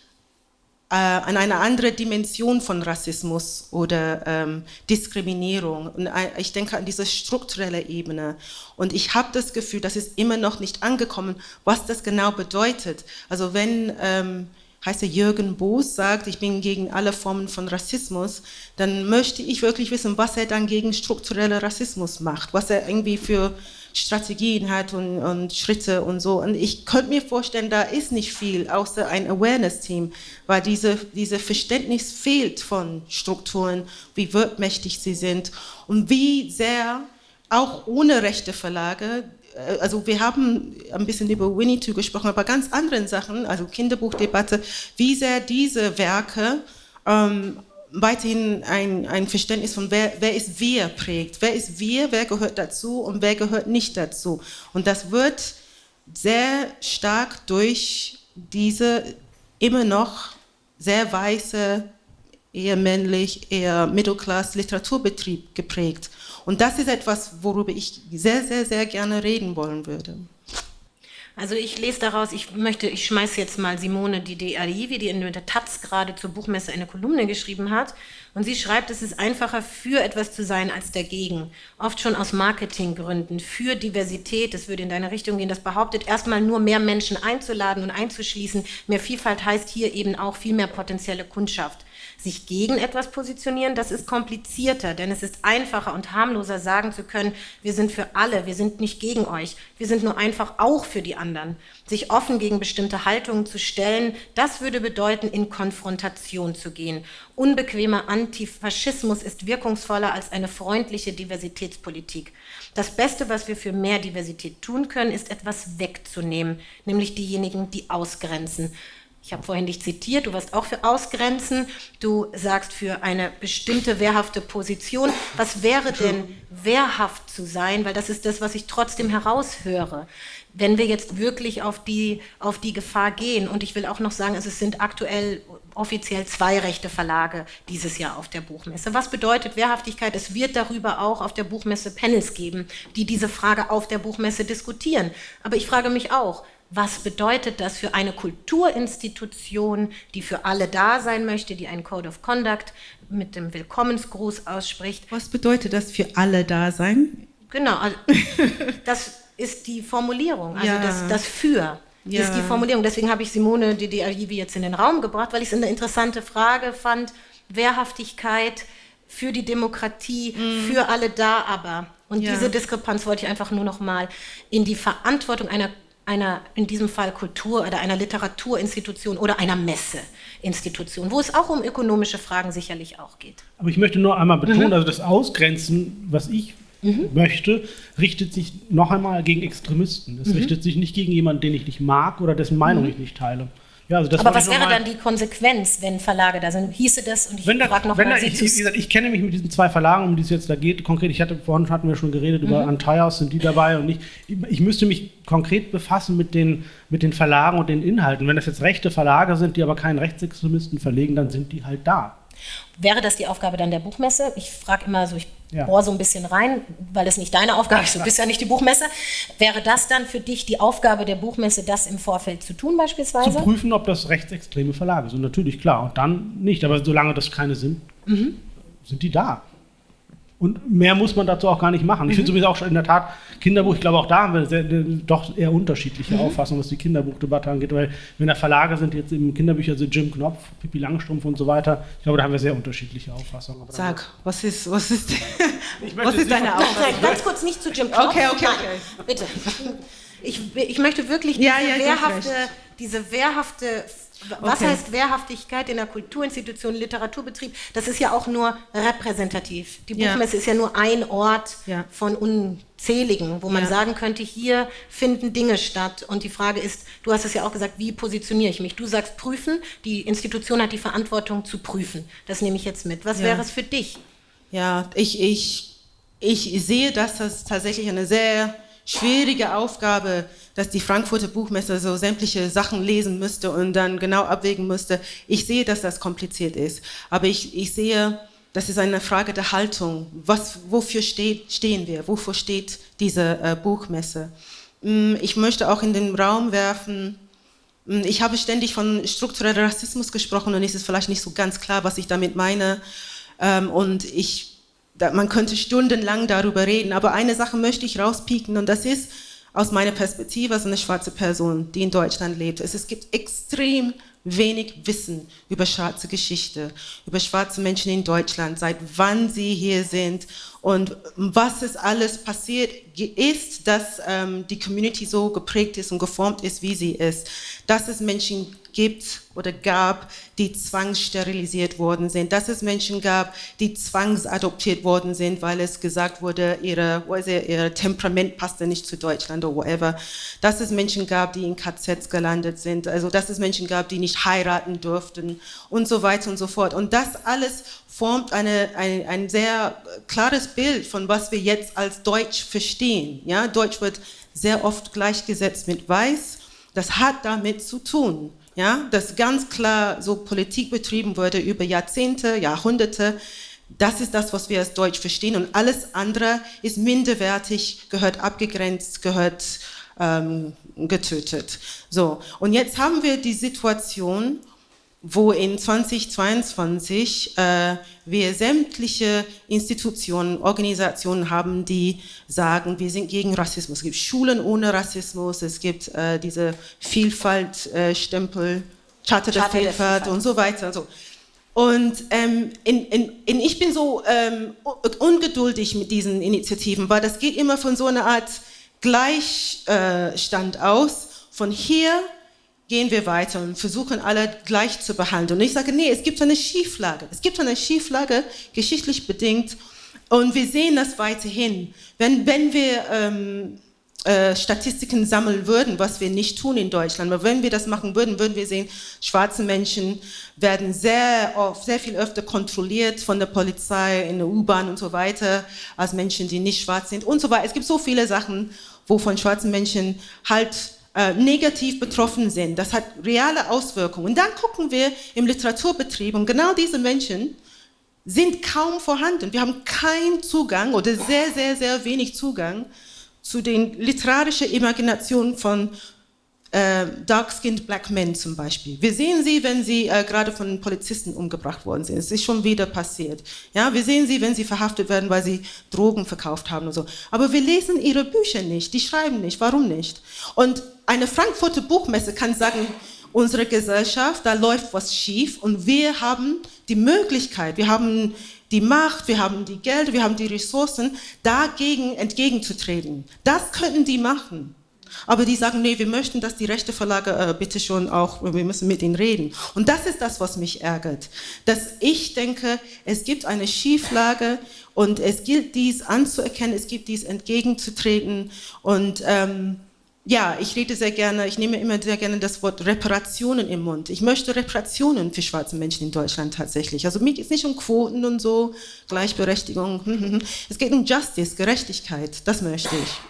äh, an eine andere Dimension von Rassismus oder ähm, Diskriminierung. Und ich denke an diese strukturelle Ebene. Und ich habe das Gefühl, das ist immer noch nicht angekommen, was das genau bedeutet. Also wenn... Ähm, heißt er Jürgen Boos, sagt, ich bin gegen alle Formen von Rassismus, dann möchte ich wirklich wissen, was er dann gegen struktureller Rassismus macht, was er irgendwie für Strategien hat und, und, Schritte und so. Und ich könnte mir vorstellen, da ist nicht viel außer ein Awareness-Team, weil diese, diese Verständnis fehlt von Strukturen, wie wirkmächtig sie sind und wie sehr auch ohne rechte Verlage also wir haben ein bisschen über Winnetou gesprochen, aber ganz anderen Sachen, also Kinderbuchdebatte, wie sehr diese Werke ähm, weiterhin ein, ein Verständnis von wer, wer ist wir prägt. Wer ist wir, wer gehört dazu und wer gehört nicht dazu. Und das wird sehr stark durch diese immer noch sehr weiße, eher männlich, eher Mittelklasse Literaturbetrieb geprägt. Und das ist etwas, worüber ich sehr, sehr, sehr gerne reden wollen würde. Also ich lese daraus, ich möchte, ich schmeiße jetzt mal Simone die Arivi, die in der Taz gerade zur Buchmesse eine Kolumne geschrieben hat. Und sie schreibt, es ist einfacher für etwas zu sein als dagegen. Oft schon aus Marketinggründen, für Diversität, das würde in deine Richtung gehen, das behauptet, erstmal nur mehr Menschen einzuladen und einzuschließen. Mehr Vielfalt heißt hier eben auch viel mehr potenzielle Kundschaft sich gegen etwas positionieren, das ist komplizierter, denn es ist einfacher und harmloser sagen zu können, wir sind für alle, wir sind nicht gegen euch, wir sind nur einfach auch für die anderen. Sich offen gegen bestimmte Haltungen zu stellen, das würde bedeuten, in Konfrontation zu gehen. Unbequemer Antifaschismus ist wirkungsvoller als eine freundliche Diversitätspolitik. Das Beste, was wir für mehr Diversität tun können, ist etwas wegzunehmen, nämlich diejenigen, die ausgrenzen. Ich habe vorhin dich zitiert, du warst auch für Ausgrenzen, du sagst für eine bestimmte wehrhafte Position. Was wäre denn wehrhaft zu sein? Weil das ist das, was ich trotzdem heraushöre. Wenn wir jetzt wirklich auf die, auf die Gefahr gehen, und ich will auch noch sagen, es sind aktuell offiziell zwei rechte Verlage dieses Jahr auf der Buchmesse. Was bedeutet Wehrhaftigkeit? Es wird darüber auch auf der Buchmesse Panels geben, die diese Frage auf der Buchmesse diskutieren. Aber ich frage mich auch, was bedeutet das für eine Kulturinstitution, die für alle da sein möchte, die einen Code of Conduct mit dem Willkommensgruß ausspricht. Was bedeutet das für alle da sein? Genau, also [LAUGHS] das ist die Formulierung, also ja. das, das Für. Ja. ist die Formulierung. Deswegen habe ich Simone Didiajivi jetzt in den Raum gebracht, weil ich es eine interessante Frage fand. Wehrhaftigkeit für die Demokratie, mm. für alle da aber. Und ja. diese Diskrepanz wollte ich einfach nur noch mal in die Verantwortung einer einer, in diesem Fall Kultur- oder einer Literaturinstitution oder einer Messeinstitution, wo es auch um ökonomische Fragen sicherlich auch geht. Aber ich möchte nur einmal betonen, mhm. also das Ausgrenzen, was ich mhm. möchte, richtet sich noch einmal gegen Extremisten. Es mhm. richtet sich nicht gegen jemanden, den ich nicht mag oder dessen Meinung mhm. ich nicht teile. Ja, also Aber was wäre dann die Konsequenz, wenn Verlage da sind? Hieße das, und ich frage noch mal, ich, ich, ich, kenne mich mit diesen zwei Verlagen, um die es jetzt da geht, konkret, ich hatte, vorhin hatten wir schon geredet mhm. über Antaios, sind die dabei und nicht, ich müsste mich konkret befassen mit den, mit den Verlagen und den Inhalten. Wenn das jetzt rechte Verlage sind, die aber keinen Rechtsextremisten verlegen, dann sind die halt da. Wäre das die Aufgabe dann der Buchmesse? Ich frage immer so, ich ja. bohr so ein bisschen rein, weil es nicht deine Aufgabe ist, du bist ja nicht die Buchmesse. Wäre das dann für dich die Aufgabe der Buchmesse, das im Vorfeld zu tun beispielsweise? Zu prüfen, ob das rechtsextreme Verlage sind, natürlich, klar. Und dann nicht, aber solange das keine sind, mhm. sind die da. Und mehr muss man dazu auch gar nicht machen. Ich finde mhm. sowieso auch in der Tat Kinderbuch, ich glaube auch da haben wir sehr, doch eher unterschiedliche mhm. Auffassungen, was die Kinderbuchdebatte angeht, weil wenn da Verlage sind, jetzt im Kinderbücher sind Jim Knopf, Pippi Langstrumpf und so weiter, ich glaube, da haben wir sehr unterschiedliche Auffassungen. Aber Sag, was ist, was ist, [LAUGHS] was ist deine Auffassung? Ganz kurz nicht zu Jim Knopf. Okay, okay, okay. Bitte. Ich, ich möchte wirklich diese, ja, ja, wehrhafte, diese wehrhafte was okay. heißt Wehrhaftigkeit in der Kulturinstitution, Literaturbetrieb? Das ist ja auch nur repräsentativ. Die Buchmesse ja. ist ja nur ein Ort ja. von unzähligen, wo man ja. sagen könnte, hier finden Dinge statt. Und die Frage ist, du hast es ja auch gesagt, wie positioniere ich mich? Du sagst prüfen, die Institution hat die Verantwortung zu prüfen. Das nehme ich jetzt mit. Was wäre es für dich? Ja, ich, ich, ich sehe, dass das tatsächlich eine sehr schwierige Aufgabe, dass die Frankfurter Buchmesse so sämtliche Sachen lesen müsste und dann genau abwägen müsste. Ich sehe, dass das kompliziert ist, aber ich, ich sehe, das ist eine Frage der Haltung. Was, wofür steht, stehen wir? Wofür steht diese äh, Buchmesse? Mm, ich möchte auch in den Raum werfen, mm, ich habe ständig von strukturellem Rassismus gesprochen und es ist vielleicht nicht so ganz klar, was ich damit meine. Ähm, und ich man könnte stundenlang darüber reden, aber eine Sache möchte ich rauspieken und das ist aus meiner Perspektive als eine schwarze Person, die in Deutschland lebt. Es, gibt extrem wenig Wissen über schwarze Geschichte, über schwarze Menschen in Deutschland, seit wann sie hier sind Und was ist alles passiert ist, dass ähm, die Community so geprägt ist und geformt ist, wie sie ist. Dass es Menschen gibt oder gab, die zwangssterilisiert worden sind, dass es Menschen gab, die zwangsadoptiert worden sind, weil es gesagt wurde, ihre, ihr Temperament passte nicht zu Deutschland oder whatever, dass es Menschen gab, die in KZs gelandet sind, also dass es Menschen gab, die nicht heiraten durften und so weiter und so fort. Und das alles formt eine, ein, ein sehr klares Bild von was wir jetzt als Deutsch verstehen. Ja? Deutsch wird sehr oft gleichgesetzt mit Weiß. Das hat damit zu tun ja, dass ganz klar so Politik betrieben wurde über Jahrzehnte, Jahrhunderte. Das ist das, was wir als Deutsch verstehen und alles andere ist minderwertig, gehört abgegrenzt, gehört ähm, getötet. So, und jetzt haben wir die Situation, wo in 2022 äh, wir sämtliche Institutionen, Organisationen haben, die sagen, wir sind gegen Rassismus. Es gibt Schulen ohne Rassismus, es gibt äh, diese Vielfaltstempel, äh, Charta der Vielfalt und so weiter. So. Und ähm, in, in, in, ich bin so ähm, ungeduldig mit diesen Initiativen, weil das geht immer von so einer Art Gleichstand aus, von hier gehen wir weiter und versuchen alle gleich zu behandeln. Und ich sage, nee, es gibt eine Schieflage. Es gibt eine Schieflage, geschichtlich bedingt. Und wir sehen das weiterhin. Wenn, wenn wir ähm, äh, Statistiken sammeln würden, was wir nicht tun in Deutschland, aber wenn wir das machen würden, würden wir sehen, schwarze Menschen werden sehr oft, sehr viel öfter kontrolliert von der Polizei in der U-Bahn und so weiter, als Menschen, die nicht schwarz sind und so weiter. Es gibt so viele Sachen, wo von schwarzen Menschen halt äh, negativ betroffen sind. Das hat reale Auswirkungen. Und dann gucken wir im Literaturbetrieb und genau diese Menschen sind kaum vorhanden. Wir haben keinen Zugang oder sehr, sehr, sehr wenig Zugang zu den literarischen Imaginationen von äh, Dark-Skinned Black Men zum Beispiel. Wir sehen sie, wenn sie äh, gerade von Polizisten umgebracht worden sind. Es ist schon wieder passiert. Ja, wir sehen sie, wenn sie verhaftet werden, weil sie Drogen verkauft haben und so. Aber wir lesen ihre Bücher nicht, die schreiben nicht. Warum nicht? Und eine Frankfurter Buchmesse kann sagen, unsere Gesellschaft, da läuft was schief und wir haben die Möglichkeit, wir haben die Macht, wir haben die Geld, wir haben die Ressourcen, dagegen entgegenzutreten. Das könnten die machen. Aber die sagen, nee, wir möchten, dass die rechte Verlage äh, bitte schon auch, wir müssen mit ihnen reden. Und das ist das, was mich ärgert. Dass ich denke, es gibt eine Schieflage und es gilt dies anzuerkennen, es gibt dies entgegenzutreten. Und ähm, ja, ich rede sehr gerne, ich nehme immer sehr gerne das Wort Reparationen im Mund. Ich möchte Reparationen für schwarze Menschen in Deutschland tatsächlich. Also mir geht es nicht um Quoten und so, Gleichberechtigung. [LAUGHS] Es geht um Justice, Gerechtigkeit. Das möchte ich.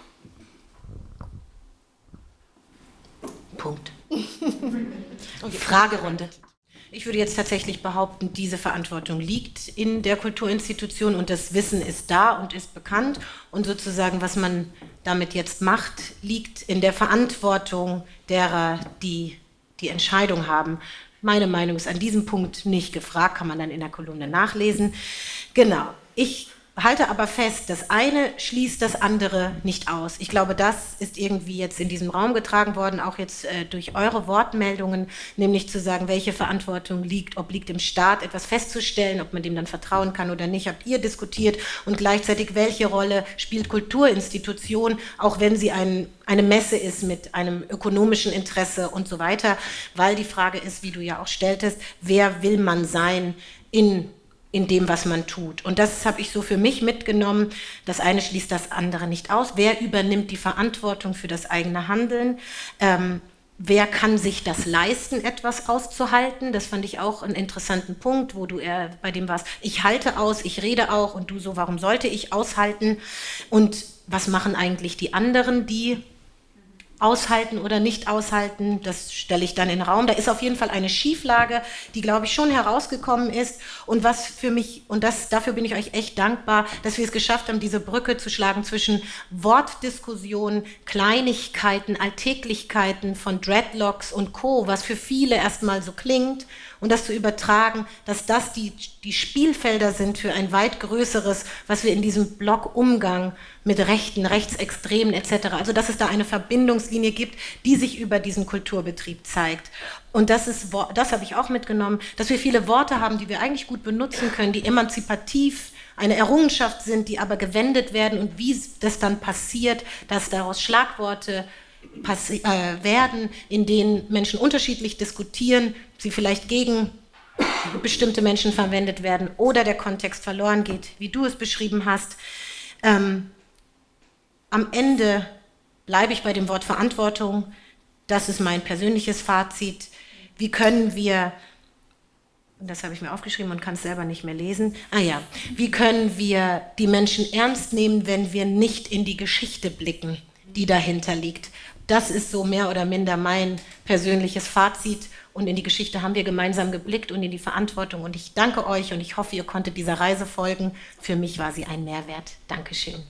Punkt. [LAUGHS] Okay. Fragerunde. Ich würde jetzt tatsächlich behaupten, diese Verantwortung liegt in der Kulturinstitution und das Wissen ist da und ist bekannt und sozusagen, was man damit jetzt macht, liegt in der Verantwortung derer, die die Entscheidung haben. Meine Meinung ist an diesem Punkt nicht gefragt, kann man dann in der Kolumne nachlesen. Genau, ich halte aber fest, das eine schließt das andere nicht aus. Ich glaube, das ist irgendwie jetzt in diesem Raum getragen worden, auch jetzt äh, durch eure Wortmeldungen, nämlich zu sagen, welche Verantwortung liegt, ob liegt im Staat, etwas festzustellen, ob man dem dann vertrauen kann oder nicht, habt ihr diskutiert und gleichzeitig, welche Rolle spielt Kulturinstitution, auch wenn sie ein, eine Messe ist mit einem ökonomischen Interesse und so weiter, weil die Frage ist, wie du ja auch stelltest, wer will man sein in in dem, was man tut. Und das habe ich so für mich mitgenommen. Das eine schließt das andere nicht aus. Wer übernimmt die Verantwortung für das eigene Handeln? Ähm, wer kann sich das leisten, etwas auszuhalten? Das fand ich auch einen interessanten Punkt, wo du eher bei dem warst, ich halte aus, ich rede auch und du so, warum sollte ich aushalten? Und was machen eigentlich die anderen, die aushalten oder nicht aushalten, das stelle ich dann in den Raum. Da ist auf jeden Fall eine Schieflage, die, glaube ich, schon herausgekommen ist und was für mich, und das, dafür bin ich euch echt dankbar, dass wir es geschafft haben, diese Brücke zu schlagen zwischen Wortdiskussionen, Kleinigkeiten, Alltäglichkeiten von Dreadlocks und Co., was für viele erstmal so klingt und das zu übertragen, dass das die, die Spielfelder sind für ein weit größeres, was wir in diesem Block Umgang mit Rechten, Rechtsextremen etc., also dass es da eine Verbindungslinie gibt, die sich über diesen Kulturbetrieb zeigt. Und das, ist, das habe ich auch mitgenommen, dass wir viele Worte haben, die wir eigentlich gut benutzen können, die emanzipativ eine Errungenschaft sind, die aber gewendet werden und wie das dann passiert, dass daraus Schlagworte äh, werden, in denen Menschen unterschiedlich diskutieren, sie vielleicht gegen bestimmte Menschen verwendet werden oder der Kontext verloren geht, wie du es beschrieben hast. Ähm, am Ende bleibe ich bei dem Wort Verantwortung. Das ist mein persönliches Fazit. Wie können wir, das habe ich mir aufgeschrieben und kann es selber nicht mehr lesen, ah ja, wie können wir die Menschen ernst nehmen, wenn wir nicht in die Geschichte blicken, die dahinter liegt? Das ist so mehr oder minder mein persönliches Fazit. Und in die Geschichte haben wir gemeinsam geblickt und in die Verantwortung. Und ich danke euch und ich hoffe, ihr konntet dieser Reise folgen. Für mich war sie ein Mehrwert. Dankeschön.